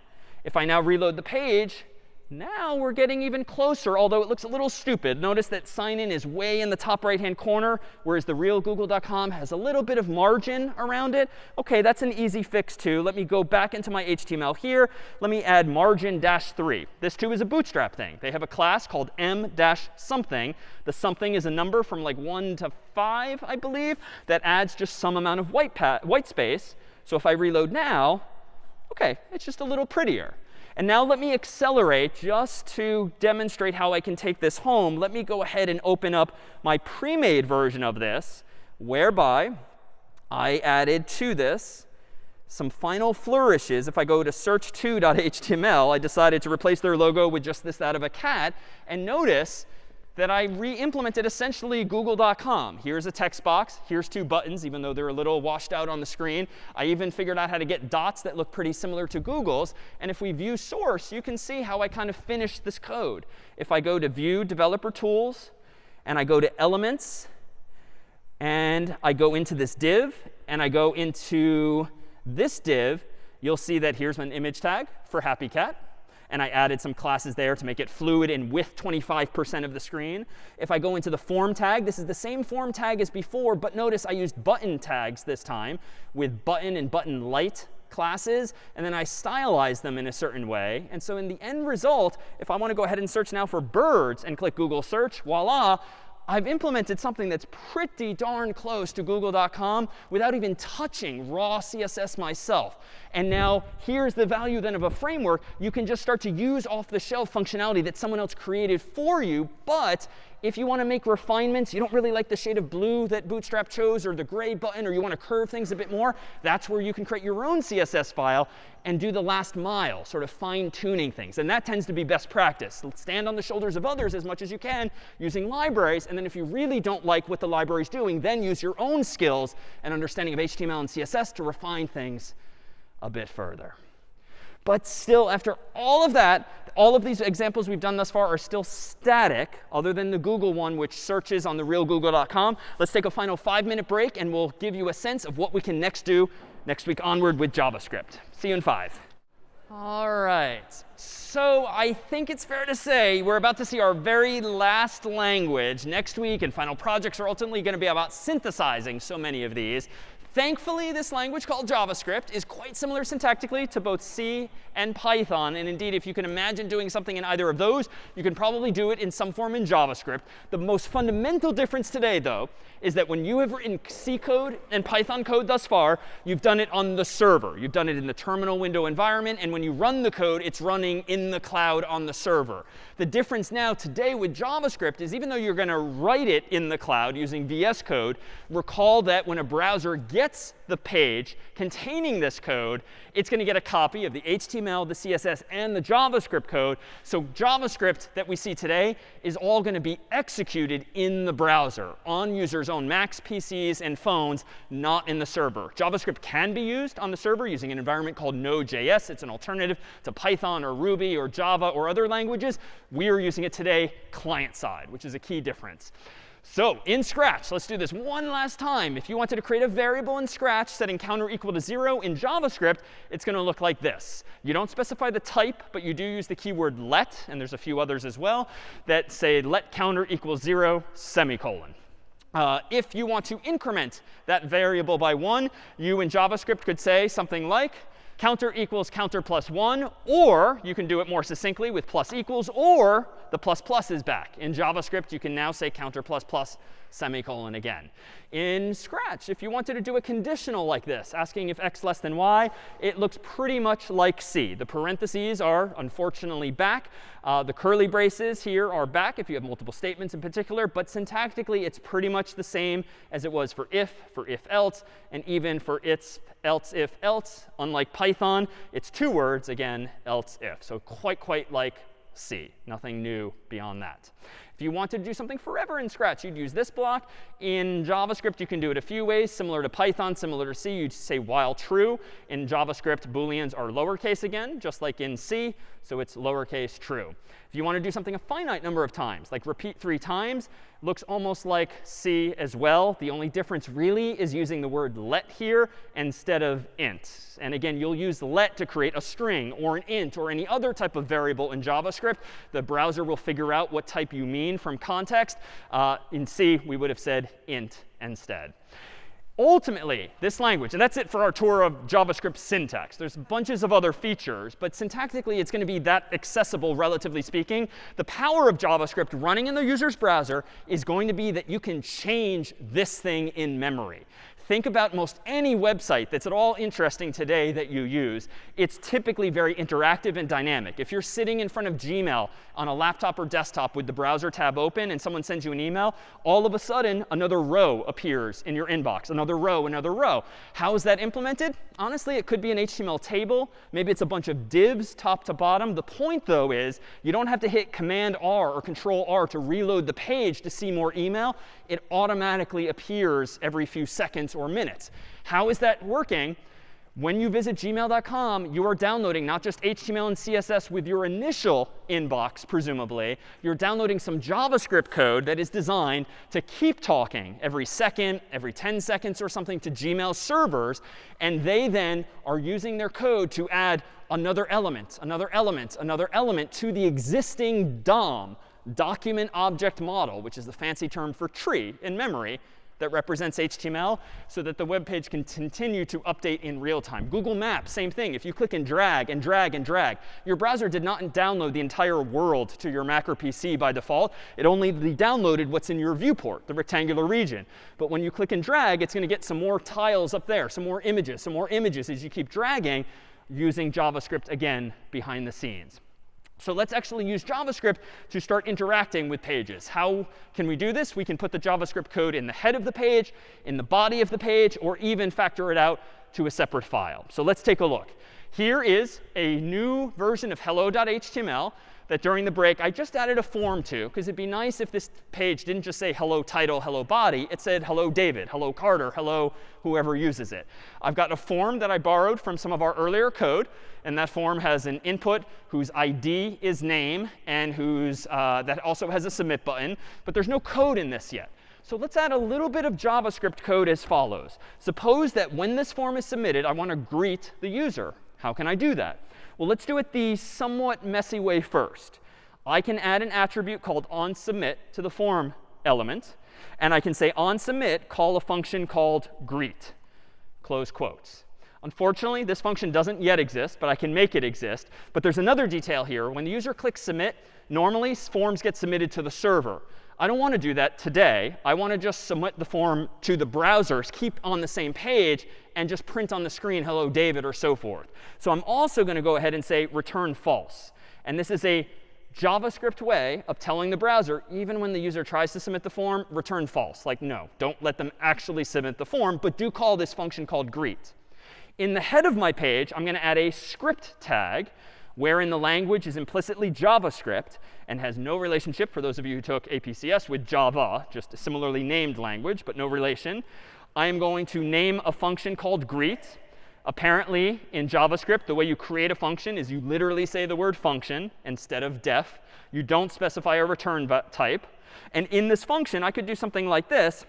If I now reload the page, now we're getting even closer, although it looks a little stupid. Notice that sign in is way in the top right-hand corner, whereas the real google.com has a little bit of margin around it. OK, that's an easy fix too. Let me go back into my HTML here. Let me add margin dash 3. This too is a bootstrap thing. They have a class called m dash something. The something is a number from like 1 to 5, I believe, that adds just some amount of white, white space. So if I reload now, OK, it's just a little prettier. And now let me accelerate just to demonstrate how I can take this home. Let me go ahead and open up my pre-made version of this, whereby I added to this some final flourishes. If I go to search2.html, I decided to replace their logo with just this, that of a cat. And notice that I re-implemented essentially google.com. Here's a text box. Here's two buttons, even though they're a little washed out on the screen. I even figured out how to get dots that look pretty similar to Google's. And if we view source, you can see how I kind of finished this code. If I go to View Developer Tools, and I go to Elements, and I go into this div, and I go into this div, you'll see that here's an image tag for Happy Cat and I added some classes there to make it fluid and with 25% of the screen. If I go into the form tag, this is the same form tag as before, but notice I used button tags this time with button and button light classes, and then I stylize them in a certain way. And so in the end result, if I want to go ahead and search now for birds and click Google search, voila, I've implemented something that's pretty darn close to google.com without even touching raw CSS myself. And now here's the value then of a framework. You can just start to use off-the-shelf functionality that someone else created for you. But if you want to make refinements, you don't really like the shade of blue that Bootstrap chose or the gray button, or you want to curve things a bit more, that's where you can create your own CSS file and do the last mile, sort of fine-tuning things. And that tends to be best practice. Stand on the shoulders of others as much as you can using libraries. And then if you really don't like what the library is doing, then use your own skills and understanding of HTML and CSS to refine things a bit further. But still, after all of that, all of these examples we've done thus far are still static, other than the Google one, which searches on the real google.com. Let's take a final five-minute break, and we'll give you a sense of what we can next do next week onward with JavaScript. See you in five. All right. So I think it's fair to say we're about to see our very last language next week, and final projects are ultimately going to be about synthesizing so many of these. Thankfully, this language called JavaScript is quite similar syntactically to both C and Python. And indeed, if you can imagine doing something in either of those, you can probably do it in some form in JavaScript. The most fundamental difference today, though, is that when you have written C code and Python code thus far, you've done it on the server. You've done it in the terminal window environment. And when you run the code, it's running in the cloud on the server. The difference now today with JavaScript is even though you're going to write it in the cloud using VS Code, recall that when a browser gets the page containing this code, it's going to get a copy of the HTML, the CSS, and the JavaScript code. So JavaScript that we see today is all going to be executed in the browser on users' own Macs, PCs, and phones, not in the server. JavaScript can be used on the server using an environment called Node.js. It's an alternative to Python or Ruby or Java or other languages. We are using it today client side, which is a key difference. So in Scratch, let's do this one last time. If you wanted to create a variable in Scratch setting counter equal to 0 in JavaScript, it's going to look like this. You don't specify the type, but you do use the keyword let, and there's a few others as well, that say let counter equals 0 semicolon. Uh, if you want to increment that variable by 1, you in JavaScript could say something like counter equals counter plus 1, or you can do it more succinctly with plus equals, or the plus plus is back. In JavaScript, you can now say counter plus plus semicolon again. In Scratch, if you wanted to do a conditional like this, asking if x less than y, it looks pretty much like C. The parentheses are unfortunately back. Uh, the curly braces here are back if you have multiple statements in particular. But syntactically, it's pretty much the same as it was for if, for if else, and even for its else if else. Unlike Python, it's two words, again, else if. So quite, quite like C. Nothing new beyond that. If you wanted to do something forever in Scratch, you'd use this block. In JavaScript, you can do it a few ways, similar to Python, similar to C. You'd say while true. In JavaScript, Booleans are lowercase again, just like in C. So it's lowercase true. If you want to do something a finite number of times, like repeat three times, looks almost like C as well. The only difference really is using the word let here instead of int. And again, you'll use let to create a string or an int or any other type of variable in JavaScript. The browser will figure out what type you mean from context. Uh, in C, we would have said int instead. Ultimately, this language, and that's it for our tour of JavaScript syntax. There's bunches of other features, but syntactically, it's going to be that accessible, relatively speaking. The power of JavaScript running in the user's browser is going to be that you can change this thing in memory. Think about most any website that's at all interesting today that you use, it's typically very interactive and dynamic. If you're sitting in front of Gmail on a laptop or desktop with the browser tab open and someone sends you an email, all of a sudden another row appears in your inbox, another row, another row. How is that implemented? Honestly, it could be an HTML table. Maybe it's a bunch of divs top to bottom. The point, though, is you don't have to hit Command R or Control R to reload the page to see more email. It automatically appears every few seconds or minutes. How is that working? When you visit gmail.com, you are downloading not just HTML and CSS with your initial inbox, presumably. You're downloading some JavaScript code that is designed to keep talking every second, every 10 seconds or something to Gmail servers. And they then are using their code to add another element, another element, another element to the existing DOM, document object model, which is the fancy term for tree in memory that represents HTML so that the web page can continue to update in real time. Google Maps, same thing. If you click and drag and drag and drag, your browser did not download the entire world to your Mac or PC by default. It only downloaded what's in your viewport, the rectangular region. But when you click and drag, it's going to get some more tiles up there, some more images, some more images as you keep dragging using JavaScript again behind the scenes. So let's actually use JavaScript to start interacting with pages. How can we do this? We can put the JavaScript code in the head of the page, in the body of the page, or even factor it out to a separate file. So let's take a look. Here is a new version of hello.html that during the break I just added a form to, because it'd be nice if this page didn't just say hello title, hello body. It said hello David, hello Carter, hello whoever uses it. I've got a form that I borrowed from some of our earlier code. And that form has an input whose ID is name and whose, uh, that also has a submit button. But there's no code in this yet. So let's add a little bit of JavaScript code as follows. Suppose that when this form is submitted, I want to greet the user. How can I do that? Well, let's do it the somewhat messy way first. I can add an attribute called onSubmit to the form element. And I can say onSubmit, call a function called greet, close quotes. Unfortunately, this function doesn't yet exist, but I can make it exist. But there's another detail here. When the user clicks submit, normally forms get submitted to the server. I don't want to do that today. I want to just submit the form to the browsers, keep on the same page, and just print on the screen, hello, David, or so forth. So I'm also going to go ahead and say return false. And this is a JavaScript way of telling the browser, even when the user tries to submit the form, return false. Like, no, don't let them actually submit the form, but do call this function called greet. In the head of my page, I'm going to add a script tag wherein the language is implicitly JavaScript and has no relationship, for those of you who took APCS, with Java, just a similarly named language, but no relation. I am going to name a function called greet. Apparently, in JavaScript, the way you create a function is you literally say the word function instead of def. You don't specify a return type. And in this function, I could do something like this.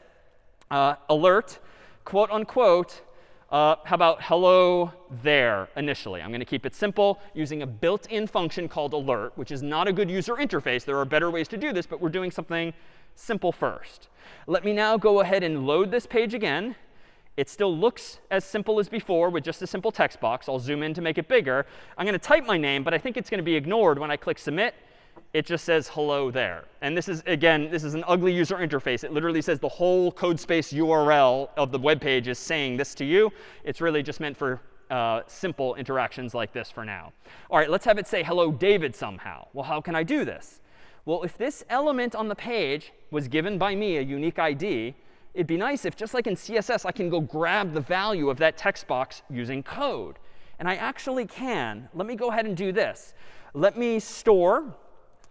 Uh, alert, quote unquote, uh, how about hello there initially? I'm going to keep it simple using a built-in function called alert, which is not a good user interface. There are better ways to do this, but we're doing something simple first. Let me now go ahead and load this page again. It still looks as simple as before with just a simple text box. I'll zoom in to make it bigger. I'm going to type my name, but I think it's going to be ignored when I click submit it just says hello there. And this is, again, this is an ugly user interface. It literally says the whole Codespace URL of the web page is saying this to you. It's really just meant for uh, simple interactions like this for now. All right, let's have it say hello David somehow. Well, how can I do this? Well, if this element on the page was given by me a unique ID, it'd be nice if just like in CSS, I can go grab the value of that text box using code. And I actually can. Let me go ahead and do this. Let me store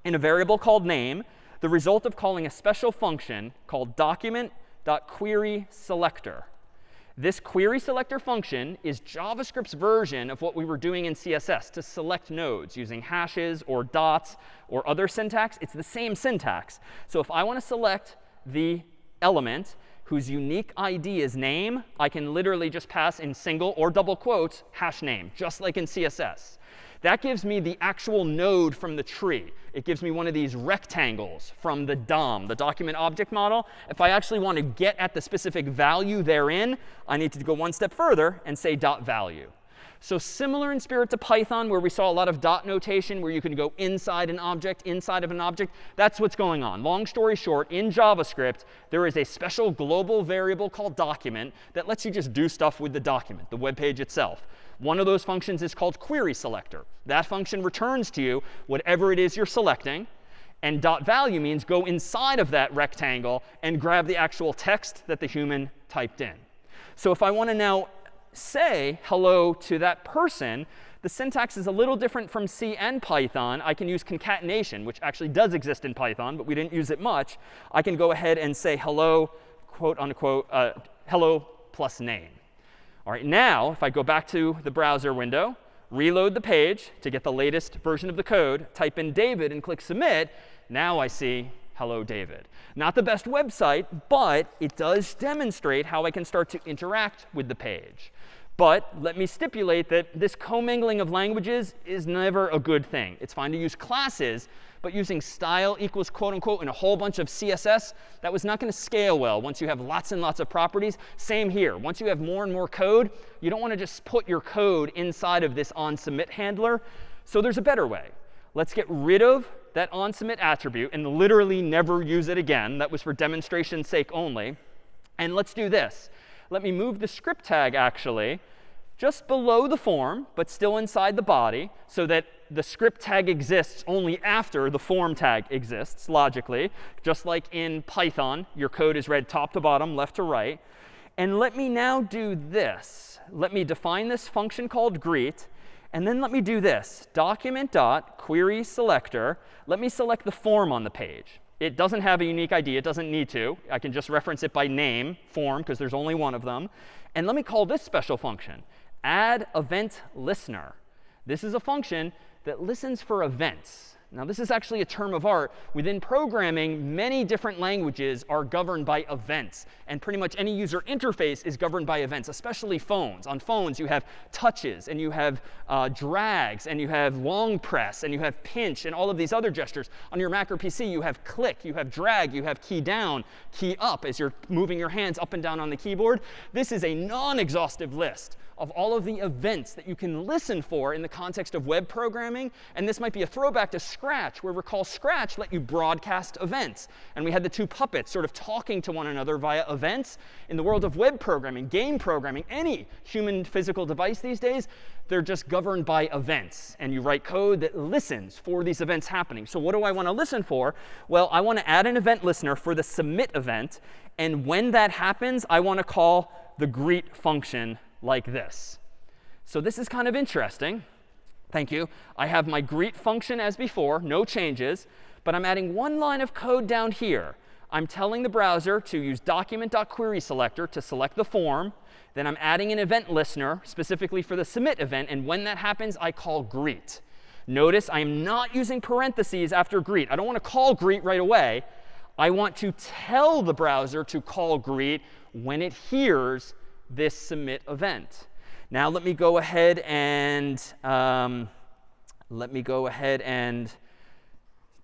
in a variable called name the result of calling a special function called document.querySelector. This query selector function is JavaScript's version of what we were doing in CSS to select nodes using hashes or dots or other syntax. It's the same syntax. So if I want to select the element whose unique ID is name, I can literally just pass in single or double quotes hash name, just like in CSS. That gives me the actual node from the tree. It gives me one of these rectangles from the DOM, the document object model. If I actually want to get at the specific value therein, I need to go one step further and say dot value. So similar in spirit to Python, where we saw a lot of dot notation, where you can go inside an object, inside of an object. That's what's going on. Long story short, in JavaScript, there is a special global variable called document that lets you just do stuff with the document, the web page itself. One of those functions is called query selector. That function returns to you whatever it is you're selecting. And dot value means go inside of that rectangle and grab the actual text that the human typed in. So if I want to now say hello to that person, the syntax is a little different from C and Python. I can use concatenation, which actually does exist in Python, but we didn't use it much. I can go ahead and say hello, quote unquote, uh, hello plus name. All right, now if I go back to the browser window, reload the page to get the latest version of the code, type in David and click submit, now I see hello David. Not the best website, but it does demonstrate how I can start to interact with the page. But let me stipulate that this commingling of languages is never a good thing. It's fine to use classes, but using style equals quote unquote in a whole bunch of CSS, that was not going to scale well once you have lots and lots of properties. Same here. Once you have more and more code, you don't want to just put your code inside of this onSubmit handler. So there's a better way. Let's get rid of that onSubmit attribute and literally never use it again. That was for demonstration's sake only. And let's do this. Let me move the script tag, actually, just below the form, but still inside the body, so that the script tag exists only after the form tag exists, logically. Just like in Python, your code is read top to bottom, left to right. And let me now do this. Let me define this function called greet. And then let me do this. Document dot query selector. Let me select the form on the page. It doesn't have a unique ID. It doesn't need to. I can just reference it by name, form, because there's only one of them. And let me call this special function, add event listener. This is a function that listens for events. Now, this is actually a term of art. Within programming, many different languages are governed by events. And pretty much any user interface is governed by events, especially phones. On phones, you have touches, and you have uh, drags, and you have long press, and you have pinch, and all of these other gestures. On your Mac or PC, you have click, you have drag, you have key down, key up as you're moving your hands up and down on the keyboard. This is a non-exhaustive list of all of the events that you can listen for in the context of web programming. And this might be a throwback to Scratch, where recall Scratch let you broadcast events. And we had the two puppets sort of talking to one another via events. In the world of web programming, game programming, any human physical device these days, they're just governed by events. And you write code that listens for these events happening. So what do I want to listen for? Well, I want to add an event listener for the submit event. And when that happens, I want to call the greet function like this. So this is kind of interesting. Thank you. I have my greet function as before, no changes. But I'm adding one line of code down here. I'm telling the browser to use document.querySelector to select the form. Then I'm adding an event listener specifically for the submit event. And when that happens, I call greet. Notice I am not using parentheses after greet. I don't want to call greet right away. I want to tell the browser to call greet when it hears this submit event. Now let me go ahead and um, let me go ahead and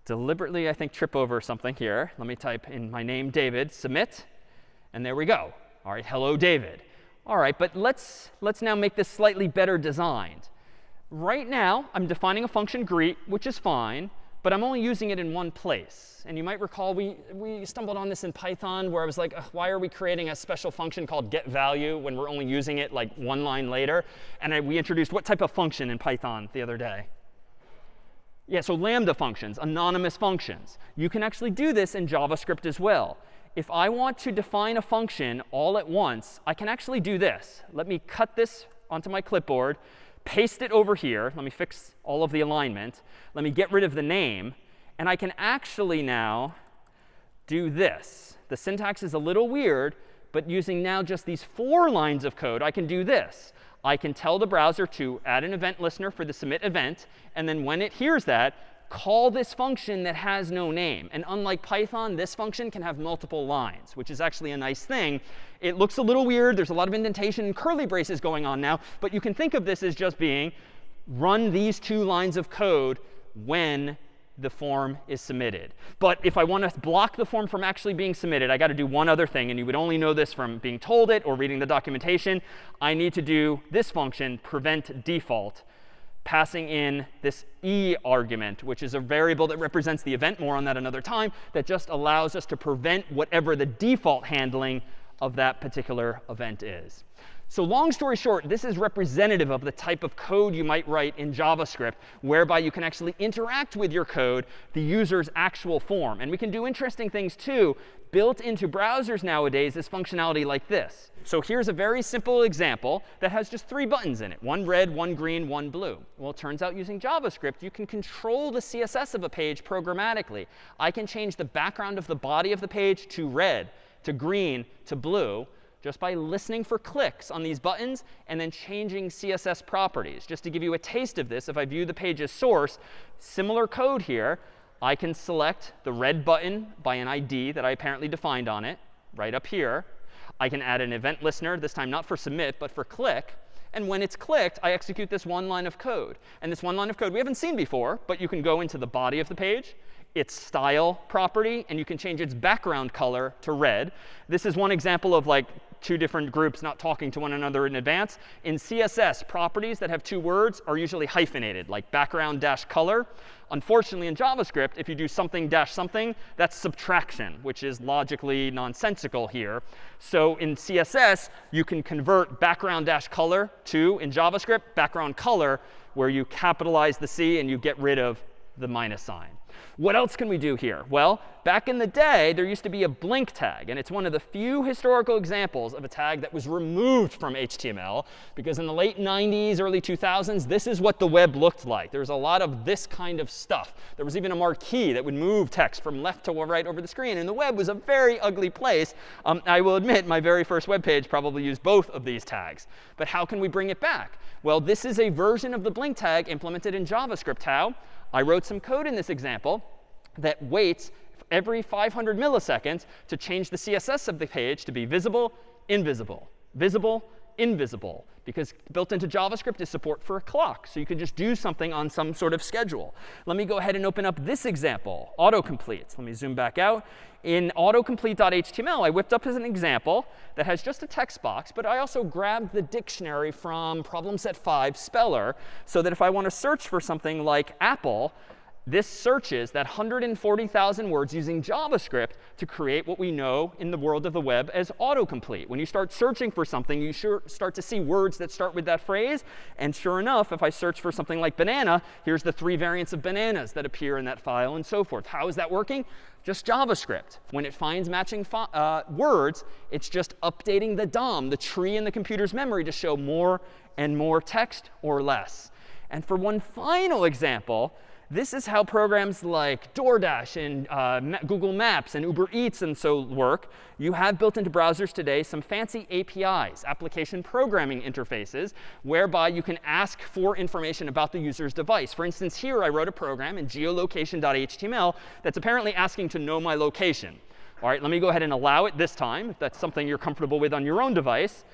deliberately, I think, trip over something here. Let me type in my name, David, submit, and there we go. All right, hello, David. All right, but let's, let's now make this slightly better designed. Right now, I'm defining a function greet, which is fine but I'm only using it in one place. And you might recall we, we stumbled on this in Python where I was like, why are we creating a special function called getValue when we're only using it like one line later? And I, we introduced what type of function in Python the other day? Yeah, so lambda functions, anonymous functions. You can actually do this in JavaScript as well. If I want to define a function all at once, I can actually do this. Let me cut this onto my clipboard paste it over here. Let me fix all of the alignment. Let me get rid of the name. And I can actually now do this. The syntax is a little weird, but using now just these four lines of code, I can do this. I can tell the browser to add an event listener for the submit event. And then when it hears that, call this function that has no name. And unlike Python, this function can have multiple lines, which is actually a nice thing. It looks a little weird. There's a lot of indentation and curly braces going on now. But you can think of this as just being run these two lines of code when the form is submitted. But if I want to block the form from actually being submitted, I got to do one other thing. And you would only know this from being told it or reading the documentation. I need to do this function, prevent default, passing in this e argument, which is a variable that represents the event. More on that another time. That just allows us to prevent whatever the default handling of that particular event is. So long story short, this is representative of the type of code you might write in JavaScript, whereby you can actually interact with your code, the user's actual form. And we can do interesting things too. Built into browsers nowadays is functionality like this. So here's a very simple example that has just three buttons in it. One red, one green, one blue. Well, it turns out using JavaScript, you can control the CSS of a page programmatically. I can change the background of the body of the page to red, to green, to blue just by listening for clicks on these buttons and then changing CSS properties. Just to give you a taste of this, if I view the page as source, similar code here, I can select the red button by an ID that I apparently defined on it, right up here. I can add an event listener, this time not for submit, but for click. And when it's clicked, I execute this one line of code. And this one line of code we haven't seen before, but you can go into the body of the page its style property, and you can change its background color to red. This is one example of like two different groups not talking to one another in advance. In CSS, properties that have two words are usually hyphenated, like background dash color. Unfortunately, in JavaScript, if you do something dash something, that's subtraction, which is logically nonsensical here. So in CSS, you can convert background dash color to, in JavaScript, background color, where you capitalize the C and you get rid of the minus sign. What else can we do here? Well, back in the day, there used to be a blink tag. And it's one of the few historical examples of a tag that was removed from HTML. Because in the late 90s, early 2000s, this is what the web looked like. There was a lot of this kind of stuff. There was even a marquee that would move text from left to right over the screen. And the web was a very ugly place. Um, I will admit, my very first web page probably used both of these tags. But how can we bring it back? Well, this is a version of the blink tag implemented in JavaScript. How? I wrote some code in this example that waits every 500 milliseconds to change the CSS of the page to be visible, invisible, visible, invisible. Because built into JavaScript is support for a clock. So you can just do something on some sort of schedule. Let me go ahead and open up this example, autocomplete. Let me zoom back out. In autocomplete.html, I whipped up as an example that has just a text box. But I also grabbed the dictionary from problem set 5, Speller, so that if I want to search for something like apple, this searches that 140,000 words using JavaScript to create what we know in the world of the web as autocomplete. When you start searching for something, you sure start to see words that start with that phrase. And sure enough, if I search for something like banana, here's the three variants of bananas that appear in that file and so forth. How is that working? Just JavaScript. When it finds matching uh, words, it's just updating the DOM, the tree in the computer's memory, to show more and more text or less. And for one final example, this is how programs like DoorDash and uh, Google Maps and Uber Eats and so work. You have built into browsers today some fancy APIs, application programming interfaces, whereby you can ask for information about the user's device. For instance, here I wrote a program in geolocation.html that's apparently asking to know my location. All right, let me go ahead and allow it this time, if that's something you're comfortable with on your own device.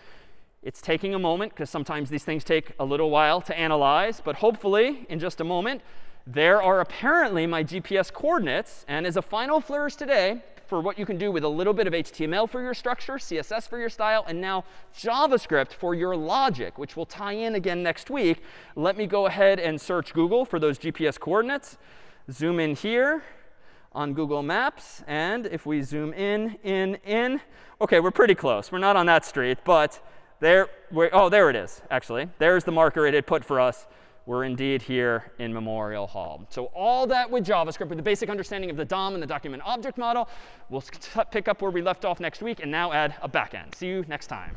It's taking a moment, because sometimes these things take a little while to analyze. But hopefully, in just a moment, there are apparently my GPS coordinates. And as a final flourish today for what you can do with a little bit of HTML for your structure, CSS for your style, and now JavaScript for your logic, which will tie in again next week, let me go ahead and search Google for those GPS coordinates. Zoom in here on Google Maps. And if we zoom in, in, in, OK, we're pretty close. We're not on that street. But there, oh, there it is, actually. There's the marker it had put for us we're indeed here in Memorial Hall. So all that with JavaScript, with the basic understanding of the DOM and the document object model, we'll pick up where we left off next week and now add a backend. See you next time.